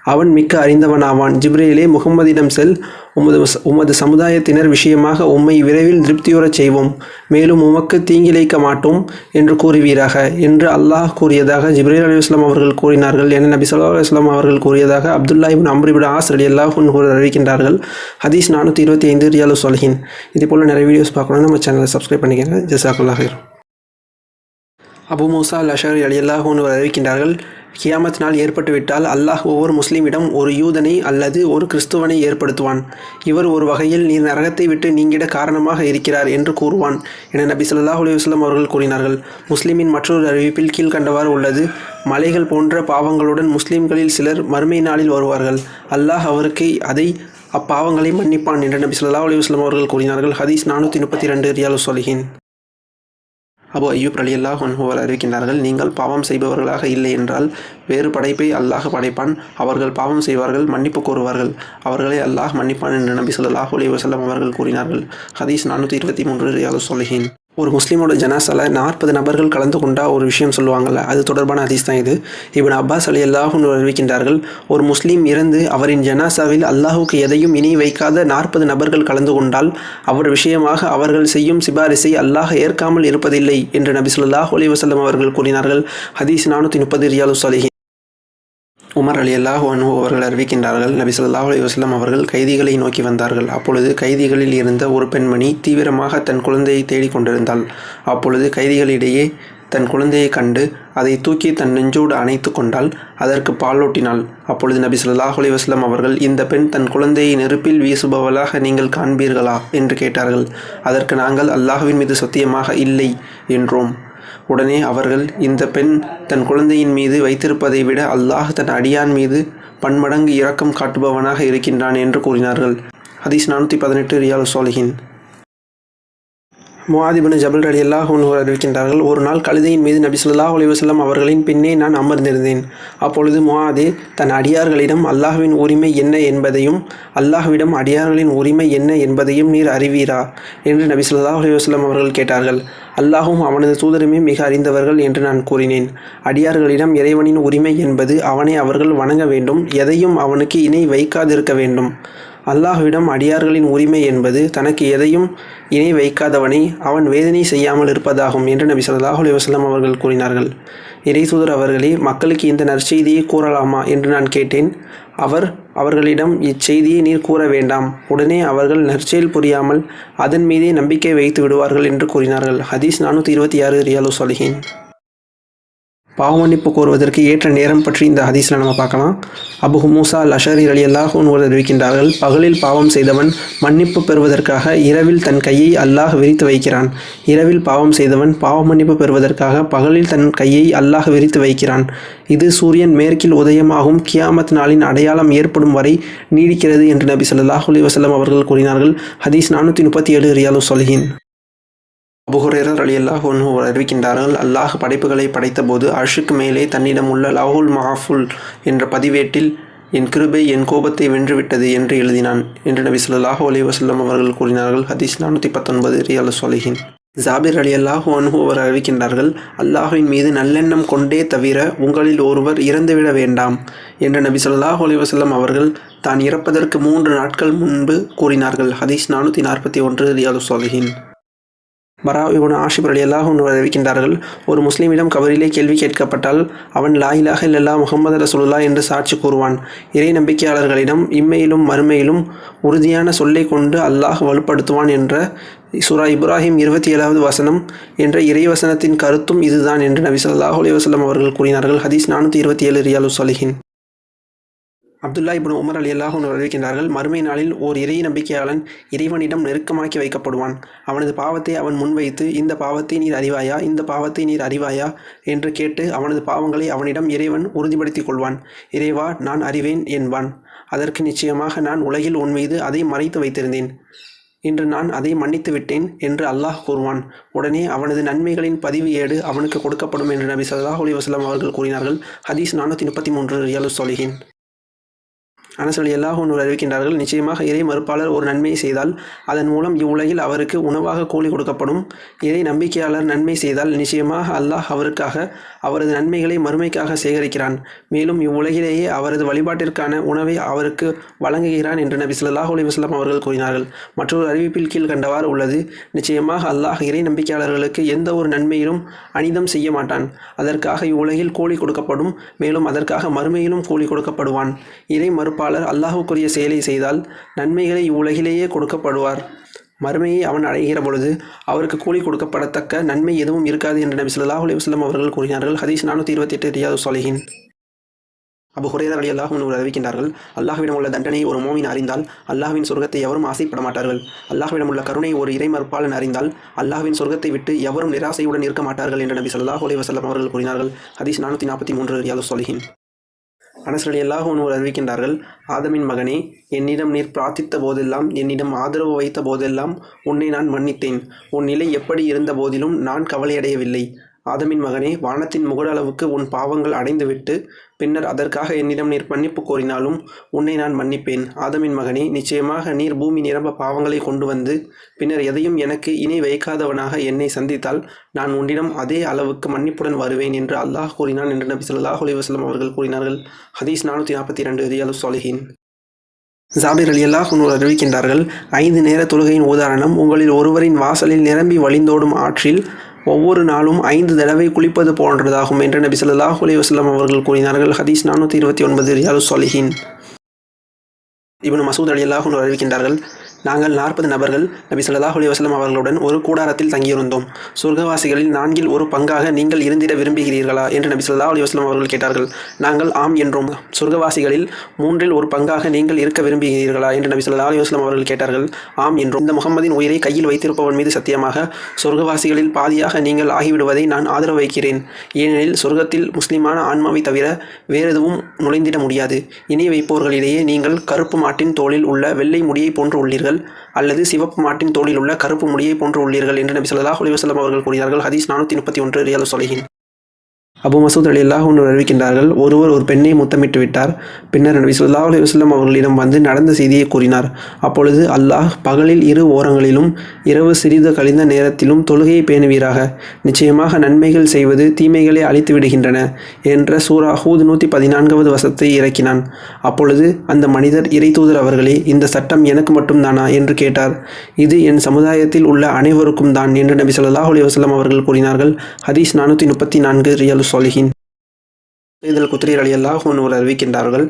அவன் மிக்க அறிந்தவனாவான். ஜிப்ரேலே முகம்மதிடம் செல் உமது உமது சமுதாயத்தினர் விஷயமாக உம்மை விரைவில் திருப்தியுறச் செய்வோம். மேலும் உமக்கு தீங்கிழைக்க மாட்டோம் என்று கூறுவீராக என்று அல்லாஹ் கூறியதாக ஜிப்ரேல் அலி இஸ்லாம் அவர்கள் கூறினார்கள். என நபி சொல்லா அலுவலாம் அவர்கள் கூறியதாக Abdullah ibn Amr ibn Aas அலி அல்லாஹூன் அறிவிக்கின்றார்கள். ஹதீஸ் நானூற்றி இருபத்தி ஐந்து ரியாலு சொல்கின் இதே போல் நிறைய வீடியோஸ் பார்க்கணும்னா நம்ம சேனலை சப்ஸ்கிரைப் பண்ணிக்கிறேன் ஜசாக்குல்லாஹிர் அபு மூசா அல் அஷர் அலி அல்லாஹூன் அறிவிக்கின்றார்கள் கியாமத் நாள் ஏற்பட்டுவிட்டால் அல்லாஹ் ஒவ்வொரு முஸ்லீமிடம் ஒரு யூதனை அல்லது ஒரு கிறிஸ்துவனை ஏற்படுத்துவான். இவர் ஒரு வகையில் நீர் நரகத்தை விட்டு நீங்கிட காரணமாக இருக்கிறார் என்று கூறுவான் என நபி சொல்லாஹ் அலுவலம் அவர்கள் கூறினார்கள். முஸ்லிமின் மற்றொரு அறிவிப்பில் கீழ்கண்டவாறு உள்ளது. மலைகள் போன்ற பாவங்களுடன் முஸ்லிம்களில் சிலர் மறுமை நாளில் வருவார்கள். அல்லாஹ் அவருக்கு அதை அப்பாவங்களை மன்னிப்பான் என்று நபி ஸல்லல்லாஹு அலுவலம் அவர்கள் கூறினார்கள். ஹதீஸ் நானூற்றி முப்பத்தி ரெண்டு ரியாலு சொலிஹின் அபு ஐயூப் அலி அல்லாஹ் ஒன்ஹுவர் அறிவிக்கின்றார்கள் நீங்கள் பாவம் செய்பவர்களாக இல்லை என்றால் வேறு படைப்பை அல்லாஹ் படைப்பான். அவர்கள் பாவம் செய்வார்கள் மன்னிப்பு கோருவார்கள். அவர்களை அல்லாஹ் மன்னிப்பான் என்று நபி சொல்லாஹ் அலி வசல்லம் அவர்கள் கூறினார்கள். ஹதீஸ் நானூற்றி இருபத்தி மூன்று ரியாலு சொலிஹின். ஒரு முஸ்லீமோட ஜனாசால நாற்பது நபர்கள் கலந்து கொண்டா ஒரு விஷயம் சொல்லுவாங்கள்ல அது தொடர்பான அதிஸ் தான் இது. இவன் அப்பாஸ் அலி அல்லாஹுன்னு அறிவிக்கின்றார்கள் ஒரு முஸ்லீம் இறந்து அவரின் ஜனாசாவில் அல்லாஹுக்கு எதையும் இனி வைக்காத நாற்பது நபர்கள் கலந்து கொண்டால் அவர் விஷயமாக அவர்கள் செய்யும் சிபாரிசை அல்லாஹ் ஏற்காமல் இருப்பதில்லை என்று நபி சொல்லாஹ் அலி வசல்லம் அவர்கள் கூறினார்கள். ஹதீஸ் நானூற்றி முப்பது ரியாலு சாலிஹி உமர் அலி அல்லாஹ் அனு அவர்கள் அறிவிக்கின்றார்கள் நபி சொல்லாஹ் அலைஹி அவர்கள் கைதிகளை நோக்கி வந்தார்கள். அப்பொழுது கைதிகளில் இருந்த ஒரு பெண்மணி தீவிரமாக தன் குழந்தையை தேடிக் கொண்டிருந்தாள். அப்பொழுது கைதிகளிடையே தன் குழந்தையைக் கண்டு அதை தூக்கி தன் நெஞ்சோடு அணைத்து கொண்டால் அதற்கு பாலூட்டினாள் அப்பொழுது நபி சொல்லாஹ் அலைஹி அவர்கள் இந்த பெண் தன் குழந்தையை நெருப்பில் வீசுபவளாக நீங்கள் காண்பீர்களா? என்று கேட்டார்கள். அதற்கு நாங்கள் அல்லாஹுவின் மீது சத்தியமாக இல்லை என்றோம். உடனே அவர்கள் இந்த பெண் தன் குழந்தையின் மீது வைத்திருப்பதை விட அல்லாஹ் தன் அடியான் மீது பன்மடங்கு இரக்கம் காட்டுபவனாக இருக்கின்றான் என்று கூறினார்கள். ஹதீஸ் நானூற்றி பதினெட்டு ரியால் சோலிஹின் முவாதிபின் ஜபல் ரடி அல்லாஹ் அறிவிக்கின்றார்கள் ஒரு நாள் கழுதையின் மீது நபி சொல்லா அலைஹி அவர்களின் பின்னே நான் அமர்ந்திருந்தேன். அப்பொழுது முவாதே தன் அடியார்களிடம் அல்லாஹுவின் உரிமை என்ன என்பதையும் அல்லாஹ்விடம் அடியார்களின் உரிமை என்ன என்பதையும் நீர் அறிவீரா? என்று நபி சொல்லா அலைஹி அவர்கள் கேட்டார்கள். அல்லாஹும் அவனது தூதருமே மிக அறிந்தவர்கள் என்று நான் கூறினேன். அடியார்களிடம் இறைவனின் உரிமை என்பது அவனை அவர்கள் வணங்க வேண்டும் எதையும் அவனுக்கு இணை வைக்காதிருக்க வேண்டும். அல்லாஹ்விடம் அடியார்களின் உரிமை என்பது தனக்கு எதையும் இணை வைக்காதவனை அவன் வேதனை செய்யாமல் இருப்பதாகும் என்று நபி ஸல்லல்லாஹு அலுவலம் அவர்கள் கூறினார்கள். இறைசூதர் அவர்களே மக்களுக்கு இந்த நற்செய்தியை கூறலாமா என்று நான் கேட்டேன். அவர் அவர்களிடம் இச்செய்தியை நீர் கூற வேண்டாம். உடனே அவர்கள் நற்செயல் புரியாமல் அதன் மீதே நம்பிக்கை வைத்து விடுவார்கள் என்று கூறினார்கள். ஹதீஸ் நானூற்றி இருபத்தி ஆறு ரியாலு சொல்கிறேன் பாவமன்னிப்பு கோருவதற்கு ஏற்ற நேரம் பற்றி இந்த ஹதீஸில் நம்ம பார்க்கலாம். அபு மூசா லஷரி அஷரி அலி அல்லாஹ் அறிவிக்கின்றார்கள் பகலில் பாவம் செய்தவன் மன்னிப்பு பெறுவதற்காக இரவில் தன் கையை அல்லாஹ் விரித்து வைக்கிறான். இரவில் பாவம் செய்தவன் பாவ மன்னிப்பு பெறுவதற்காக பகலில் தன் கையை அல்லாஹ் விரித்து வைக்கிறான். இது சூரியன் மேற்கில் உதயமாகும் கியாமத் நாளின் அடையாளம் ஏற்படும் வரை நீடிக்கிறது என்று நபி சொல்லாஹ் அலி வசலம் அவர்கள் கூறினார்கள். ஹதீஸ் நானூற்றி முப்பத்தி ஏழு ரியாலு சொலிஹின் அபுஹுரேரர் அலி அல்லாஹ் அறிவிக்கின்றார்கள் அல்லாஹ் படைப்புகளை படைத்தபோது அர்ஷுக்கு மேலே தன்னிடம் உள்ள லாஹுல் மஹாஃபுல் என்ற பதிவேட்டில் என் கிருபை என் கோபத்தை வென்றுவிட்டது என்று எழுதினான் என்று நபி சொல்லாஹு அலி வசல்லம் அவர்கள் கூறினார்கள். ஹதீஸ் நானூற்றி பத்தொன்பது ரியால் சொலிஹின் ஜாபிர் அலி அல்லாஹ் அன்ஹு அவர் அறிவிக்கின்றார்கள் அல்லாஹுவின் மீது நல்லெண்ணம் கொண்டே தவிர உங்களில் ஒருவர் இறந்துவிட வேண்டாம் என்று நபி சொல்லாஹு அலி வசல்லம் அவர்கள் தான் இறப்பதற்கு மூன்று நாட்கள் முன்பு கூறினார்கள் ஹதீஸ் நானூற்றி நாற்பத்தி ஒன்று ரியாலு சொலிஹின் பரா இவன் ஆஷிப் அலி அல்லாஹ் அறிவிக்கின்றார்கள் ஒரு முஸ்லீமிடம் கபரிலே கேள்வி கேட்கப்பட்டால் அவன் லா இல்லல்லா முகமது ரசூலுல்லா என்று சாட்சி கூறுவான். இறை நம்பிக்கையாளர்களிடம் இம்மையிலும் மறுமையிலும் உறுதியான சொல்லை கொண்டு அல்லாஹ் வலுப்படுத்துவான் என்ற சுரா இப்ராஹிம் இருபத்தி ஏழாவது வசனம் என்ற இறை வசனத்தின் கருத்தும் இதுதான் என்று நபி ஸல்லல்லாஹு அலி வசலம் அவர்கள் கூறினார்கள். ஹதீஸ் நானூற்றி இருபத்தி ஏழு ரியாலு சலிஹின். அப்துல்லா இப்னு உமர் அலி அல்லாஹ் அறிவிக்கின்றார்கள் மறுமை நாளில் ஓர் இறை நம்பிக்கையாளன் இறைவனிடம் நெருக்கமாக்கி வைக்கப்படுவான். அவனது பாவத்தை அவன் முன்வைத்து இந்த பாவத்தை நீர் அறிவாயா? இந்த பாவத்தை நீர் அறிவாயா? என்று கேட்டு அவனது பாவங்களை அவனிடம் இறைவன் உறுதிப்படுத்திக் கொள்வான். இறைவா நான் அறிவேன் என்பான். அதற்கு நிச்சயமாக நான் உலகில் உன் மீது அதை மறைத்து வைத்திருந்தேன். இன்று நான் அதை மன்னித்து விட்டேன் என்று அல்லாஹ் கூறுவான். உடனே அவனது நன்மைகளின் பதிவு ஏடு அவனுக்கு கொடுக்கப்படும் என்று நபி சல்லாஹ் அலி வஸ்லாம் அவர்கள் கூறினார்கள். ஹதீஸ் நானூற்றி முப்பத்தி மூன்று ரியாலு சொலிகின் அனசலி அல்லாஹ் ஒன்று அறிவிக்கின்றார்கள். நிச்சயமாக இறை மறுப்பாளர் ஒரு நன்மை செய்தால் அதன் மூலம் இவ்வுலகில் அவருக்கு உணவாக கூலி கொடுக்கப்படும். இறை நம்பிக்கையாளர் நன்மை செய்தால் நிச்சயமாக அல்லாஹ் அவருக்காக அவரது நன்மைகளை மறுமைக்காக சேகரிக்கிறான். மேலும் இவ்வுலகிலேயே அவரது வழிபாட்டிற்கான உணவை அவருக்கு வழங்குகிறான் என்று நபி சொல்லாஹ் அலி வஸ்லாம் அவர்கள் கூறினார்கள். மற்றொரு அறிவிப்பில் கீழ் கண்டவாறு உள்ளது. நிச்சயமாக அல்லாஹ் இறை நம்பிக்கையாளர்களுக்கு எந்த ஒரு நன்மையிலும் அனிதம் செய்ய மாட்டான். அதற்காக இவ்வுலகில் கூலி கொடுக்கப்படும். மேலும் அதற்காக மறுமையிலும் கூலி கொடுக்கப்படுவான். இறை படைப்பாளர் அல்லாஹுக்குரிய செயலை செய்தால் நன்மைகளை இவ்வுலகிலேயே கொடுக்கப்படுவார். மறுமையை அவன் அடைகிற பொழுது அவருக்கு கூலி கொடுக்கப்படத்தக்க நன்மை எதுவும் இருக்காது என்று நபி சொல்லாஹ் அலைஹி வஸல்லம் அவர்கள் கூறினார்கள். ஹதீஸ் நானூற்றி இருபத்தி எட்டு ரியாது சாலிஹின் அபு ஹுரேரர் அலி அல்லாஹ் அறிவிக்கின்றார்கள் அல்லாஹ்விடம் உள்ள தண்டனையை ஒரு மோமின் அறிந்தால் அல்லாஹ்வின் சொர்க்கத்தை எவரும் ஆசைப்பட மாட்டார்கள். அல்லாஹ்விடம் உள்ள கருணை ஒரு இறைமறுப்பாளன் அறிந்தால் அல்லாஹ்வின் சொர்க்கத்தை விட்டு எவரும் நிராசையுடன் இருக்க மாட்டார்கள் என்று நபி ஸல்லல்லாஹு அலி வஸல்லம் அவர்கள் கூறினார்கள். ஹதீஸ் நானூற்றி நாற்பத்தி மூன்று ரியாது சொலிஹின் அனஸ் அலி அல்லாஹ் ஒன்று அறிவிக்கின்றார்கள் ஆதமின் மகனே என்னிடம் நீர் பிரார்த்தித்த போதெல்லாம் என்னிடம் ஆதரவு வைத்த போதெல்லாம் உன்னை நான் மன்னித்தேன். உன் நிலை எப்படி இருந்த போதிலும் நான் கவலையடையவில்லை. ஆதமின் மகனே வானத்தின் முகடளவுக்கு உன் பாவங்கள் அடைந்துவிட்டு பின்னர் அதற்காக என்னிடம் நீர் மன்னிப்பு கோரினாலும் உன்னை நான் மன்னிப்பேன். ஆதமின் மகனே நிச்சயமாக நீர் பூமி நிரம்ப பாவங்களை கொண்டு வந்து பின்னர் எதையும் எனக்கு இணை வைக்காதவனாக என்னை சந்தித்தால் நான் உன்னிடம் அதே அளவுக்கு மன்னிப்புடன் வருவேன் என்று அல்லாஹ் கூறினான் என்று நபி சொல்லாஹ் அலைஹி வஸல்லம் அவர்கள் கூறினார்கள். ஹதீஸ் நானூற்றி நாற்பத்தி ரெண்டு ரியாலு சாலிஹின். ஜாபிர் அலி அல்லாஹ் அறிவிக்கின்றார்கள் ஐந்து நேர தொழுகையின் உதாரணம் உங்களில் ஒருவரின் வாசலில் நிரம்பி வழிந்தோடும் ஆற்றில் ஒவ்வொரு நாளும் ஐந்து தடவை குளிப்பது போன்றதாகும் என்று நபி சொல்லாஹ் அலைஹி அவர்கள் கூறினார்கள். ஹதீஸ் நானூற்றி இருபத்தி ஒன்பது ரியாலு சொலிஹின். இவனு மசூத் அலி அல்லாஹ் அறிவிக்கின்றார்கள் நாங்கள் நாற்பது நபர்கள் நபி ஸல்லல்லாஹு அலைஹி வஸல்லம் அவர்களுடன் ஒரு கூடாரத்தில் தங்கியிருந்தோம். சொர்க்கவாசிகளில் நான்கில் ஒரு பங்காக நீங்கள் இருந்திட விரும்புகிறீர்களா? என்று நபி ஸல்லல்லாஹு அலி வஸ்லம் அவர்கள் கேட்டார்கள். நாங்கள் ஆம் என்றோம். சொர்க்கவாசிகளில் மூன்றில் ஒரு பங்காக நீங்கள் இருக்க விரும்புகிறீர்களா? என்று நபி ஸல்லல்லாஹு அலி வஸ்லம் அவர்கள் கேட்டார்கள். ஆம் என்றும். இந்த முகமதின் உயிரை கையில் வைத்திருப்பவன் மீது சத்தியமாக சொர்க்கவாசிகளில் பாதியாக நீங்கள் ஆகிவிடுவதை நான் ஆதரவு வைக்கிறேன். ஏனெனில் சொர்க்கத்தில் முஸ்லிமான ஆன்மாவை தவிர வேறெதுவும் நுழைந்திட முடியாது. இணை வைப்போர்களிடையே நீங்கள் கருப்பு மாட்டின் தோளில் உள்ள வெள்ளை முடியை போன்று உள்ளீர்கள். அல்லது சிவப்பு மாட்டின் தோளில் உள்ள கருப்பு முடியை போன்று உள்ளீர்கள் என்று நபி ஸல்லல்லாஹு அலைஹி அவர்கள் கூறினார்கள். ஹதீஸ் நானூற்றி முப்பத்தி ஒன்று ரியாது சொலகின் அபு மசூத் அலி அல்லாஹ் ஒன்று அறிவிக்கின்றார்கள் ஒருவர் ஒரு பெண்ணை முத்தமிட்டு விட்டார் பின்னர் நபி ஸல்லல்லாஹு அலி வஸ்லம் அவர்களிடம் வந்து நடந்த செய்தியை கூறினார். அப்பொழுது அல்லாஹ் பகலில் இரு ஓரங்களிலும் இரவு சிறிது கழிந்த நேரத்திலும் தொழுகையை பேணுவீராக. நிச்சயமாக நன்மைகள் செய்வது தீமைகளை அழித்து விடுகின்றன என்ற சூரா ஹூத் நூற்றி பதினான்காவது வசத்தை இறக்கினான். அப்பொழுது அந்த மனிதர் இறைத்தூதர் அவர்களே இந்த சட்டம் எனக்கு மட்டும்தானா என்று கேட்டார். இது என் சமுதாயத்தில் உள்ள அனைவருக்கும் தான் என்று நபி சொல்லாஹ் அலி வஸ்லம் அவர்கள் கூறினார்கள். ஹதீஸ் நானூற்றி முப்பத்தி நான்கு ரியாலு சொலிஹின். இதில் குத்ரீர் அலி அல்லாஹ் அறிவிக்கின்றார்கள்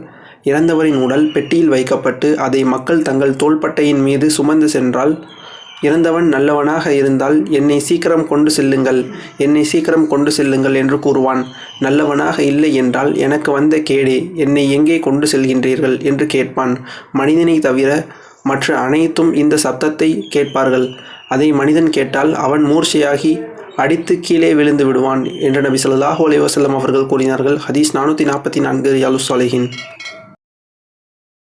இறந்தவரின் உடல் பெட்டியில் வைக்கப்பட்டு அதை மக்கள் தங்கள் தோள்பட்டையின் மீது சுமந்து சென்றால் இறந்தவன் நல்லவனாக இருந்தால் என்னை சீக்கிரம் கொண்டு செல்லுங்கள் என்னை சீக்கிரம் கொண்டு செல்லுங்கள் என்று கூறுவான். நல்லவனாக இல்லை என்றால் எனக்கு வந்த கேடே என்னை எங்கே கொண்டு செல்கின்றீர்கள் என்று கேட்பான். மனிதனை தவிர மற்ற அனைத்தும் இந்த சப்தத்தை கேட்பார்கள். அதை மனிதன் கேட்டால் அவன் மூர்ச்சையாகி அடித்து கீழே விழுந்து விடுவான் என்று நபி சொல்லாஹு அலைஹி அவர்கள் கூறினார்கள். ஹதீஸ் நானூற்றி நாற்பத்தி நான்கு ரியாலு சாலிஹின்.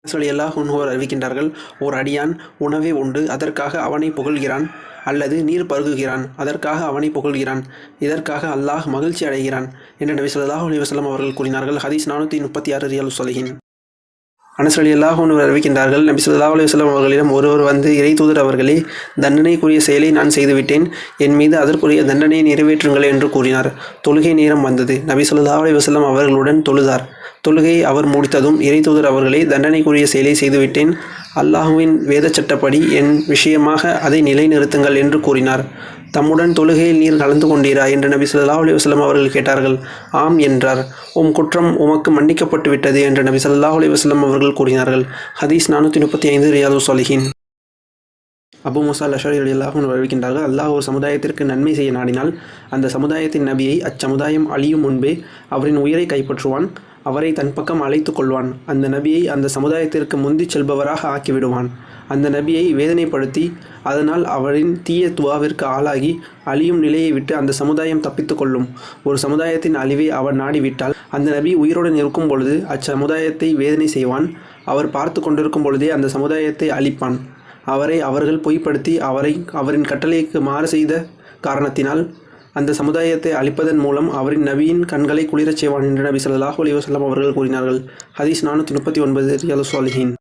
சொல்லி அல்லாஹ் உன்ஹோர் அறிவிக்கின்றார்கள் ஓர் அடியான் உணவை உண்டு அதற்காக அவனை புகழ்கிறான் அல்லது நீர் பருகுகிறான் அதற்காக அவனை புகழ்கிறான் இதற்காக அல்லாஹ் மகிழ்ச்சி அடைகிறான் என்று நபி ஸல்லல்லாஹு அலி வஸல்லம் அவர்கள் கூறினார்கள். ஹதீஸ் நானூற்றி முப்பத்தி ஆறு ரியாலு சொல்கின் அனசலி அல்லாஹ் ஒன்று அறிவிக்கின்றார்கள். நபி ஸல்லல்லாஹு அலுவலம் அவர்களிடம் ஒருவர் வந்து இறை தூதர் அவர்களே தண்டனைக்குரிய செயலை நான் செய்துவிட்டேன். என் மீது அதற்குரிய தண்டனையை நிறைவேற்றுங்கள் என்று கூறினார். தொழுகை நேரம் வந்தது. நபி ஸல்லல்லாஹு அலுவலம் அவர்களுடன் தொழுதார். தொழுகையை அவர் முடித்ததும் இறை தூதர் அவர்களே தண்டனைக்குரிய செயலை செய்துவிட்டேன். அல்லாஹுவின் வேத சட்டப்படி என் விஷயமாக அதை நிலைநிறுத்துங்கள் என்று கூறினார். தம்முடன் தொழுகையில் நீர் கலந்து கொண்டீரா? என்று நபி சொல்லா அலி வஸ்லம் அவர்கள் கேட்டார்கள். ஆம் என்றார். உம் குற்றம் உமக்கு மன்னிக்கப்பட்டு விட்டது என்று நபி சொல்லா அலி வஸ்லம் அவர்கள் கூறினார்கள். ஹதீஸ் நானூற்றி முப்பத்தி ஐந்து ரியாது சொலிஹின் அபு முசா லஷரி அல்லாஹும் அறிவிக்கின்றார்கள் அல்லாஹ் ஒரு சமுதாயத்திற்கு நன்மை செய்ய நாடினால் அந்த சமுதாயத்தின் நபியை அச்சமுதாயம் அழியும் முன்பே அவரின் உயிரை கைப்பற்றுவான் அவரை தன் பக்கம் அழைத்து கொள்வான். அந்த நபியை அந்த சமுதாயத்திற்கு முந்திச் செல்பவராக ஆக்கிவிடுவான். அந்த நபியை வேதனைப்படுத்தி அதனால் அவரின் தீய துவாவிற்கு ஆளாகி அழியும் நிலையை விட்டு அந்த சமுதாயம் தப்பித்து கொள்ளும். ஒரு சமுதாயத்தின் அழிவை அவர் நாடிவிட்டால் அந்த நபி உயிருடன் இருக்கும் பொழுது அச்சமுதாயத்தை வேதனை செய்வான். அவர் பார்த்து கொண்டிருக்கும் பொழுதே அந்த சமுதாயத்தை அழிப்பான். அவரை அவர்கள் பொய்ப்படுத்தி அவரை அவரின் கட்டளைக்கு மாறு செய்த காரணத்தினால் அந்த சமுதாயத்தை அழிப்பதன் மூலம் அவரின் நபியின் கண்களை குளிரச் செய்வான் என்று நபி சல்லாஹூ அலி வசல்லாம் அவர்கள் கூறினார்கள். ஹதீஸ் நானூற்றி முப்பத்தி ஒன்பது ரியாலு சாலிஹின்.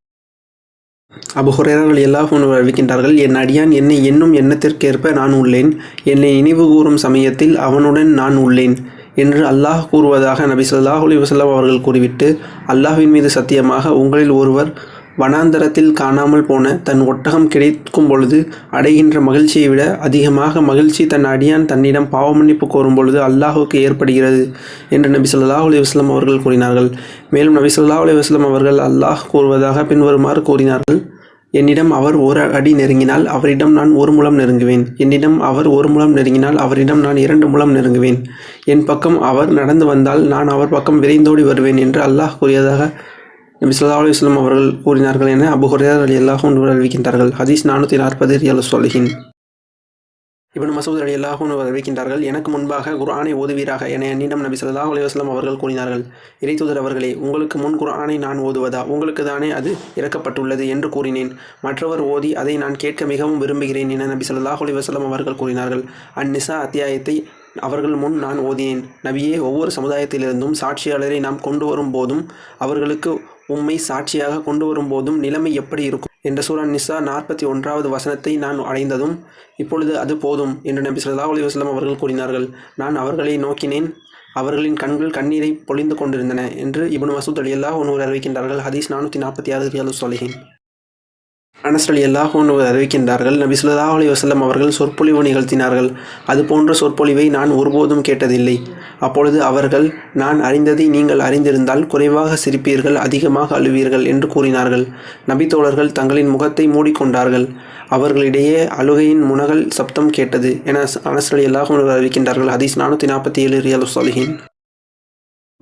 அபு ஹுரேரர்கள் எல்லாரும் அறிவிக்கின்றார்கள் என் அடியான் என்னை என்னும் எண்ணத்திற்கேற்ப நான் உள்ளேன். என்னை நினைவு கூறும் சமயத்தில் அவனுடன் நான் உள்ளேன். என்று அல்லாஹ் கூறுவதாக நபி சொல்லாஹ் அலி வசல்லாம் அவர்கள் கூறிவிட்டு அல்லாஹ்வின் மீது சத்தியமாக உங்களில் ஒருவர் வனாந்தரத்தில் காணாமல் போன தன் ஒட்டகம் கிடைக்கும் பொழுது அடைகின்ற மகிழ்ச்சியை விட அதிகமாக மகிழ்ச்சி தன் அடியான் தன்னிடம் பாவமன்னிப்பு கோரும் பொழுது அல்லாஹுக்கு ஏற்படுகிறது. என்று நபி சொல்லாஹ் அலி வஸ்லம் அவர்கள் கூறினார்கள். மேலும் நபி சொல்லாஹ் அலி வஸ்லம் அவர்கள் அல்லாஹ் கூறுவதாக பின்வருமாறு கூறினார்கள். என்னிடம் அவர் ஒரு அடி நெருங்கினால் அவரிடம் நான் ஒரு முழம் நெருங்குவேன். என்னிடம் அவர் ஒரு முழம் நெருங்கினால் அவரிடம் நான் இரண்டு முழம் நெருங்குவேன். என் பக்கம் அவர் நடந்து வந்தால் நான் அவர் பக்கம் விரைந்தோடி வருவேன் என்று அல்லாஹ் கூறியதாக நபி சொல்லா அலுவலம் அவர்கள் கூறினார்கள் என அபு ஹுரைரா ரலியல்லாஹு அன்ஹு அறிவிக்கின்றார்கள். ஹதீஸ் நானூற்றி நாற்பது ரியல் சொல்லுகின் இப்னு மசூத் அலி அல்லாஹூன் அறிவிக்கின்றார்கள் எனக்கு முன்பாக குர்ஆனை ஓதுவீராக என என்னிடம் நபி சல்லாஹ் அலைஹி அவர்கள் கூறினார்கள். இறைத்தூதர் அவர்களே உங்களுக்கு முன் குர்ஆனை நான் ஓதுவதா? உங்களுக்கு தானே அது இறக்கப்பட்டுள்ளது என்று கூறினேன். மற்றவர் ஓதி அதை நான் கேட்க மிகவும் விரும்புகிறேன் என நபி சல்லாஹ் அலைஹி அவர்கள் கூறினார்கள். அந்நிசா அத்தியாயத்தை அவர்கள் முன் நான் ஓதினேன். நபியே ஒவ்வொரு சமுதாயத்திலிருந்தும் சாட்சியாளரை நாம் கொண்டு வரும் போதும் அவர்களுக்கு உம்மை சாட்சியாக கொண்டு வரும்போதும் நிலைமை எப்படி இருக்கும்? என்ற சூரா நிசா நாற்பத்தி ஒன்றாவது வசனத்தை நான் அடைந்ததும் இப்பொழுது அது போதும் என்று நபி சொல்லா அலி வஸல்லம் அவர்கள் கூறினார்கள். நான் அவர்களை நோக்கினேன் அவர்களின் கண்கள் கண்ணீரை பொழிந்து கொண்டிருந்தன என்று இபன் மசூத் அலி அல்லாஹ் ஒன்று அறிவிக்கின்றார்கள். ஹதீஸ் நானூற்றி நாற்பத்தி ஆறு ரியாலு சொலிஹின். அனஸ் அலி அல்லாஹூன் அறிவிக்கின்றார்கள் நபி சுல்லா அலி வசல்லம் அவர்கள் சொற்பொழிவு நிகழ்த்தினார்கள். அது போன்ற சொற்பொழிவை நான் ஒருபோதும் கேட்டதில்லை. அப்பொழுது அவர்கள் நான் அறிந்ததை நீங்கள் அறிந்திருந்தால் குறைவாக சிரிப்பீர்கள் அதிகமாக அழுவீர்கள் என்று கூறினார்கள். நபித்தோழர்கள் தங்களின் முகத்தை மூடிக்கொண்டார்கள். அவர்களிடையே அழுகையின் முனகல் சப்தம் கேட்டது என அனஸ் அலி அல்லாஹூன் அறிவிக்கின்றார்கள். ஹதீஸ் நானூற்றி நாற்பத்தி ஏழு ரியல் சாலிஹின்.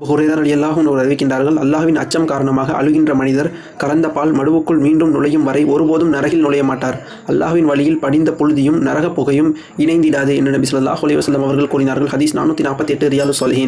ஹுரேதர் அலி ஒரு அறிவிக்கின்றார்கள் அல்லாஹ்வின் அச்சம் காரணமாக அழுகின்ற மனிதர் கலந்த பால் மடுவுக்குள் மீண்டும் நுழையும் வரை ஒருபோதும் நரகில் நுழைய மாட்டார். அல்லாஹ்வின் வழியில் படிந்த புழுதியும் நரக புகையும் இணைந்திடாது என்று நபி சொல்லாஹ் அலி வஸல்லம் அவர்கள் கூறினார்கள். ஹதீஸ் நானூற்றி நாற்பத்தி எட்டு ரியாலு சொல்கிறேன்